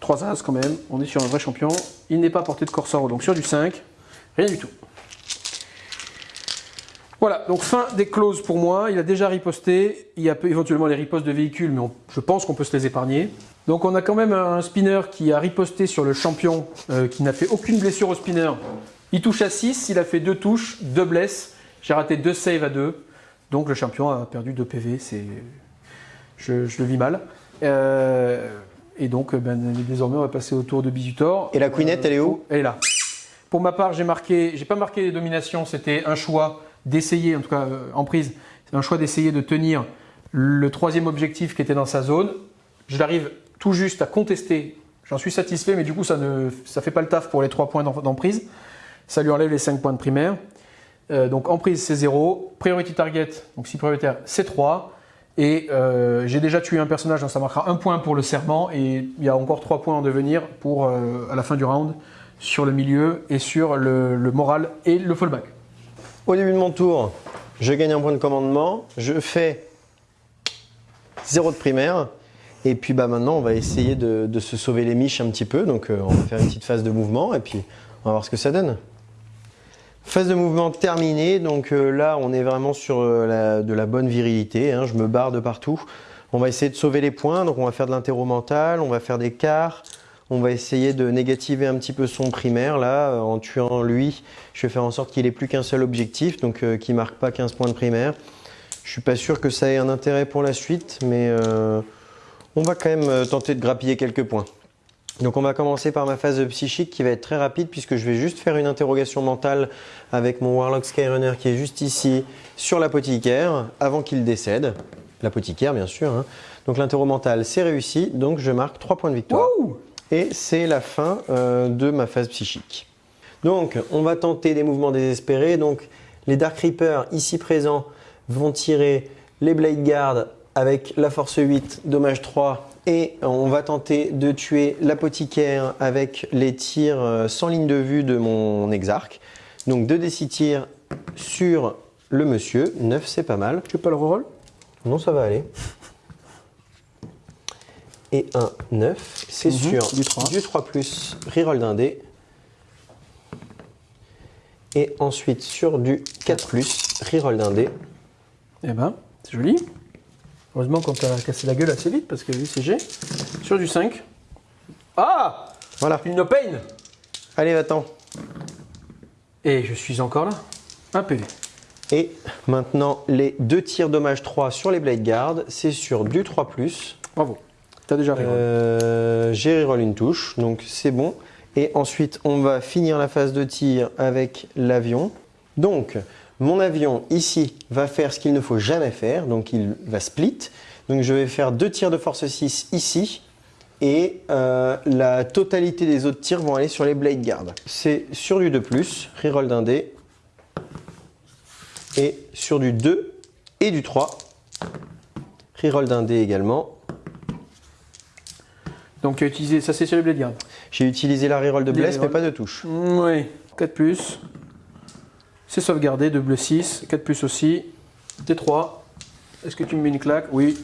3 as quand même. On est sur un vrai champion. Il n'est pas porté de Corsaro, donc sur du 5. Rien du tout. Voilà, donc fin des clauses pour moi. Il a déjà riposté. Il y a éventuellement les ripostes de véhicules, mais je pense qu'on peut se les épargner. Donc on a quand même un spinner qui a riposté sur le champion, euh, qui n'a fait aucune blessure au spinner. Il touche à 6, il a fait 2 touches, 2 blesses. J'ai raté 2 saves à 2. Donc le champion a perdu 2 PV, c'est... Je, le vis mal. Euh, et donc ben, désormais on va passer au tour de Bisutor. Et la queenette, elle est où? Elle est là. Pour ma part, j'ai marqué, j'ai pas marqué les dominations, c'était un choix d'essayer, en tout cas euh, en prise, c'est un choix d'essayer de tenir le troisième objectif qui était dans sa zone. Je l'arrive tout juste à contester. J'en suis satisfait, mais du coup, ça ne ça fait pas le taf pour les 3 points d'emprise. Ça lui enlève les 5 points de primaire. Euh, donc emprise, c'est 0. Priority target, donc si prioritaire, c'est 3. Et euh, j'ai déjà tué un personnage, donc ça marquera un point pour le serment. Et il y a encore trois points en devenir pour euh, à la fin du round sur le milieu et sur le, moral et le fallback. Au début de mon tour, je gagne un point de commandement, je fais 0 de primaire. Et puis bah, maintenant, on va essayer de, de se sauver les miches un petit peu. Donc on va faire une petite phase de mouvement et puis on va voir ce que ça donne. Phase de mouvement terminée, donc euh, là on est vraiment sur euh, de la bonne virilité, hein. je me barre de partout. On va essayer de sauver les points, donc on va faire de l'interro mental, on va faire des quarts, on va essayer de négativer un petit peu son primaire là, euh, en tuant lui, je vais faire en sorte qu'il ait plus qu'un seul objectif, donc euh, qu'il marque pas 15 points de primaire. Je suis pas sûr que ça ait un intérêt pour la suite, mais on va quand même tenter de grappiller quelques points. Donc on va commencer par ma phase psychique qui va être très rapide puisque je vais juste faire une interrogation mentale avec mon Warlock Skyrunner qui est juste ici sur l'apothicaire avant qu'il décède. L'apothicaire bien sûr. hein. Donc l'interro mental c'est réussi, donc je marque 3 points de victoire. Et c'est la fin euh, de ma phase psychique. Donc on va tenter des mouvements désespérés. Donc les Dark Reapers ici présents vont tirer les Blade Guard avec la force 8, dommage 3. Et on va tenter de tuer l'apothicaire avec les tirs euh, sans ligne de vue de mon exarque. Donc 2 d6 tirs sur le monsieur. 9 c'est pas mal. Tu veux pas le reroll? Non, ça va aller. Et un 9, c'est Mhm, sur du 3. du 3 plus, reroll d'un dé. Et ensuite sur du 4 plus, reroll d'un dé. Eh ben, c'est joli. Heureusement qu'on t'a cassé la gueule assez vite parce que lui c'est G. Sur du 5. Ah Voilà. Une no pain Allez, va-t'en. Et je suis encore là. Un PV. Et maintenant, les deux tirs dommage 3 sur les Blade Guard, c'est sur du 3 plus. Bravo. T'as déjà reroll. Euh, J'ai reroll une touche, donc c'est bon. Et ensuite, on va finir la phase de tir avec l'avion. Donc, mon avion ici va faire ce qu'il ne faut jamais faire, donc il va split. Donc, je vais faire deux tirs de force 6 ici. Et euh, la totalité des autres tirs vont aller sur les Blade Guard. C'est sur du 2, reroll d'un dé. Et sur du 2 et du 3, reroll d'un dé également. Donc tu as utilisé, ça c'est sur les Blade Guard. J'ai utilisé la reroll de bless, mais pas de touche. Oui. 4 plus. C'est sauvegardé, de bleu 6. 4 plus aussi. T3. Est-ce que tu me mets une claque? Oui.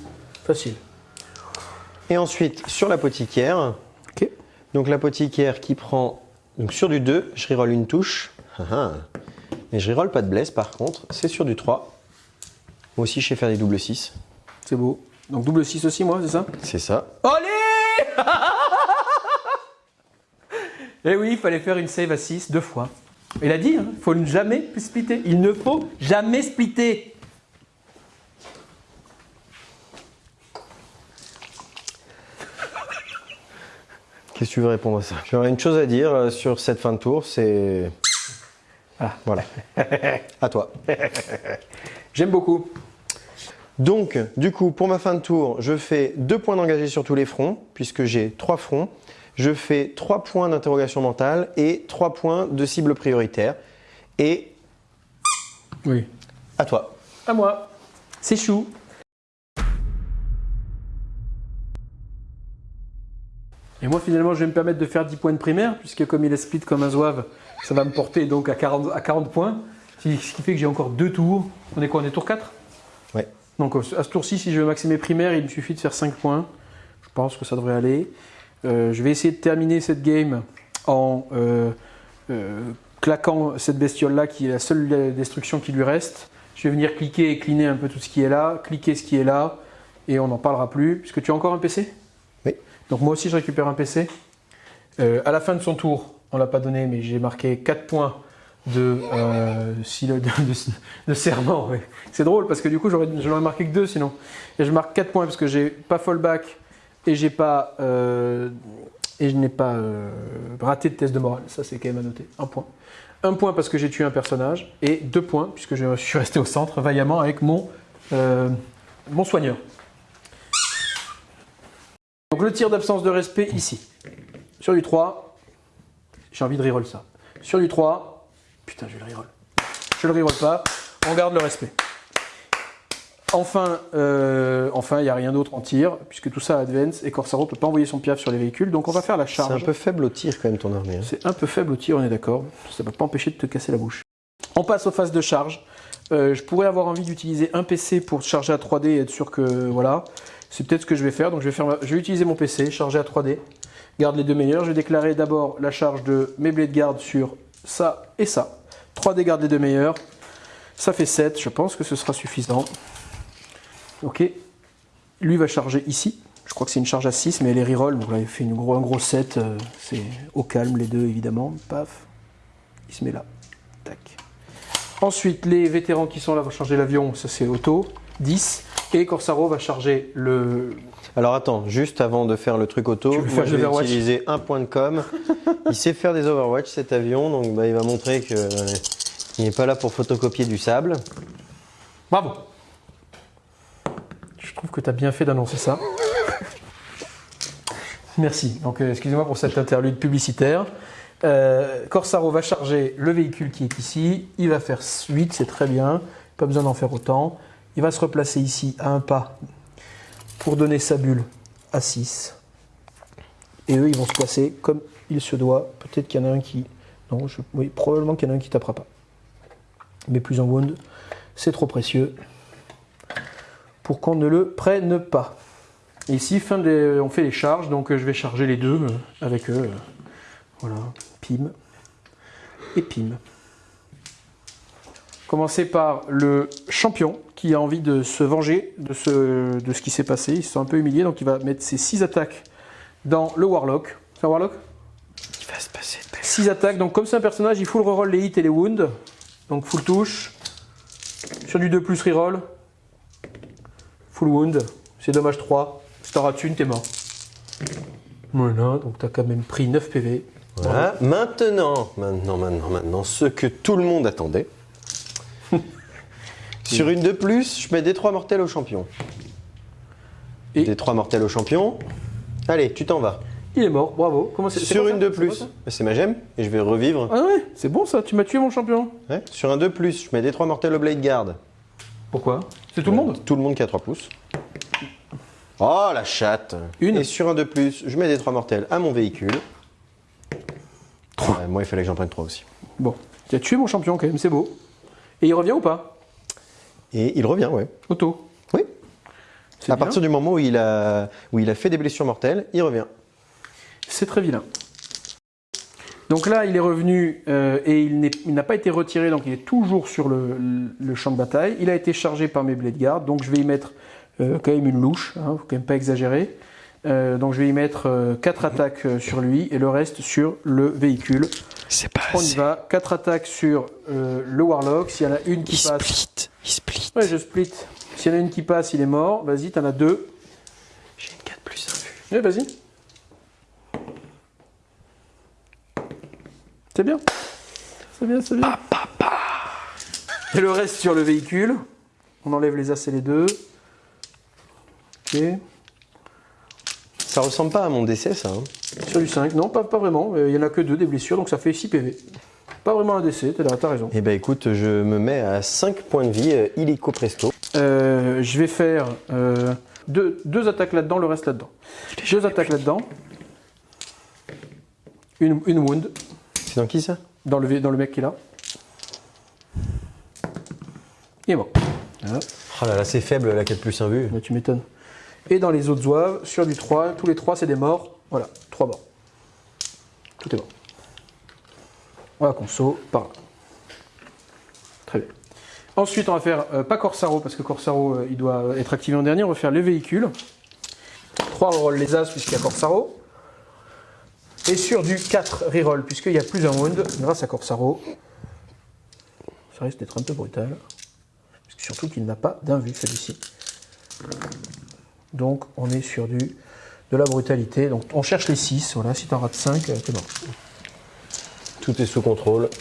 Facile. Et ensuite, sur l'apothicaire, Ok. donc l'apothicaire qui prend donc sur du 2, je reroll une touche. Ah ah. Mais je reroll pas de bless par contre, c'est sur du 3. Moi aussi, je sais faire des doubles 6. C'est beau. Donc double 6 aussi, moi, c'est ça? C'est ça. Allez Eh oui, il fallait faire une save à 6 deux fois. Il a dit, il ne faut jamais splitter. Il ne faut jamais splitter. Qu'est-ce que tu veux répondre à ça? J'aurais une chose à dire euh, sur cette fin de tour, c'est... Ah. Voilà. à toi. J'aime beaucoup. Donc, du coup, pour ma fin de tour, je fais deux points d'engagé sur tous les fronts, puisque j'ai trois fronts. Je fais trois points d'interrogation mentale et trois points de cible prioritaire. Et Oui. à toi. À moi. C'est chou. Et moi, finalement, je vais me permettre de faire 10 points de primaire, puisque comme il est split comme un zouave, ça va me porter donc à 40, à 40 points. Ce qui fait que j'ai encore deux tours. On est quoi On est tour 4 Ouais. Donc à ce tour-ci, si je veux maximiser primaire, il me suffit de faire 5 points. Je pense que ça devrait aller. Euh, je vais essayer de terminer cette game en euh, euh, claquant cette bestiole-là, qui est la seule destruction qui lui reste. Je vais venir cliquer et cleaner un peu tout ce qui est là, cliquer ce qui est là, et on n'en parlera plus. Puisque tu as encore un PC Oui. Donc moi aussi, je récupère un PC. Euh, à la fin de son tour, on l'a pas donné, mais j'ai marqué 4 points de, euh, de, de- de serment. ouais. C'est drôle parce que du coup, j'aurais, je n'aurais marqué que 2 sinon. Et je marque 4 points parce que j'ai pas fallback et j'ai pas euh, et je n'ai pas euh, raté de test de morale. Ça, c'est quand même à noter. Un point. Un point parce que j'ai tué un personnage et deux points puisque je suis resté au centre vaillamment avec mon, euh, mon soigneur. Donc le tir d'absence de respect ici. Sur du 3, j'ai envie de reroll ça. Sur du 3, putain, je le reroll. Je le reroll pas, on garde le respect. Enfin, euh, enfin, il n'y a rien d'autre en tir, puisque tout ça advance et Corsaro ne peut pas envoyer son piaf sur les véhicules, donc on va faire la C'est charge. un peu faible au tir quand même ton armée. hein. C'est un peu faible au tir, on est d'accord. Ça ne va pas empêcher de te casser la bouche. On passe aux phases de charge. Euh, je pourrais avoir envie d'utiliser un PC pour charger à 3D et être sûr que voilà. C'est peut-être ce que je vais faire. Donc je vais, faire ma- je vais utiliser mon PC, charger à 3D. Garde les deux meilleurs. Je vais déclarer d'abord la charge de mes blades garde sur ça et ça. 3D garde les deux meilleurs. Ça fait 7. Je pense que ce sera suffisant. Ok. Lui va charger ici. Je crois que c'est une charge à 6, mais elle est reroll. Donc là, il fait une gros, un gros 7. euh, c'est au calme, les deux, évidemment. Paf. Il se met là. Tac. Ensuite, les vétérans qui sont là vont charger l'avion. Ça, c'est auto. 10. Et Corsaro va charger le. Alors attends, juste avant de faire le truc auto, moi je vais utiliser un point de com. il sait faire des Overwatch cet avion, donc bah, il va montrer que euh, il n'est pas là pour photocopier du sable. Bravo. Je trouve que tu as bien fait d'annoncer ça. Merci. Donc, euh, excusez-moi pour cette interlude publicitaire. Euh, Corsaro va charger le véhicule qui est ici. Il va faire 8, c'est très bien. Pas besoin d'en faire autant. Il va se replacer ici à un pas pour donner sa bulle à 6. Et eux, ils vont se placer comme il se doit. Peut-être qu'il y en a un qui. Non, je- oui, probablement qu'il y en a un qui tapera pas. Mais plus en wound, c'est trop précieux pour qu'on ne le prenne pas. Ici, fin on fait les charges, donc euh, je vais charger les deux euh, avec eux. euh, Voilà, pim et pim. Commencer par le champion qui a envie de se venger de ce, de ce qui s'est passé. Il se sent un peu humilié, donc il va mettre ses 6 attaques dans le Warlock. C'est un Warlock? Il va se passer de 6 attaques, donc comme c'est un personnage, il full reroll les hits et les wounds. Donc full touche. Sur du 2 plus reroll. Full wound. C'est dommage 3. Si t'en rates une, t'es mort. Voilà, donc t'as quand même pris 9 PV. Voilà. Maintenant, maintenant, maintenant, maintenant, ce que tout le monde attendait. Sur une de plus, je mets des 3 mortels au champion. Et- Des 3 mortels au champion. Allez, tu t'en vas. Il est mort, bravo. Comment Sur une de plus, c'est ma gemme et je vais revivre. Ah ouais, c'est bon ça, tu m'as tué mon champion. Ouais. Sur un de plus, je mets des 3 mortels au blade guard. Pourquoi? C'est tout le monde Tout le monde qui a 3 pouces. Oh la chatte Une. Et sur un de plus, je mets des 3 mortels à mon véhicule. Ouais, moi, il fallait que j'en prenne 3 aussi. Bon, tu as tué mon champion quand même, c'est beau. Et il revient ou pas? Et il revient, ouais. Auto. Oui. À bien. partir du moment où il, a, où il a fait des blessures mortelles, il revient. C'est très vilain. Donc là, il est revenu euh, et il il n'a pas été retiré, donc il est toujours sur le, le champ de bataille. Il a été chargé par mes blade guards, donc je vais y mettre euh, quand même une louche, hein, faut quand même pas exagérer. Euh, donc je vais y mettre 4 attaques sur lui et le reste sur le véhicule. C'est pas On y va, 4 attaques sur le Warlock. S'il y en a une qui passe. split. Il split. Ouais, je split. S'il y en a une qui passe, il est mort. Vas-y, t'en as deux. J'ai une 4 plus 1 vue. Ouais, vas-y. C'est bien. C'est bien, c'est bien. Et le reste sur le véhicule. On enlève les as et les deux. Ok. Ça ressemble pas à mon décès, ça. hein. Sur du 5. Non, pas, pas vraiment. Euh, Il y en a que deux des blessures, donc ça fait 6 PV. Pas vraiment un décès, t'as t'as raison. Eh ben écoute, je me mets à 5 points de vie, euh, illico presto. Euh, je vais faire euh, deux, deux attaques là-dedans, le reste là-dedans. Deux attaques là-dedans. Une, une wound C'est dans qui ça? Dans le, dans le mec qui est là. Il est mort. Voilà. Oh là là, c'est faible la 4 plus 1 vue. Mais tu m'étonnes. Et dans les autres zouaves, sur du 3, tous les 3 c'est des morts. Voilà, 3 morts. Tout est mort. Voilà, conso, par là. Très bien. Ensuite, on va faire, euh, pas Corsaro, parce que Corsaro, euh, il doit être activé en dernier. On va faire les véhicules. 3 reroll les As, puisqu'il y a Corsaro. Et sur du 4 reroll, puisqu'il y a plus un wound, grâce à Corsaro. Ça risque d'être un peu brutal. Parce que surtout qu'il n'a pas d'invue, celui-ci. Donc on est sur du, de la brutalité. Donc on cherche les 6, voilà, si t'en rates 5, t'es mort. Tout est sous contrôle.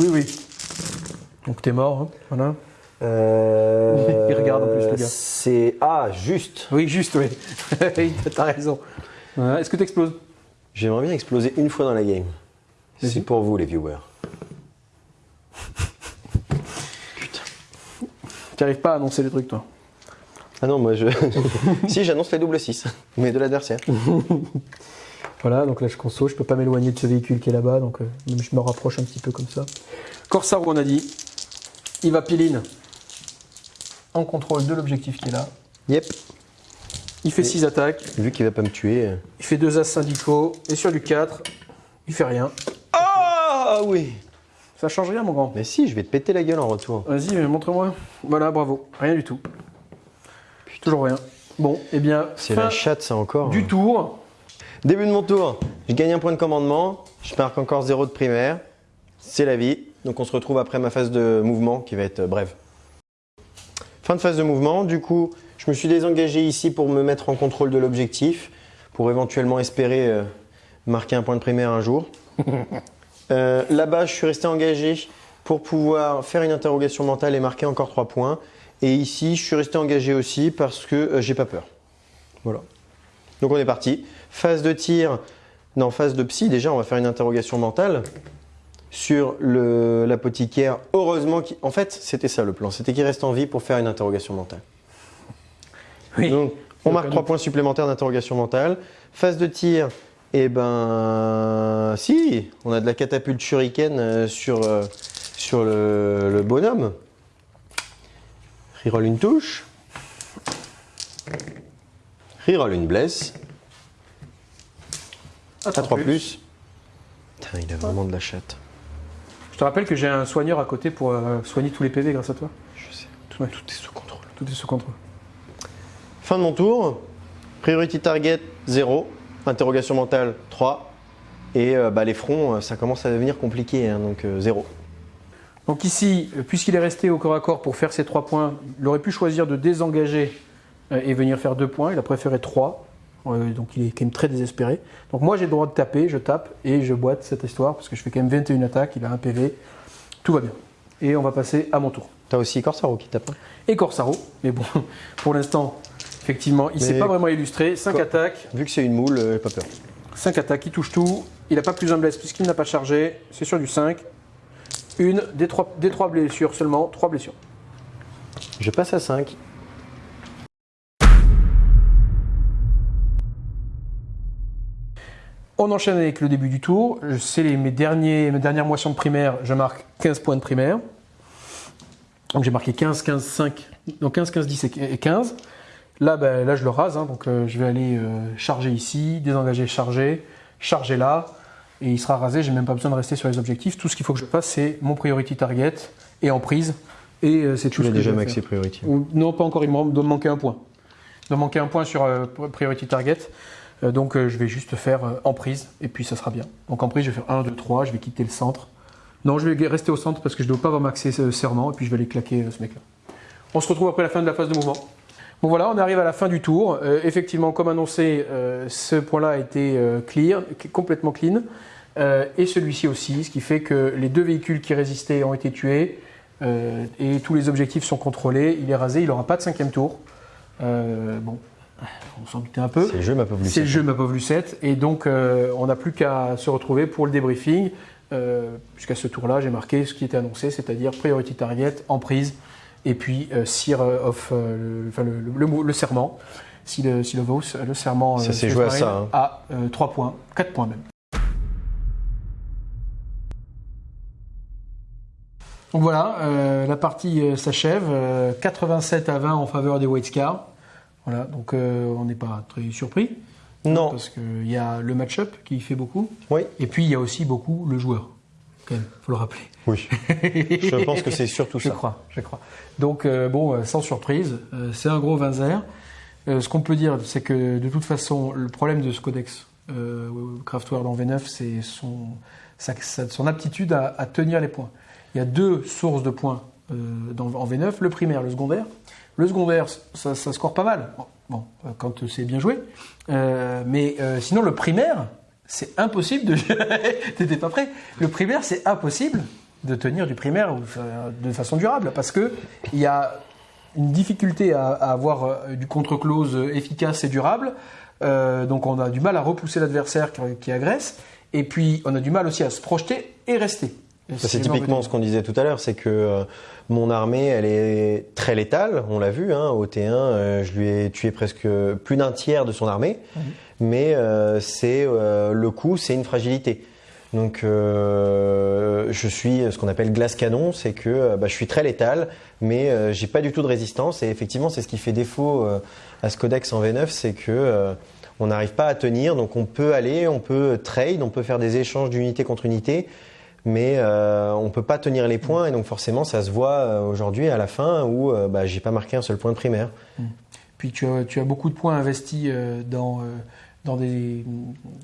Oui, oui. Donc t'es mort, hein, voilà. Euh, Il regarde en plus, le gars. C'est. Ah, juste. Oui, juste, oui. T'as raison. Est-ce que t'exploses? J'aimerais bien exploser une fois dans la game. C'est pour vous, les viewers. Tu n'arrives pas à annoncer les trucs, toi? Ah non, moi je. si, j'annonce les doubles 6, mais de l'adversaire. Voilà, donc là je conso, je peux pas m'éloigner de ce véhicule qui est là-bas, donc euh, je me rapproche un petit peu comme ça. Corsaro, on a dit. Il va piline en contrôle de l'objectif qui est là. Yep. Il fait 6 attaques, Vu qu'il va pas me tuer. euh. il fait 2 as syndicaux, et sur du 4, il fait rien. Ah oui Ça change rien, mon grand. Mais si, je vais te péter la gueule en retour. Vas-y, montre-moi. Voilà, bravo. Rien du tout. Toujours rien. Bon, eh bien, C'est la chatte, ça encore. du tour. Début de mon tour, je gagne un point de commandement, je marque encore 0 de primaire. C'est la vie. Donc on se retrouve après ma phase de mouvement qui va être euh, brève. Fin de phase de mouvement, du coup, je me suis désengagé ici pour me mettre en contrôle de l'objectif, pour éventuellement espérer euh, marquer un point de primaire un jour. Euh, Là-bas, je suis resté engagé pour pouvoir faire une interrogation mentale et marquer encore 3 points. Et ici, je suis resté engagé aussi parce que euh, j'ai pas peur. Voilà. Donc on est parti. Phase de tir, non, phase de psy, déjà on va faire une interrogation mentale sur l'apothicaire. Heureusement, en fait c'était ça le plan, c'était qu'il reste en vie pour faire une interrogation mentale. Oui. Donc on marque Aucun 3 doute. points supplémentaires d'interrogation mentale. Phase de tir, eh ben si, on a de la catapulte shuriken euh, sur, euh, sur le, le bonhomme. Reroll une touche. Reroll une blesse. À 3 plus. Putain, il a vraiment de la chatte. Je te rappelle que j'ai un soigneur à côté pour euh, soigner tous les PV grâce à toi. Je sais. Tout, ouais, Tout est sous contrôle. tout est sous contrôle. Fin de mon tour. Priority target 0. Interrogation mentale 3. Et euh, bah, les fronts, euh, ça commence à devenir compliqué, hein, donc 0. Donc ici, euh, puisqu'il est resté au corps à corps pour faire ses 3 points, il aurait pu choisir de désengager euh, et venir faire 2 points. Il a préféré 3. Euh, donc il est quand même très désespéré. Donc moi j'ai le droit de taper, je tape et je boite cette histoire parce que je fais quand même 21 attaques, il a un PV, tout va bien. Et on va passer à mon tour. T'as aussi Corsaro qui tape. hein. Et Corsaro, mais bon, pour l'instant, effectivement, il ne s'est pas vraiment illustré. 5 Quoi attaques, Vu que c'est une moule, euh, pas peur. 5 attaques, il touche tout. Il n'a pas plus un blesse puisqu'il n'a pas chargé. C'est sur du 5. Une, des 3, des trois blessures seulement, 3 blessures. Je passe à 5. On enchaîne avec le début du tour. C'est les- mes, derniers, mes dernières moissons de primaire. Je marque 15 points de primaire. Donc j'ai marqué 15, 15, 5. Donc 15, 15, 10 et 15. Là, ben, là je le rase. hein. donc euh, je vais aller euh, charger ici, désengager, charger, charger là. Et il sera rasé. J'ai même pas besoin de rester sur les objectifs. Tout ce qu'il faut que je fasse, c'est mon priority target et en prise. Et euh, c'est tout Tu ce l'as déjà maxé priority. Ou- non, pas encore, il me doit me manquer un point. Il doit me manquer un point sur Priority Target. Donc je vais juste faire en prise et puis ça sera bien. Donc en prise, je vais faire 1, 2, 3, je vais quitter le centre. Non, je vais rester au centre parce que je ne dois pas avoir maxé serment et puis je vais aller claquer ce mec-là. On se retrouve après la fin de la phase de mouvement. Bon voilà, on arrive à la fin du tour. Euh, effectivement, comme annoncé, euh, ce point-là a été euh, clear, complètement clean. Euh, et celui-ci aussi, ce qui fait que les deux véhicules qui résistaient ont été tués et tous les objectifs sont contrôlés. Il est rasé, il n'aura pas de cinquième tour. Bon, on s'en doutait un peu. C'est le jeu, ma pauvre C'est le Lucette. jeu ma pauvre Lucette. Et donc, on n'a plus qu'à se retrouver pour le débriefing. Jusqu'à ce tour-là, j'ai marqué ce qui était annoncé, c'est-à-dire priority target, en prise, et puis euh, Sire of, euh, le, enfin, le, le- le mot- le serment, si le, si le Vos, le serment Ça euh, s'est joué à ça, hein. à 3 points, 4 points même. Donc voilà, euh, la partie euh, s'achève. euh, 87 à 20 en faveur des White Scars. Voilà, donc on n'est pas très surpris. Non. Parce qu'il y a le match-up qui fait beaucoup. Oui. Et puis il y a aussi beaucoup le joueur. Quand même, faut le rappeler. Oui. je pense que c'est surtout Je ça. crois, je crois. Donc euh, bon, euh, sans surprise, euh, c'est un gros 20 Euh, ce qu'on peut dire, c'est que de toute façon, le problème de ce codex Craftworld en V9, c'est son, sa- sa- son aptitude à, à tenir les points. Il y a deux sources de points dans, en V9, le primaire, le secondaire. Le secondaire, ça, ça score pas mal, bon, quand c'est bien joué. Mais sinon, le primaire, c'est impossible de... T'étais pas prêt Le primaire, c'est impossible de tenir du primaire euh, de façon durable parce que il y a une difficulté à, à avoir euh, du contre-close efficace et durable. Euh, donc on a du mal à repousser l'adversaire qui, qui agresse. Et puis on a du mal aussi à se projeter et rester. C'est typiquement ce qu'on disait tout à l'heure, c'est que euh, mon armée, elle est très létale, on l'a vu, hein, au T1, euh, je lui ai tué presque plus d'un tiers de son armée, Mhm. Mais euh, c'est le coup, c'est une fragilité. Donc je suis ce qu'on appelle glace canon, c'est que bah, je suis très létal, mais j'ai pas du tout de résistance, et effectivement c'est ce qui fait défaut à ce codex en V9, c'est que on n'arrive pas à tenir, donc on peut aller, on peut trade, on peut faire des échanges d'unité contre unité, mais euh, on peut pas tenir les points et donc forcément ça se voit euh, aujourd'hui à la fin où euh, bah, j'ai pas marqué un seul point de primaire. Puis tu as, beaucoup de points investis euh, dans, euh, dans des,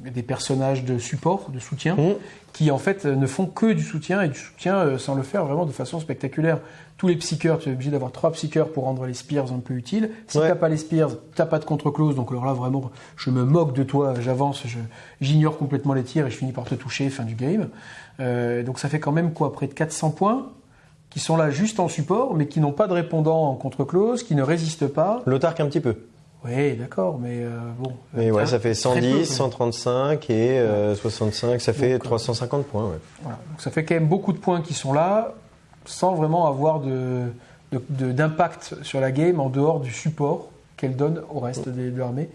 des personnages de support, de soutien, Mmh. qui en fait euh, ne font que du soutien et du soutien euh, sans le faire vraiment de façon spectaculaire. Tous les psycheurs, tu es obligé d'avoir trois psycheurs pour rendre les spears un peu utiles. Si Ouais. t'as pas les spears, t'as pas de contre-close. Donc alors là vraiment, je me moque de toi, j'avance, j'ignore complètement les tirs et je finis par te toucher, fin du game. Euh, donc ça fait quand même quoi, près de 400 points qui sont là juste en support, mais qui n'ont pas de répondant en contre-close, qui ne résistent pas. L'autarque un petit peu. Oui, d'accord, mais euh, bon. Mais ouais, ça fait très peu, 110, quoi. 135 et euh, 65, ça fait Donc, euh, 350 points. ouais. Voilà. Donc ça fait quand même beaucoup de points qui sont là, sans vraiment avoir de, d'impact sur la game en dehors du support qu'elle donne au reste de l'armée.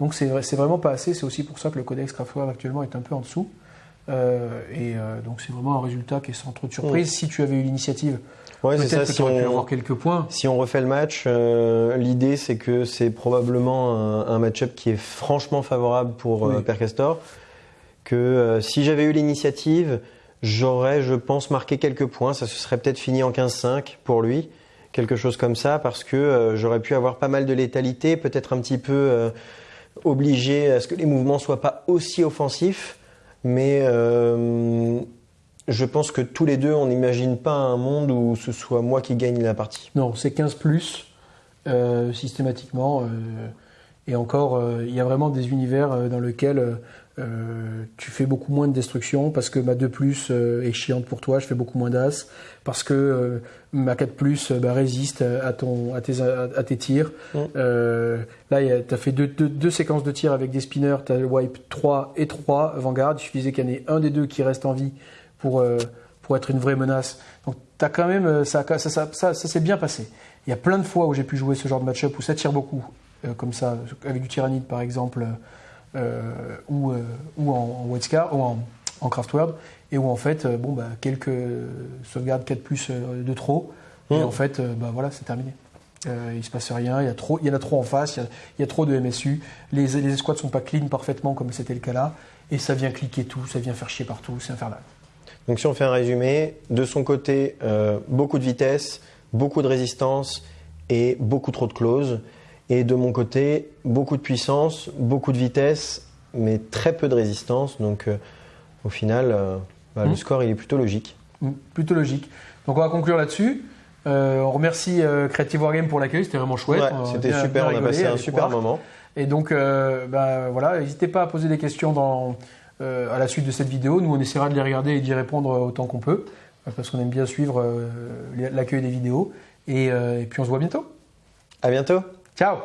Donc c'est, vrai- c'est vraiment pas assez, c'est aussi pour ça que le codex Craftware actuellement est un peu en dessous. Euh, et euh, donc c'est vraiment un résultat qui est sans trop de surprise. Si tu avais eu l'initiative, Ouais, c'est ça. Si pu on, avoir quelques points. si on refait le match, euh, l'idée c'est que c'est probablement un, un match-up qui est franchement favorable pour euh, Oui. Castor. Que euh, si j'avais eu l'initiative, j'aurais, je pense, marqué quelques points. Ça se serait peut-être fini en 15-5 pour lui, quelque chose comme ça, parce que euh, j'aurais pu avoir pas mal de létalité, peut-être un petit peu euh, obligé à ce que les mouvements soient pas aussi offensifs. Mais euh, je pense que tous les deux, on n'imagine pas un monde où ce soit moi qui gagne la partie. Non, c'est 15 plus euh, systématiquement. euh, et encore, euh, il y a vraiment des univers dans lesquels tu fais beaucoup moins de destruction parce que ma 2 plus est chiante pour toi, je fais beaucoup moins d'as. Parce que ma 4 plus bah, résiste à, ton, à, tes, à, à tes tirs. Mm. Là, tu as fait deux, deux- deux séquences de tirs avec des spinners, tu as le wipe 3 et 3 Vanguard. Il suffisait qu'il y en ait un des deux qui reste en vie pour, euh, pour être une vraie menace. Donc t'as quand même, euh, ça, ça, ça, ça, ça s'est bien passé. Il y a plein de fois où j'ai pu jouer ce genre de match-up où ça tire beaucoup, euh, comme ça, avec du tyrannide par exemple, euh, ou, euh, ou en, en White Scar, ou en, en Craftworld, et où en fait, euh, bon, bah, quelques sauvegardes 4 plus euh, de trop, et Mm. en fait, euh, bah, voilà, c'est terminé. Euh, il se passe rien, il y, a trop, il y en a trop en face, il y a, il y a trop de MSU, les, les escouades sont pas clean parfaitement comme c'était le cas là, et ça vient cliquer tout, ça vient faire chier partout, c'est infernal. Donc si on fait un résumé, de son côté, euh, beaucoup de vitesse, beaucoup de résistance et beaucoup trop de clauses. Et de mon côté, beaucoup de puissance, beaucoup de vitesse, mais très peu de résistance. Donc euh, au final, euh, bah, le Mhm. score il est plutôt logique. Mm, Plutôt logique. Donc on va conclure là-dessus. Euh, on remercie euh, Creative Wargame pour l'accueil, c'était vraiment chouette. Ouais, C'était super, on a passé un super moment. Et donc euh, bah, voilà, n'hésitez pas à poser des questions dans, euh, à la suite de cette vidéo. Nous on essaiera de les regarder et d'y répondre autant qu'on peut, euh, parce qu'on aime bien suivre euh, l'accueil des vidéos. Et, euh, et puis on se voit bientôt. À bientôt. Ciao